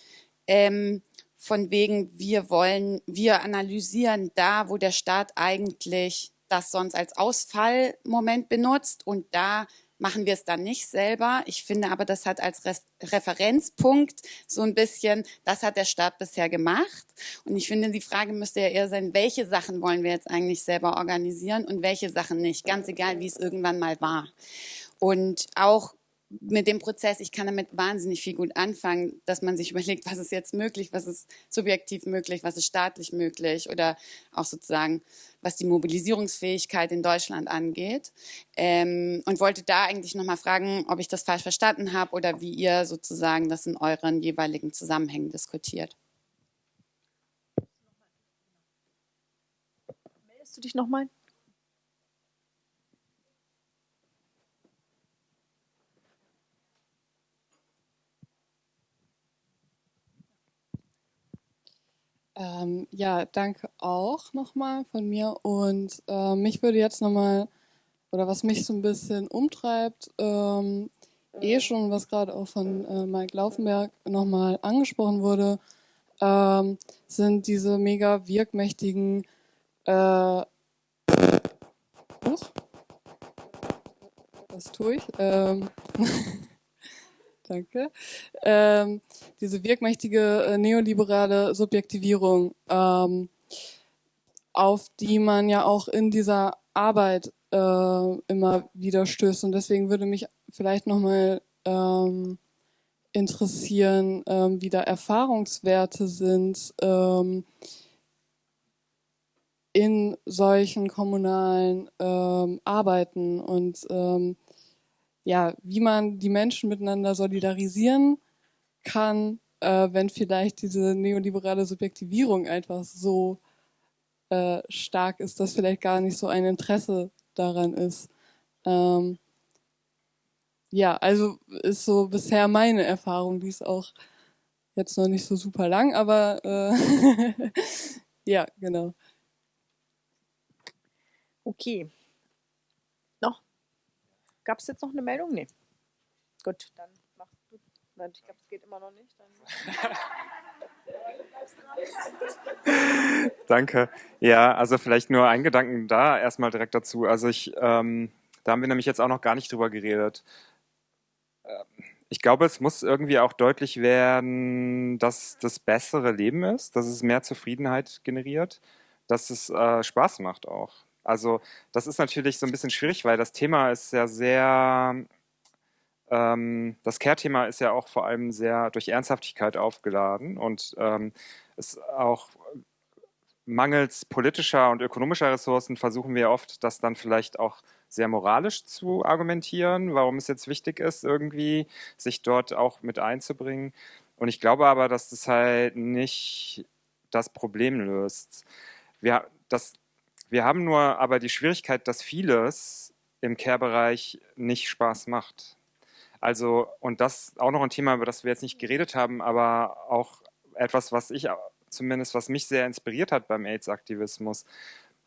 ähm, von wegen, wir wollen, wir analysieren da, wo der Staat eigentlich das sonst als Ausfallmoment benutzt und da machen wir es dann nicht selber. Ich finde aber, das hat als Re Referenzpunkt so ein bisschen, das hat der Staat bisher gemacht. Und ich finde, die Frage müsste ja eher sein, welche Sachen wollen wir jetzt eigentlich selber organisieren und welche Sachen nicht. Ganz egal, wie es irgendwann mal war. Und auch mit dem Prozess, ich kann damit wahnsinnig viel gut anfangen, dass man sich überlegt, was ist jetzt möglich, was ist subjektiv möglich, was ist staatlich möglich oder auch sozusagen, was die Mobilisierungsfähigkeit in Deutschland angeht. Ähm, und wollte da eigentlich nochmal fragen, ob ich das falsch verstanden habe oder wie ihr sozusagen das in euren jeweiligen Zusammenhängen diskutiert. Meldest du dich nochmal? Ähm, ja, danke auch nochmal von mir. Und äh, mich würde jetzt nochmal, oder was mich so ein bisschen umtreibt, ähm, eh schon, was gerade auch von äh, Mike Laufenberg nochmal angesprochen wurde, ähm, sind diese mega wirkmächtigen äh, Huch, was tue ich? Ähm, Danke. Ähm, diese wirkmächtige äh, neoliberale Subjektivierung, ähm, auf die man ja auch in dieser Arbeit äh, immer wieder stößt. Und deswegen würde mich vielleicht nochmal ähm, interessieren, ähm, wie da Erfahrungswerte sind ähm, in solchen kommunalen ähm, Arbeiten und ähm, ja, wie man die Menschen miteinander solidarisieren kann, äh, wenn vielleicht diese neoliberale Subjektivierung einfach so äh, stark ist, dass vielleicht gar nicht so ein Interesse daran ist. Ähm, ja, also ist so bisher meine Erfahrung, die ist auch jetzt noch nicht so super lang, aber äh, ja, genau. Okay. Gab es jetzt noch eine Meldung? Nee. Gut, dann machst du. Nein, ich glaube, es geht immer noch nicht. Danke. Ja, also vielleicht nur ein Gedanken da erstmal direkt dazu. Also ich, ähm, da haben wir nämlich jetzt auch noch gar nicht drüber geredet. Ähm, ich glaube, es muss irgendwie auch deutlich werden, dass das bessere Leben ist, dass es mehr Zufriedenheit generiert, dass es äh, Spaß macht auch. Also das ist natürlich so ein bisschen schwierig, weil das Thema ist ja sehr, ähm, das Care-Thema ist ja auch vor allem sehr durch Ernsthaftigkeit aufgeladen und ähm, ist auch mangels politischer und ökonomischer Ressourcen versuchen wir oft, das dann vielleicht auch sehr moralisch zu argumentieren, warum es jetzt wichtig ist, irgendwie sich dort auch mit einzubringen. Und ich glaube aber, dass das halt nicht das Problem löst. Wir, das, wir haben nur aber die Schwierigkeit, dass vieles im Care-Bereich nicht Spaß macht. Also, und das auch noch ein Thema, über das wir jetzt nicht geredet haben, aber auch etwas, was ich zumindest, was mich sehr inspiriert hat beim AIDS-Aktivismus,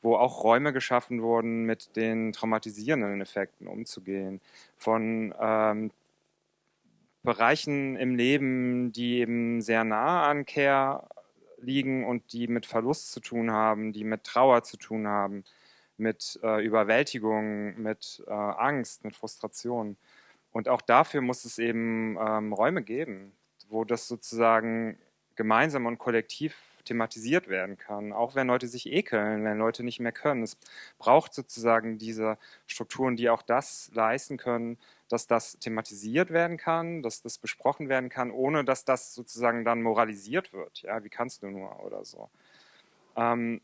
wo auch Räume geschaffen wurden, mit den traumatisierenden Effekten umzugehen. Von ähm, Bereichen im Leben, die eben sehr nah an Care liegen und die mit Verlust zu tun haben, die mit Trauer zu tun haben, mit äh, Überwältigung, mit äh, Angst, mit Frustration. Und auch dafür muss es eben ähm, Räume geben, wo das sozusagen gemeinsam und kollektiv thematisiert werden kann, auch wenn Leute sich ekeln, wenn Leute nicht mehr können. Es braucht sozusagen diese Strukturen, die auch das leisten können, dass das thematisiert werden kann, dass das besprochen werden kann, ohne dass das sozusagen dann moralisiert wird. Ja, wie kannst du nur oder so. Ähm,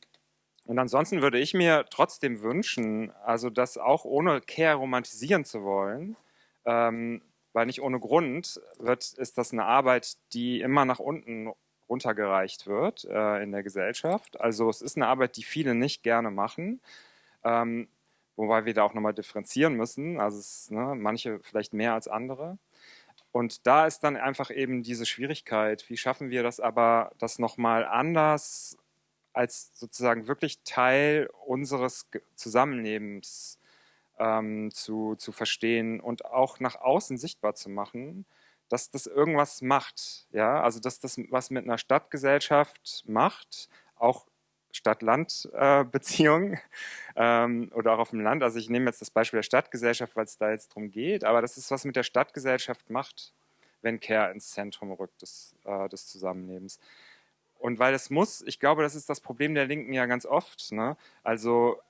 und ansonsten würde ich mir trotzdem wünschen, also das auch ohne Care romantisieren zu wollen, ähm, weil nicht ohne Grund wird, ist das eine Arbeit, die immer nach unten runtergereicht wird äh, in der Gesellschaft. Also es ist eine Arbeit, die viele nicht gerne machen. Ähm, wobei wir da auch nochmal differenzieren müssen. Also es, ne, manche vielleicht mehr als andere. Und da ist dann einfach eben diese Schwierigkeit, wie schaffen wir das aber, das nochmal anders als sozusagen wirklich Teil unseres Zusammenlebens ähm, zu, zu verstehen und auch nach außen sichtbar zu machen, dass das irgendwas macht. Ja? Also dass das was mit einer Stadtgesellschaft macht, auch Stadt-Land-Beziehungen ähm, oder auch auf dem Land. Also ich nehme jetzt das Beispiel der Stadtgesellschaft, weil es da jetzt darum geht, aber das ist, was mit der Stadtgesellschaft macht, wenn Care ins Zentrum rückt des, äh, des Zusammenlebens. Und weil es muss, ich glaube, das ist das Problem der Linken ja ganz oft. Ne? Also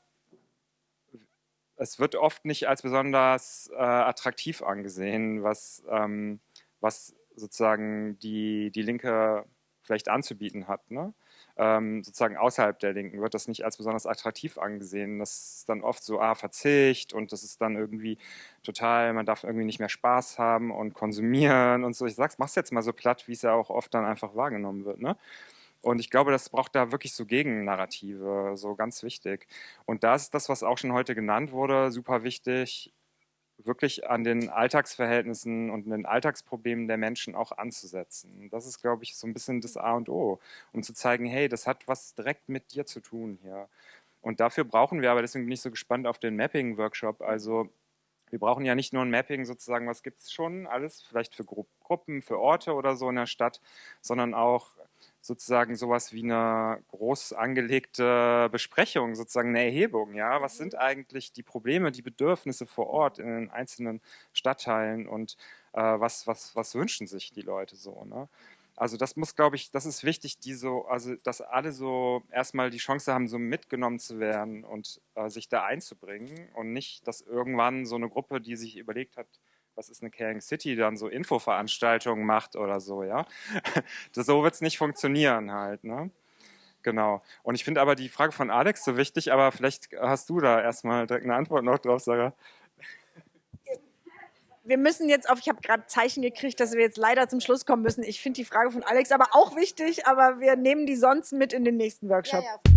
es wird oft nicht als besonders äh, attraktiv angesehen, was, ähm, was sozusagen die, die Linke vielleicht anzubieten hat. Ne? Ähm, sozusagen außerhalb der Linken wird das nicht als besonders attraktiv angesehen. Das ist dann oft so, ah, Verzicht und das ist dann irgendwie total, man darf irgendwie nicht mehr Spaß haben und konsumieren und so. Ich sag's, mach's jetzt mal so platt, wie es ja auch oft dann einfach wahrgenommen wird, ne? Und ich glaube, das braucht da wirklich so Gegennarrative, so ganz wichtig. Und da ist das, was auch schon heute genannt wurde, super wichtig wirklich an den Alltagsverhältnissen und den Alltagsproblemen der Menschen auch anzusetzen. Das ist, glaube ich, so ein bisschen das A und O, um zu zeigen, hey, das hat was direkt mit dir zu tun hier. Und dafür brauchen wir, aber deswegen bin ich so gespannt auf den Mapping-Workshop. Also wir brauchen ja nicht nur ein Mapping sozusagen, was gibt es schon alles, vielleicht für Gruppen, für Orte oder so in der Stadt, sondern auch sozusagen sowas wie eine groß angelegte Besprechung, sozusagen eine Erhebung. Ja, was sind eigentlich die Probleme, die Bedürfnisse vor Ort in den einzelnen Stadtteilen und äh, was, was, was wünschen sich die Leute so? Ne? Also das muss, glaube ich, das ist wichtig, die so, also dass alle so erstmal die Chance haben, so mitgenommen zu werden und äh, sich da einzubringen und nicht, dass irgendwann so eine Gruppe, die sich überlegt hat, was ist eine Caring City, dann so Infoveranstaltungen macht oder so, ja. Das, so wird es nicht funktionieren halt, ne? Genau. Und ich finde aber die Frage von Alex so wichtig, aber vielleicht hast du da erstmal direkt eine Antwort noch drauf, Sarah. Wir müssen jetzt auf, ich habe gerade Zeichen gekriegt, dass wir jetzt leider zum Schluss kommen müssen. Ich finde die Frage von Alex aber auch wichtig, aber wir nehmen die sonst mit in den nächsten Workshop. Ja, ja.